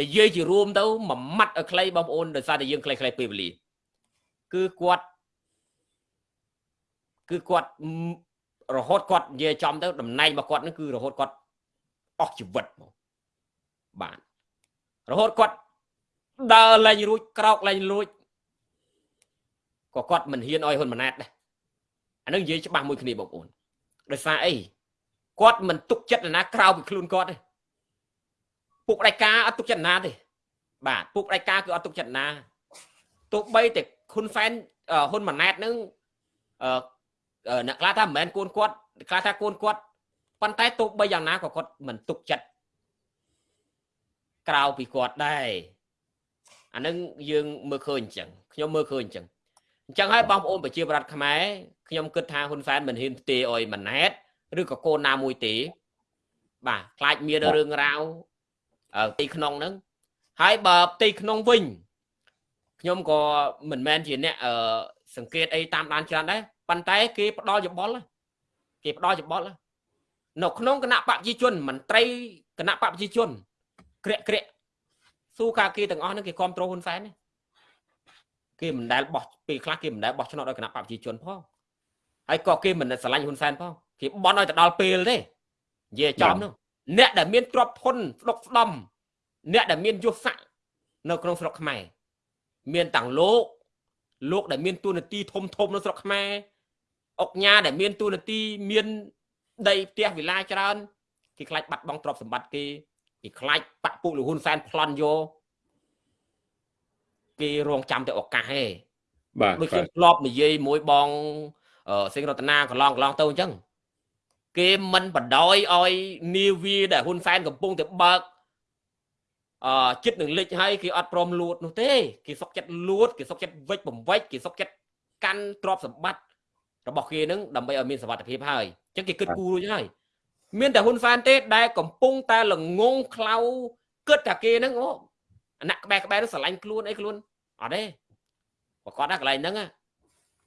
និយាយជារួមទៅមួយម៉ាត់ឲ្យខ្លីបងប្អូនដោយសារតែយើងខ្លីៗពេលវេលាគឺគាត់គឺគាត់រហូតគាត់និយាយចំទៅតំណែងរបស់គាត់នឹងគឺរហូតគាត់អស់ជីវិតមកបាទរហូតគាត់ដើរលែងរួចក្រោកលែងរួចក៏គាត់មិនហ៊ានឲ្យហ៊ុនម៉ាណែតដែរអានឹងនិយាយច្បាស់មួយគ្នាបងប្អូន ដោយសារអីគាត់មិនទុកចិត្តណាក្រៅពីខ្លួនគាត់ទេពុកដៃកាអត់ទុកចិត្តណាទេបាទពុកដៃកាគឺអត់ទុកចិត្តណាទោះបីតែហ៊ុនសែនហ៊ុនម៉ាណែតនឹងអឺអ្នកខ្លះថាមិនមែនកូនគាត់ខ្លះថាកូនគាត់ប៉ុន្តែទោះបីយ៉ាងណាក៏គាត់មិនទុកចិត្តក្រៅពីគាត់ដែរអានឹងយើងមើលឃើញអញ្ចឹងខ្ញុំមើលឃើញអញ្ចឹងអញ្ចឹងហើយបងប្អូនប្រជាប្រដ្ឋខ្មែរ ខ្ញុំគិតថាហ៊ុនសែនមិនហ៊ានផ្ទេអុយម៉ាណែតឬក៏កូនណាមួយទេ បាទខ្លាចមានរឿងរ៉ាវផ្ទៃក្នុងហ្នឹងហើយបើផ្ទៃក្នុងវិញខ្ញុំក៏មិនមែនជាអ្នកសង្កេតអីតាមដានច្រើនដែរប៉ុន្តែគេផ្ដល់យោបល់គេផ្ដល់យោបល់នៅក្នុងគណៈបព្វជិជនមន្ត្រីគណៈបព្វជិជនក្រាក់ក្រាក់ស៊ូកាគេទាំងអស់ហ្នឹងគេគ្រប់គ្រងហ៊ុនសែនគេមិនដែលបោះពេលខ្លះគេមិនដែលបោះឆ្នោតឲ្យគណៈបព្វជិជនផង ហើយក៏គេមិនស្រឡាញ់ហ៊ុនសែនផងគេបន់ឲ្យទៅដល់ពេលទេនិយាយចំនោះអ្នកដែលមានទ្រព្យធនស្ដុកស្ដំអ្នកដែលមានយសស័កនៅក្នុងស្រុកខ្មែរមានទាំងលោកលោកដែលមានទួនាទីធំធំនៅស្រុកខ្មែរអុកញ៉ាដែលមានទួនាទីមានដីផ្ទះវិឡាច្រើនគេខ្លាចបាត់បង់ទ្រព្យសម្បត្តិគេគេខ្លាចបាក់ពុកលហ៊ុនសែនប្លន់យកគេរងចាំតែឱកាសទេបាទដូចខ្ញុំធ្លាប់និយាយមួយបង សិង្ហរតនាកន្លងកន្លងទៅអញ្ចឹងគេមិនបដ ாய் ឲ្យនាវីដែលហ៊ុនសែនកំពុងតែបើកអឺចិត្តនឹងលិចហើយគេអត់ព្រមលួតនោះទេគេសុកចិត្តលួតគេសុកចិត្តវិច្ចបំវិច្ចគេសុកចិត្តកាន់ទ្រព្យសម្បត្តិរបស់គេនឹងដើម្បីឲ្យមានសវត្ថិភាពហើយអញ្ចឹងគេគិតគូររួចហើយមានតែហ៊ុនសែនទេដែលកំពុងតែល្ងងខ្លៅគិតតែគេនឹងអូអាណាក់ក្បែរក្បែរស្រឡាញ់ខ្លួនអីខ្លួនអត់ទេប្រកាសណាកន្លែងហ្នឹង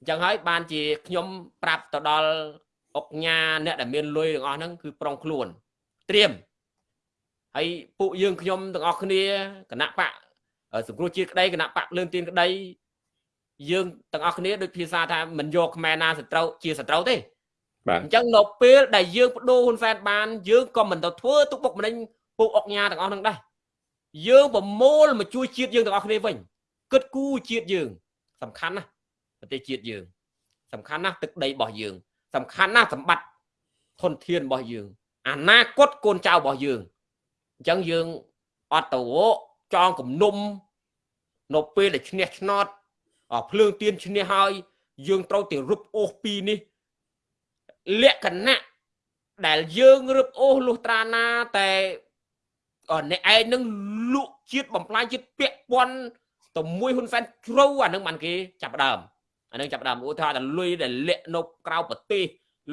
អញ្ចឹងហើយបានជាខ្ញុំប្រាប់ទៅដល់អុកញ៉ាអ្នកដែលមានលុយទាំងអស់ហ្នឹងគឺប្រុងខ្លួនត្រៀមហើយពួកយើងខ្ញុំទាំងអស់គ្នាគណៈបកសង្គ្រោះជាតិក្តីគណៈបកលើនទៀនក្តីយើងទាំងអស់គ្នាដូចភាសាថាមិនយកខ្មែរណាសត្រូវជាសត្រូវទេបាទអញ្ចឹងនៅពេលដែលយើងបដូរហ៊ុនសែនបានយើងក៏មិនទៅធ្វើទុកបុកម្នេញពួកអុកញ៉ាទាំងអស់ហ្នឹងដែរយើងប្រមូលមកជួយជាតិយើងទាំងអស់គ្នាវិញគិតគូរជាតិយើងសំខាន់ណាស់ ប្រទេសជាតិយើង សំខាន់ណាស់ទឹកដីរបស់យើង សំខាន់ណាស់សម្បត្តិធនធានរបស់យើង អនាគតកូនចៅរបស់យើងអញ្ចឹងយើងអត់ទៅចងគំនុំនៅពេលដែលឈ្នះឆ្នោតភ្លើងទៀនឈ្នះហើយ យើងត្រូវទៅរឹបអូសពីនេះលក្ខណៈដែលយើងរឹបអូសលុះត្រាណាតែអ្នកឯងនឹងលក់ជាតិបំផ្លាញជាតិពាក់ព័ន្ធទៅមួយហ៊ុនសែនជ្រៅអានឹងបានគេចាប់ដើម អានឹងចាប់ដើមឧទាហរណ៍ថាលុយដែលលាក់នៅក្រៅប្រទេស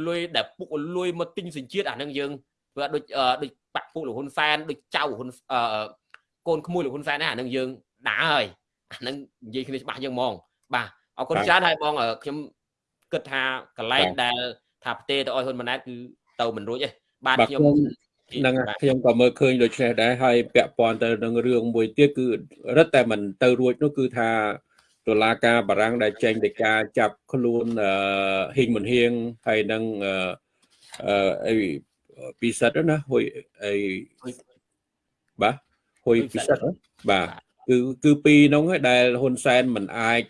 លុយដែលពុកលុយមកទិញសញ្ជាតិអានឹងយើងធ្វើដូចដូចបាក់ពុកលោកហ៊ុនសែនដូចចៅហ៊ុនកូនក្មួយលោកហ៊ុនសែនណាអានឹងយើងដើរហើយអានឹងនិយាយគ្នាច្បាស់យើងហ្មង បាទអរគុណច្រើនហើយបងខ្ញុំគិតថាកន្លែងដែលថាផ្ទេទៅឲ្យហ៊ុនម៉ាណែតគឺទៅមិនរួចទេបាទខ្ញុំនឹងខ្ញុំក៏មើលឃើញដូចនេះដែរហើយពាក់ព័ន្ធទៅនឹងរឿងមួយទៀតគឺរឹតតែមិនទៅរួចនោះគឺថា តុលាការបារាំងដែលចេញដីកាចាប់ខ្លួនហ៊ីងមុនហៀងហើយនឹងអឺអីពិសិដ្ឋណាហុយអីបាទហុយពិសិដ្ឋបាទគឺគឺពីរនោះដែលហ៊ុនសែនមិនអាច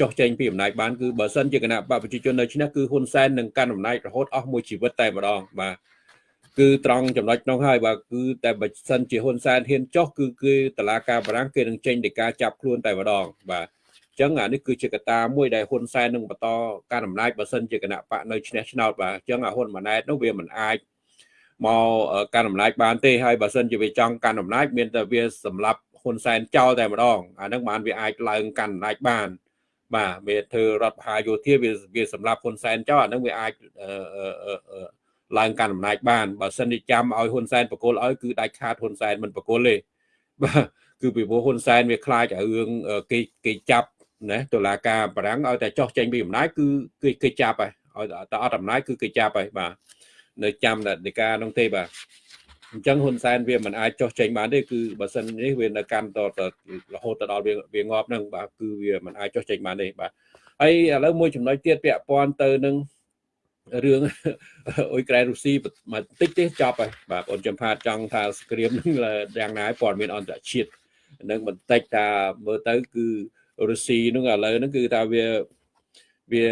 ចោះចេញពីអំណាចបានគឺបើសិនជាគណៈបកប្រជាជននៅឈ្នះគឺហ៊ុនសែននឹងកាន់អំណាចរហូតអស់មួយជីវិតតែម្ដងបាទគឺត្រង់ចំណុចនោះហើយបាទគឺតែបើសិនជាហ៊ុនសែនហ៊ានចោះគឺគឺតឡាការបារាំងគេនឹងចេញដីកាចាប់ខ្លួនតែម្ដងបាទអញ្ចឹងអានេះគឺជាកត្តាមួយដែលហ៊ុនសែននឹងបន្តការអំណាចបើសិនជាគណៈបកនៅឈ្នះឆ្នោតបាទអញ្ចឹងអាហ៊ុនម៉ាណែតនោះវាមិនអាចមកកាន់អំណាចបានទេហើយបើសិនជាវាចង់កាន់អំណាចមានតែវាសម្រាប់ហ៊ុនសែនចោលតែម្ដងអានឹងបានវាអាចឡើងកាន់អំណាចបានបាទវាធ្វើរដ្ឋបហាយោធាវាវាសម្រាប់ហ៊ុនសែនចោលអាហ្នឹងវាអាចឡើងកាន់អំណាចបានបើសិនជាចាំឲ្យហ៊ុនសែនបកគលឲ្យគឺដាច់ខាតហ៊ុនសែនមិនបកគលទេបាទគឺពីព្រោះហ៊ុនសែនវាខ្លាចឲ្យរឿងគេគេចាប់ ណាតុលាការបារាំងឲ្យតែចោះចេញពីអំណាចគឺគេគេចាប់ហើយឲ្យតែអត់អំណាចគឺគេចាប់ហើយបាទនៅចាំតែដីកានោះទេបាទអញ្ចឹងហ៊ុនសែនវាមិនអាចចោះចេញបានទេគឺបើសិននេះវានៅកាន់តរហូតទៅដល់វាវាងាប់ហ្នឹងបាទគឺវាមិនអាចចោះចេញបានទេបាទហើយឥឡូវមួយចំណុចទៀតពាក់ព័ន្ធទៅនឹងរឿងអ៊ុយក្រែនរុស្ស៊ីបន្តិចទេចប់ហើយបាទបងចំផាតចង់ថាសង្គ្រាមនឹងយ៉ាងណាព័ត៌មានអន្តរជាតិនឹងបន្តិចថាមើលទៅគឺ រុស្ស៊ីនឹងឥឡូវហ្នឹងគឺថាវាវា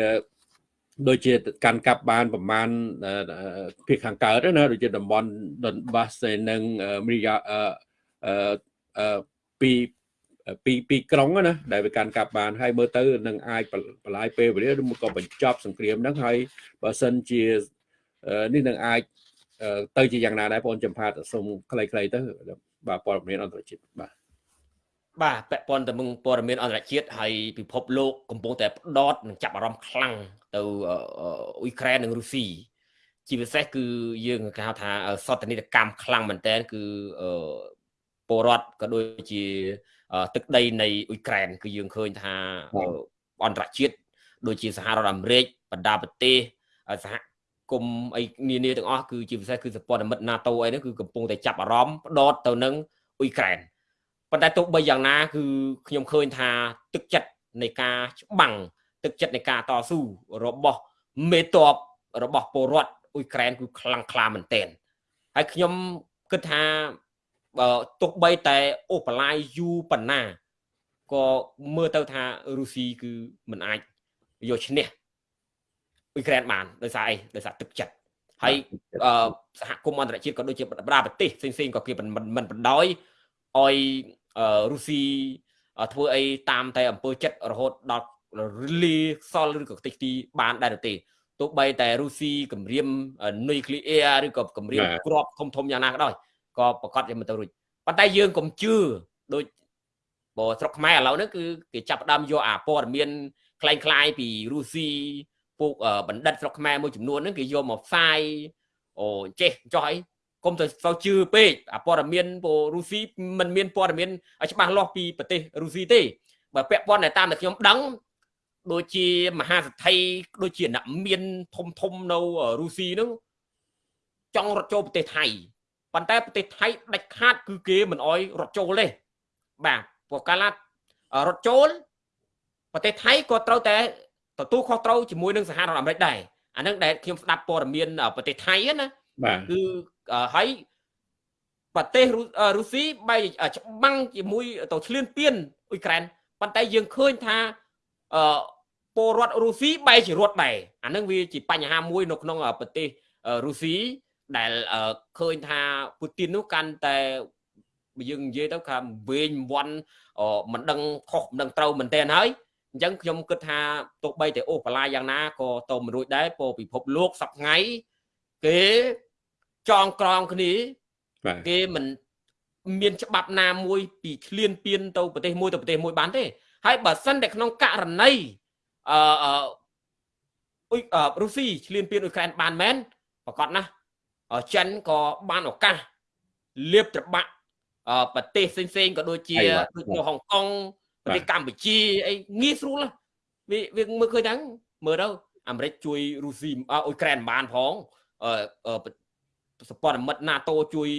ដូចជាកាន់កាប់បានប្រមាណភាគខាងកើតណាដូចជាតំបន់ដុនបាសនិងមីយ៉ាអឺពីពីពីក្រុងណាដែលវាកាន់កាប់បានហើយមើលទៅនឹងអាចបលាយពេលវេលាឬក៏បញ្ចប់សង្គ្រាមហ្នឹងហើយបើសិនជានេះនឹងអាចទៅជាយ៉ាងណាដែរបងចំផាតសូមខ្លីៗទៅបាទព័ត៌មានអន្តរជាតិបាទ បាទពាក់ព័ន្ធទៅនឹងព័ត៌មានអន្តរជាតិហើយពិភពលោកកំពុងតែផ្ដោតនិងចាប់អារម្មណ៍ខ្លាំងទៅអ៊ុយក្រែននិងរុស្ស៊ីជាពិសេសគឺយើងគេហៅថាសន្តិនិកកម្មខ្លាំងមែនតើគឺពលរដ្ឋក៏ដូចជាទឹកដីនៃអ៊ុយក្រែនគឺយើងឃើញថាអន្តរជាតិដូចជាសហរដ្ឋអាមេរិកបណ្ដាប្រទេសសហគមន៍អីនានាទាំងអស់គឺជាពិសេសគឺសម្ព័ន្ធមិត្ត NATO អីហ្នឹងគឺកំពុងតែចាប់អារម្មណ៍ផ្ដោតទៅនឹងអ៊ុយក្រែន ប៉ុន្តែទោះបីយ៉ាងណា គឺខ្ញុំឃើញថាទឹកចិត្តនៃការច្បាំងទឹកចិត្តនៃការតស៊ូរបស់មេតបរបស់ពលរដ្ឋអ៊ុយក្រែនគឺខ្លាំងក្លាមែនទែនហើយខ្ញុំគិតថាបើទោះបីតែអូបឡាយយូប៉ុណ្ណាក៏មើលទៅថារុស្ស៊ីគឺមិនអាចយកឈ្នះអ៊ុយក្រែនបានដោយសារអីដោយសារទឹកចិត្តហើយសហគមន៍អន្តរជាតិក៏ដូចជាបណ្ដាប្រទេសផ្សេងៗក៏គេមិនបណ្ដោយឲ្យ រុស្ស៊ីធ្វើអីតាមតែអំពើចិត្តរហូតដល់លីខ្សលឬក៏ខ្ទេចទីបានដែរទេទោះបីតែរុស្ស៊ីគម្រាមនុយក្លេអ៊ែរឬក៏គម្រាមគ្រាប់ធំធំយ៉ាងណាក៏ដោយក៏ប្រកាសជាមិនទៅរួចប៉ុន្តែយើងកុំជឿដូចបើស្រុកខ្មែរឥឡូវហ្នឹងគឺគេចាប់ផ្ដើមយកអាព័ត៌មានคล้ายៗពីរុស្ស៊ីពួកបណ្ឌិតស្រុកខ្មែរមួយចំនួនហ្នឹងគេយកមកផ្សាយអូចេះចោះអី កុំទៅទៅជឿពេកអាព័ត៌មានពរុស្ស៊ីมันមានព័ត៌មានច្បាស់លាស់ពីប្រទេសរុស្ស៊ីទេបើពាក់ព័ន្ធតែតាមតែខ្ញុំដឹងដូចជាមហាសទ្ធិដូចជាអ្នកមានធំធំនៅរុស្ស៊ីហ្នឹងចង់រត់ចូលប្រទេសថៃប៉ុន្តែប្រទេសថៃដាច់ខាត គឺគេមិនអោយរត់ចូលទេបាទព្រោះកាលណារត់ចូលប្រទេសថៃក៏ត្រូវតែទទួលខុសត្រូវជាមួយនឹងសហរដ្ឋអាមេរិកដែរអានឹងដែលខ្ញុំស្ដាប់ព័ត៌មានប្រទេសថៃណា បាទគឺហើយប្រទេសរុស្ស៊ីបែច្បាំងជាមួយទៅឈ្លានពានអ៊ុយក្រែនប៉ុន្តែយើងឃើញថាអឺពលរដ្ឋរុស្ស៊ីបែរជារត់ដែរអានឹងវាជាបញ្ហាមួយនៅក្នុងប្រទេសរុស្ស៊ីដែលឃើញថាពូទីននោះកាន់តែយើងនិយាយទៅថាវែងវាន់មិនដឹងខុសមិនដឹងត្រូវមែនទែនហើយអញ្ចឹងខ្ញុំគិតថាទោះបីតែអូបឡាយ៉ាងណាក៏ទៅមិនរួចដែរព្រោះពិភពលោកសប្ថ្ងៃគេ ចងក្រងគ្នាគេមិនមានច្បាប់ណាមួយពីឈ្លានពានទៅប្រទេសមួយទៅប្រទេសមួយបានទេហើយបើសិនតែក្នុងករណីអឺអ៊ុយរុស្ស៊ីឈ្លានពានអ៊ុយក្រែនបានមែនប្រកាសណាចិនក៏បានឱកាសលៀបត្របាក់ប្រទេសផ្សេងៗក៏ដូចជាដូចនៅហុងកុងប្រទេសកម្ពុជាអីងាយស្រួលវាវាមើលឃើញហ្នឹងមើលទៅអាមេរិកជួយរុស្ស៊ីអ៊ុយក្រែនបានផងអឺ សពតមិត្ត NATO ជួយ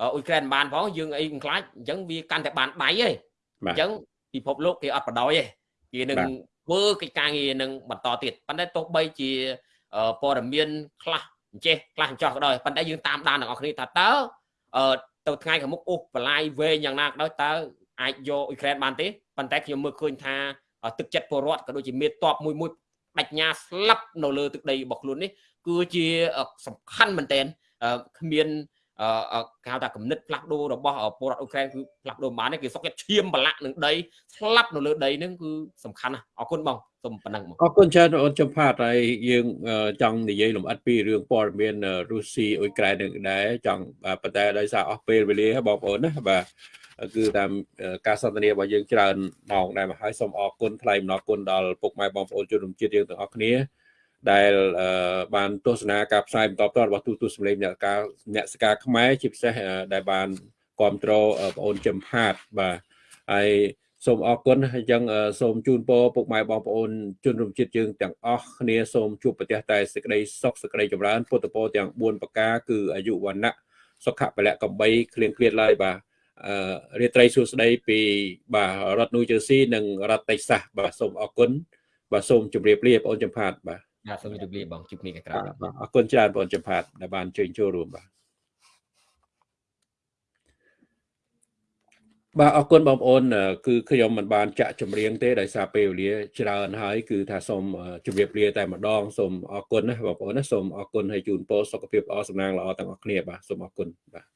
អ៊ុយក្រែនបានផងយើងអីខ្លាចអញ្ចឹងវាកាន់តែបានដៃឯងអញ្ចឹងពិភពលោកគេអត់បដ ாய் ទេគេនឹងធ្វើកិច្ចការងារនឹងបន្តទៀតប៉ុន្តែទោះបីជាព័ត៌មានខ្លះអញ្ចេះខ្លះអញ្ចោះក៏ដោយប៉ុន្តែយើងតាមដានទាំងអស់គ្នាថាតើអឺទៅថ្ងៃខាងមុខអូសបលាយវែងយ៉ាងណាក៏ដោយតើអាចយកអ៊ុយក្រែនបានទេប៉ុន្តែខ្ញុំមើលឃើញថាទឹកចិត្តពលរដ្ឋក៏ដូចជាមេតបមួយមួយបញ្ញាស្លាប់នៅលើទឹកដីរបស់ខ្លួននេះគឺជាសំខាន់មែនទែន គ្មានគេហៅថាគំនិតផ្លាស់ប្ដូររបស់ពលរដ្ឋអ៊ុក្រែនគឺផ្លាស់ប្ដូរបានគេសុកចិត្តឈាមបលាក់នឹងដីស្លាប់នៅលើដីហ្នឹងគឺសំខាន់ណាស់អរគុណបងសូមប៉ុណ្ណឹងបងអរគុណច្រើនអូនចំផាតហើយយើងចង់និយាយលម្អិតពីរឿងព័ត៌មានរុស្ស៊ីអ៊ុយក្រែននឹងដែរចង់ប៉ុន្តែដោយសារអស់ពេលវេលាបងប្អូនណាបាទគឺតាមការសន្ទនារបស់យើងច្រើនម៉ោងដែរមកហើយសូមអរគុណថ្លែងអំណរគុណដល់ពុកម៉ែបងប្អូនជនរួមជាតិយើងទាំងអស់គ្នា ដែលបានទស្សនាការផ្សាយបន្តផ្ទាល់របស់ទូទស្សន៍សម្លេងអ្នកការអ្នកសការខ្មែរជាពិសេសដែលបានគ្រប់គ្រងបងអូនចំផាតបាទហើយសូមអរគុណហើយចឹងសូមជូនពរពុកម៉ែបងប្អូនជនរួមជាតិយើងទាំងអស់គ្នាសូមជួបប្រទះតែសេចក្តីសុខសេចក្តីចម្រើនពុទ្ធពរទាំង4ប្រការគឺអាយុវណ្ណៈសុខៈពលៈកំបីគ្លៀងគ្លាតឡើយបាទអឺរាត្រីសួស្តីពីបាទរដ្ឋនូវជឺស៊ីនិងរដ្ឋតេសាសបាទសូមអរគុណបាទសូមជម្រាបលាបងអូនចំផាតបាទ បាទសូមជម្រាបលាបងជួបគ្នាក្រោយអរគុណច្រើនបងអូនចំផាតដែលបានជួយចូលរួមបាទបាទអរគុណបងប្អូនគឺខ្ញុំមិនបានចាក់ចម្រៀងទេដោយសារពេលវេលាច្រើនហើយគឺថាសូមជម្រាបលាតែម្ដងសូមអរគុណណាបងប្អូនណាសូមអរគុណហើយជូនពរសុខភាពល្អសំណាងល្អទាំងអស់គ្នាបាទសូមអរគុណបាទ